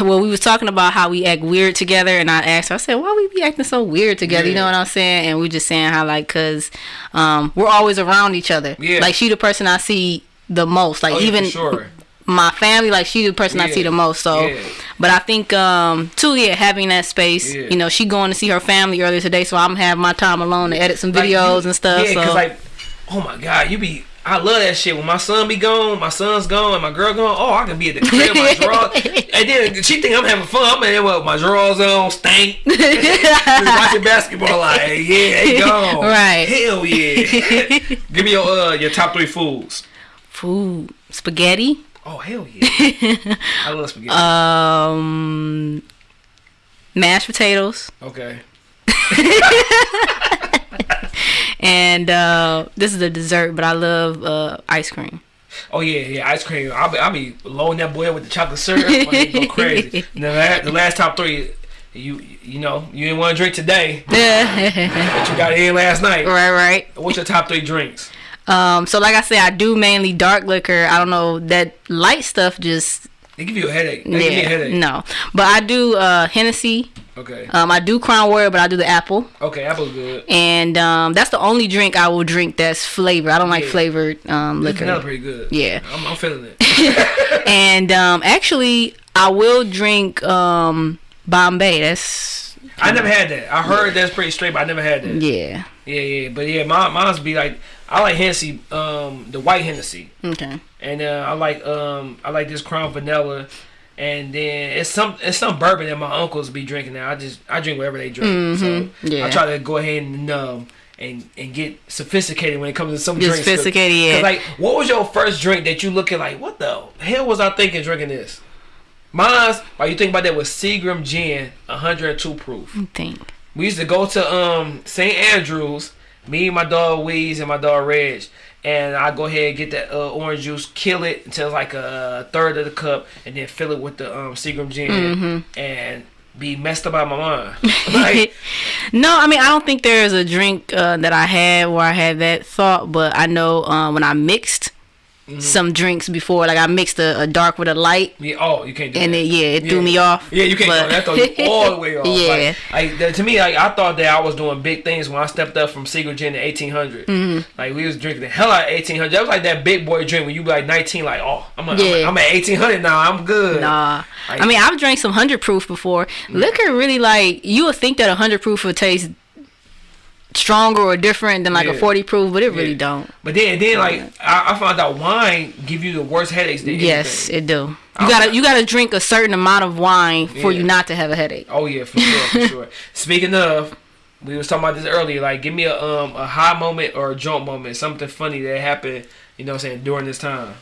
Speaker 3: Well, we was talking about how we act weird together, and I asked her, I said, "Why we be acting so weird together?" You know what I'm saying? And we just saying how like, cause um, we're always around each other.
Speaker 2: Yeah.
Speaker 3: Like she the person I see the most. Like
Speaker 2: Oh,
Speaker 3: even
Speaker 2: for sure.
Speaker 3: My family, like she the person I see the most. So,
Speaker 2: Yeah.
Speaker 3: but I think um too, yeah, having that space.
Speaker 2: Yeah.
Speaker 3: You know, she going to see her family earlier today, so I'm having my time alone to edit some
Speaker 2: Like,
Speaker 3: videos
Speaker 2: you-
Speaker 3: and stuff.
Speaker 2: Yeah,
Speaker 3: so
Speaker 2: cause like, oh my god, you be. I love that shit. When my son be gone, my son's gone, and my girl gone. Oh, I can be at the crib, my drawers, and then she think I'm having fun. I'm in there with my drawers on, stank, just watching basketball. Like, yeah, they gone.
Speaker 3: Right.
Speaker 2: Hell yeah. Give me your uh your top three foods.
Speaker 3: food, spaghetti,
Speaker 2: Oh hell yeah. I love spaghetti.
Speaker 3: um, mashed potatoes,
Speaker 2: okay.
Speaker 3: and uh, this is a dessert, but I love uh, ice cream.
Speaker 2: Oh yeah, yeah, ice cream. I'll be, I'll be loading that boy with the chocolate syrup. Go crazy. The, last, the last top three, you you know, you didn't want to drink today, but you got in last night.
Speaker 3: Right, right.
Speaker 2: What's your top three drinks?
Speaker 3: Um, so like I said, I do mainly dark liquor. I don't know that light stuff just
Speaker 2: They give you a headache. They give me a
Speaker 3: yeah,
Speaker 2: headache.
Speaker 3: no. But I do uh Hennessy.
Speaker 2: Okay.
Speaker 3: Um, I do Crown Royal, but I do the apple.
Speaker 2: Okay, apple's good.
Speaker 3: And um, that's the only drink I will drink that's flavored. I don't like
Speaker 2: Yeah.
Speaker 3: flavored um,
Speaker 2: Liquor.
Speaker 3: liquor.
Speaker 2: pretty good.
Speaker 3: Yeah.
Speaker 2: I'm, I'm feeling it.
Speaker 3: And um, actually, I will drink um, Bombay. That's
Speaker 2: I never had that. I heard that's pretty straight, but I never had that.
Speaker 3: yeah.
Speaker 2: Yeah, yeah. But yeah, my mine's be like I like Hennessy, um, the white Hennessy.
Speaker 3: Okay.
Speaker 2: and uh, I like um I like this Crown Vanilla, and then it's some it's some bourbon that my uncles be drinking now. I just I drink whatever they drink, so
Speaker 3: Mm-hmm. Yeah.
Speaker 2: I try to go ahead and um and and get sophisticated when it comes to some
Speaker 3: Get
Speaker 2: drinks. 'Cause-
Speaker 3: sophisticated, yeah.
Speaker 2: 'cause, like, what was your first drink that you looking like? What the hell was I thinking drinking this? Mine's, while you think about that, was Seagram Gin, 102 proof.
Speaker 3: Think.
Speaker 2: We used to go to um St. Andrews, me, my dog Weeze, and my dog Reg. And I go ahead and get that uh, orange juice, kill it until like a third of the cup, and then fill it with the um, Seagram gin,
Speaker 3: Mm-hmm.
Speaker 2: and be messed up out my mind. like,
Speaker 3: no, I mean I don't think there is a drink uh, that I had where I had that thought, but I know uh, when I mixed
Speaker 2: Mm-hmm.
Speaker 3: some drinks before, like I mixed a, a dark with a light,
Speaker 2: yeah, oh, you can't do
Speaker 3: and it yeah it
Speaker 2: Yeah.
Speaker 3: threw me off.
Speaker 2: Yeah, you can't
Speaker 3: but-
Speaker 2: That throw you all the way off.
Speaker 3: Yeah.
Speaker 2: Like, to me, like I thought that I was doing big things when I stepped up from Seagram Gin to 1800.
Speaker 3: Mm-hmm.
Speaker 2: Like we was drinking the hell out of 1800. That was like that big boy drink when you be like 19. Like oh, I'm, a,
Speaker 3: Yeah.
Speaker 2: I'm, at 1800 now. I'm good.
Speaker 3: Nah,
Speaker 2: Like-
Speaker 3: I mean I've drank some hundred proof before. Liquor really like you would think that a hundred proof would taste stronger or different than like a forty proof, but it really don't.
Speaker 2: But then, then like I, I found out wine give you the worst headaches.
Speaker 3: Yes,
Speaker 2: anything.
Speaker 3: it do. You gotta you gotta drink a certain amount of wine for
Speaker 2: Yeah.
Speaker 3: you not to have a headache.
Speaker 2: Oh yeah, for sure, for sure. Speaking of, we was talking about this earlier. Like, give me a um a high moment or a jump moment, something funny that happened. You know, what I'm saying during this time.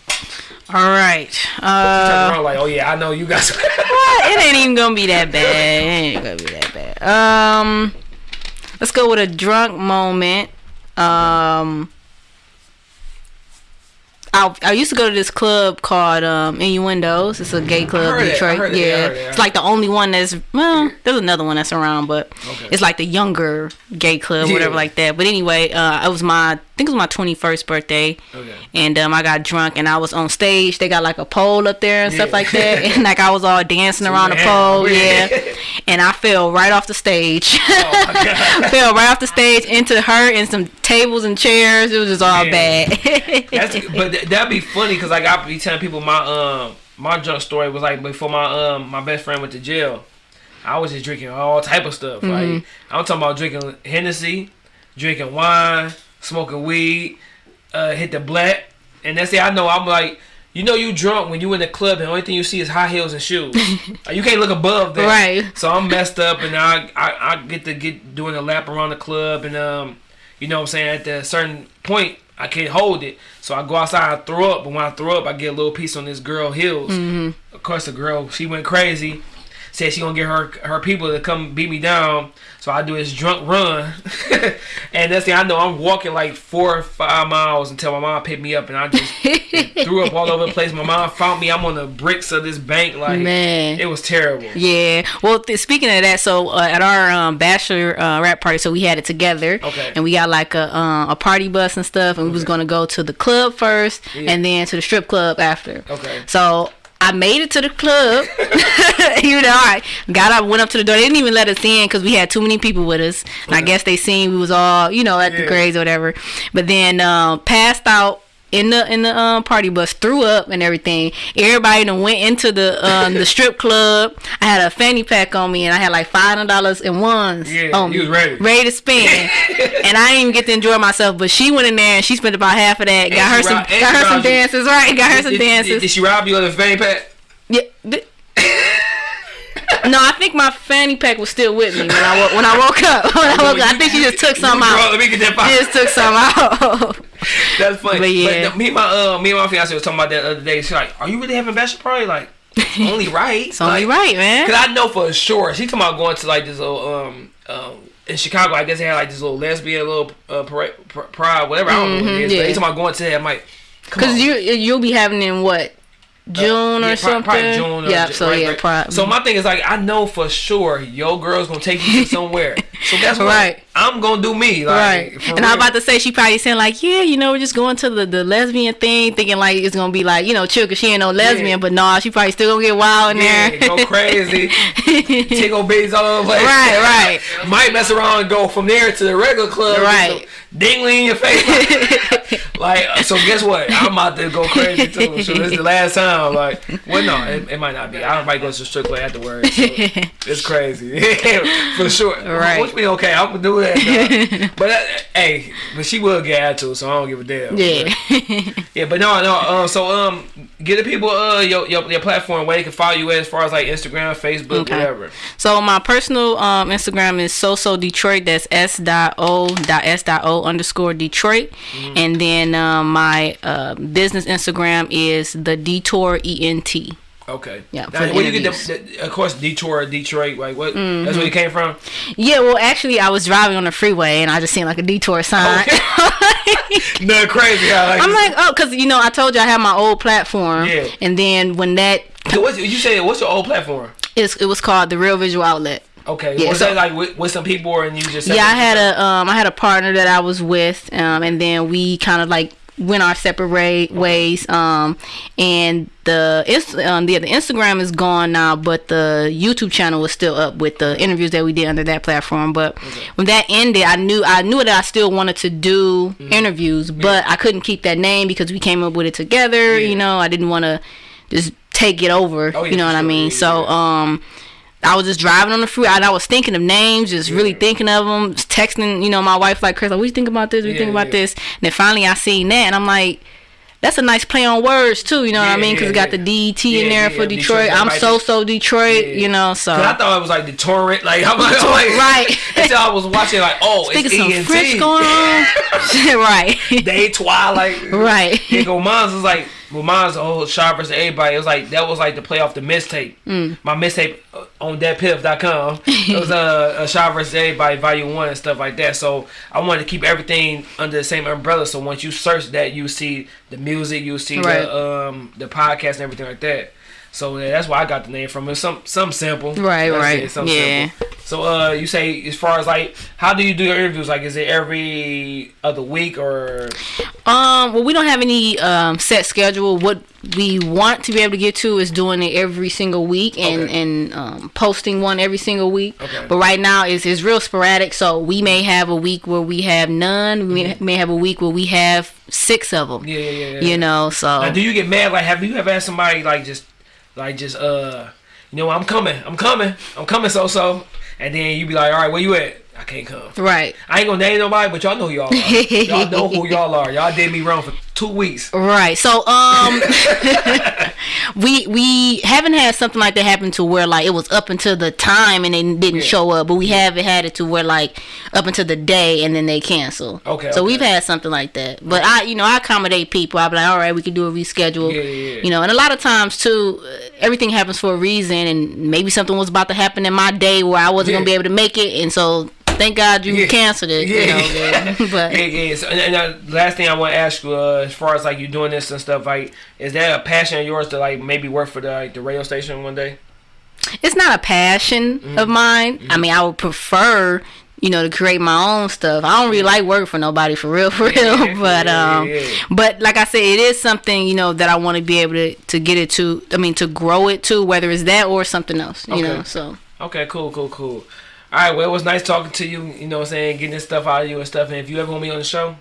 Speaker 3: All right. Uh,
Speaker 2: around like, oh yeah, I know you guys.
Speaker 3: it ain't even gonna be that bad. It ain't gonna be that bad. Um, let's go with a drunk moment. Um, I, I used to go to this club called um, Innuendos. It's a gay club in Detroit.
Speaker 2: it,
Speaker 3: yeah,
Speaker 2: it,
Speaker 3: it's like the only one that's well. There's another one that's around, but
Speaker 2: Okay.
Speaker 3: it's like the younger gay club,
Speaker 2: Yeah.
Speaker 3: whatever like that. But anyway, uh, it was my I think it was my 21st birthday,
Speaker 2: Okay.
Speaker 3: and um, I got drunk and I was on stage. They got like a pole up there and stuff like that, and like I was all dancing around the pole, yeah.
Speaker 2: Yeah.
Speaker 3: And I fell right off the stage.
Speaker 2: Oh
Speaker 3: fell right off the stage into her and some tables and chairs. It was just all bad.
Speaker 2: But th- that'd be funny because like I be telling people my um my drunk story was like before my um my best friend went to jail. I was just drinking all type of stuff.
Speaker 3: Mm-hmm.
Speaker 2: Like I'm talking about drinking Hennessy, drinking wine, smoking weed, uh, hit the black, and that's it. I know I'm like. You know you drunk when you in the club and the only thing you see is high heels and shoes. You can't look above that.
Speaker 3: Right.
Speaker 2: So I'm messed up and I, I I get to get doing a lap around the club and um you know what I'm saying at a certain point I can't hold it. So I go outside and throw up, but when I throw up I get a little piece on this girl heels.
Speaker 3: Mm-hmm.
Speaker 2: Of course the girl she went crazy. Said she gonna get her her people to come beat me down. So I do this drunk run, and that's the I know I'm walking like four or five miles until my mom picked me up, and I just threw up all over the place. My mom found me. I'm on the bricks of this bank, like
Speaker 3: Man.
Speaker 2: it was terrible.
Speaker 3: Yeah. Well, th- speaking of that, so uh, at our um, bachelor uh, rap party, so we had it together.
Speaker 2: Okay.
Speaker 3: And we got like a uh, a party bus and stuff, and we was gonna go to the club first,
Speaker 2: Yeah.
Speaker 3: and then to the strip club after.
Speaker 2: Okay.
Speaker 3: So. I made it to the club. you know, I got up, went up to the door. They didn't even let us in because we had too many people with us. And I guess they seen we was all, you know, at the
Speaker 2: Yeah.
Speaker 3: grades or whatever. But then um, passed out in the in the um, party bus, threw up and everything. Everybody then went into the um, the strip club. I had a fanny pack on me and I had like five hundred dollars in ones
Speaker 2: Yeah,
Speaker 3: on me,
Speaker 2: was ready.
Speaker 3: ready to spend. and I didn't even get to enjoy myself. But she went in there and she spent about half of that.
Speaker 2: And
Speaker 3: got her some got her some dances, right? Got her some
Speaker 2: Did, did,
Speaker 3: dances.
Speaker 2: did she rob you of the fanny pack?
Speaker 3: Yeah. no, I think my fanny pack was still with me when I when I woke up. When I woke up, I think she just took some out.
Speaker 2: Let me get that pocket.
Speaker 3: just took some out.
Speaker 2: That's funny.
Speaker 3: But yeah.
Speaker 2: the- me and my uh, me and my fiance was talking about that the other day. She's like, "Are you really having bachelor party?" Like, only right.
Speaker 3: it's only right, man.
Speaker 2: Cause I know for sure she talking about going to like this little um um in Chicago. I guess they had like this little lesbian little uh, parade, pr- pride, whatever. I don't know what it is.
Speaker 3: Mhm,
Speaker 2: But
Speaker 3: yeah.
Speaker 2: they talking about going to that. I'm like, come
Speaker 3: Cause
Speaker 2: on.
Speaker 3: you you'll be having in what June
Speaker 2: Yeah,
Speaker 3: or something.
Speaker 2: Probably June. Or
Speaker 3: yeah. So
Speaker 2: right,
Speaker 3: yeah,
Speaker 2: right.
Speaker 3: pro-
Speaker 2: So my thing is like I know for sure your girl's gonna take you to somewhere. so that's what
Speaker 3: Right.
Speaker 2: I'm gonna do me. Like,
Speaker 3: Right, and I'm about to say she probably saying like, yeah, you know, we're just going to the, the lesbian thing, thinking like it's gonna be like, you know, chill, cause she ain't no lesbian,
Speaker 2: Yeah.
Speaker 3: but nah, she probably still gonna get wild in
Speaker 2: Yeah,
Speaker 3: there.
Speaker 2: go crazy. Tickle beads all over the place.
Speaker 3: Right, right.
Speaker 2: Might mess around and go from there to the regular club.
Speaker 3: Right.
Speaker 2: Dingly in your face. like, uh, so guess what? I'm about to go crazy too. So this is the last time. Like, well, no, it, it might not be. I might go to strip club afterwards. So it's crazy. For sure.
Speaker 3: Right.
Speaker 2: Which be okay. I'm gonna do that. but, uh, hey, but she will get attitude, so I don't give a damn.
Speaker 3: yeah.
Speaker 2: Yeah, but no, no. Um, so um, get the people uh your, your your platform where they can follow you at as far as like Instagram, Facebook,
Speaker 3: Okay.
Speaker 2: whatever.
Speaker 3: So my personal um, Instagram is soso Detroit. That's s dot o dot s dot o underscore Detroit,
Speaker 2: Mm-hmm.
Speaker 3: and then um, my uh, business Instagram is the Detour ent.
Speaker 2: Okay.
Speaker 3: Yeah,
Speaker 2: Now, where you get the, the, of course Detroit, Detroit, like what?
Speaker 3: Mm-hmm.
Speaker 2: That's where you came from.
Speaker 3: Yeah, well, actually, I was driving on the freeway and I just seen like a detour sign.
Speaker 2: No, crazy. How, like,
Speaker 3: I'm like, oh, because you know, I told you I had my old platform,
Speaker 2: Yeah.
Speaker 3: and then when that
Speaker 2: So what's, you say what's your old platform?
Speaker 3: is, it was called the Real Visual Outlet.
Speaker 2: Okay.
Speaker 3: Yeah,
Speaker 2: was
Speaker 3: so-
Speaker 2: that like with, with some people and you just?
Speaker 3: Yeah, I had a um, I had a partner that I was with, um, and then we kind of like went our separate ra- ways. Um, and the um, the the Instagram is gone now, but the YouTube channel is still up with the interviews that we did under that platform. But when that ended, I knew I knew that I still wanted to do
Speaker 2: Mm-hmm.
Speaker 3: interviews, but I couldn't keep that name because we came up with it together.
Speaker 2: Yeah.
Speaker 3: You know, I didn't want to just take it over.
Speaker 2: Oh, yeah,
Speaker 3: you know what I mean?
Speaker 2: Yeah,
Speaker 3: so um. I was just driving on the freeway and I was thinking of names, just really thinking of them, texting, you know, my wife like, Chris, like, what you think about this? What you
Speaker 2: Yeah,
Speaker 3: think about
Speaker 2: yeah.
Speaker 3: this? And then finally I seen that and I'm like, that's a nice play on words too, you know what I mean? Because
Speaker 2: yeah,
Speaker 3: it got
Speaker 2: yeah.
Speaker 3: the DT
Speaker 2: Yeah,
Speaker 3: in there
Speaker 2: yeah,
Speaker 3: for
Speaker 2: Detroit,
Speaker 3: Detroit. I'm so so Detroit,
Speaker 2: Yeah.
Speaker 3: you know. So
Speaker 2: I thought it was like the torrent. Like I'm like, I'm like
Speaker 3: Right.
Speaker 2: Until I was watching like, oh,
Speaker 3: thinking
Speaker 2: it's
Speaker 3: some
Speaker 2: ENT.
Speaker 3: French going on, right?
Speaker 2: Day Twilight.
Speaker 3: Right.
Speaker 2: Yeah, go mine's was like well mine's the whole shot versus everybody. It was like that was like the play off the mistape.
Speaker 3: Mm.
Speaker 2: My mistape on datpiff.com. It was uh, a, a shot versus everybody volume one and stuff like that. So I wanted to keep everything under the same umbrella. So once you search that, you see the music, you see
Speaker 3: Right.
Speaker 2: the um the podcast and everything like that. So yeah, that's why I got the name from. it. some some simple.
Speaker 3: Right,
Speaker 2: That's
Speaker 3: right.
Speaker 2: it,
Speaker 3: Yeah.
Speaker 2: simple. So uh, you say as far as like, how do you do your interviews? Like, is it every other week or?
Speaker 3: Um, well, we don't have any um, set schedule. What we want to be able to get to is doing it every single week and
Speaker 2: Okay.
Speaker 3: and um, posting one every single week.
Speaker 2: Okay.
Speaker 3: But right now it's it's real sporadic. So we may have a week where we have none. We may, may have a week where we have six of them.
Speaker 2: Mm-hmm. Yeah, yeah, yeah. yeah.
Speaker 3: You know, so
Speaker 2: Now, do you get mad? Like, have you ever had somebody like just, like just uh, you know, I'm coming, I'm coming, I'm coming, so so, and then you be like, all right, where you at? I can't come.
Speaker 3: right,
Speaker 2: I ain't gonna name nobody, but y'all know who y'all are. y'all know who y'all are. Y'all did me wrong for two weeks.
Speaker 3: right. So um, we we haven't had something like that happen to where like it was up until the time and they didn't
Speaker 2: Yeah.
Speaker 3: show up, but we haven't had it to where like up until the day and then they cancel.
Speaker 2: Okay,
Speaker 3: So
Speaker 2: okay.
Speaker 3: we've had something like that, but I you know I accommodate people. I be like, all right, we can do a reschedule.
Speaker 2: Yeah, yeah, yeah.
Speaker 3: You know, and a lot of times too, uh, everything happens for a reason, and maybe something was about to happen in my day where I wasn't
Speaker 2: Yeah.
Speaker 3: gonna be able to make it, and so thank God you
Speaker 2: Yeah.
Speaker 3: canceled it.
Speaker 2: Yeah.
Speaker 3: You know, yeah. but
Speaker 2: Yeah, yeah. So, and, and uh, last thing I want to ask you, uh, as far as like you doing this and stuff, like, is that a passion of yours to like maybe work for the like, the radio station one day?
Speaker 3: it's not a passion
Speaker 2: Mm-hmm.
Speaker 3: of mine. I mean, I would prefer, you know, to create my own stuff. I don't really like working for nobody for real, for real. But
Speaker 2: yeah,
Speaker 3: um,
Speaker 2: yeah.
Speaker 3: but like I said, it is something you know that I want to be able to to get it to. I mean, to grow it to, whether it's that or something else. You
Speaker 2: Okay.
Speaker 3: know, so
Speaker 2: Okay, cool, cool, cool. Alright, well, it was nice talking to you, you know what I'm saying, getting this stuff out of you and stuff. And if you ever want to be on the show,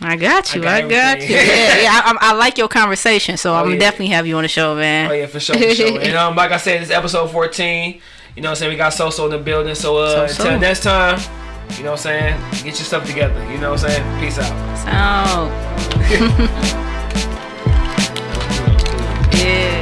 Speaker 3: I got you.
Speaker 2: I got,
Speaker 3: I
Speaker 2: got
Speaker 3: you. Yeah, yeah. I, I, like your conversation, so
Speaker 2: oh, I'm
Speaker 3: yeah. definitely have you on the show, man.
Speaker 2: Oh yeah, for sure. For sure. and um, like I said, this episode 14. You know, what I'm saying we got so so in the building. So uh,
Speaker 3: so, so.
Speaker 2: until next time, you know, what I'm saying get your stuff together. You know, what I'm saying peace out.
Speaker 3: So. yeah.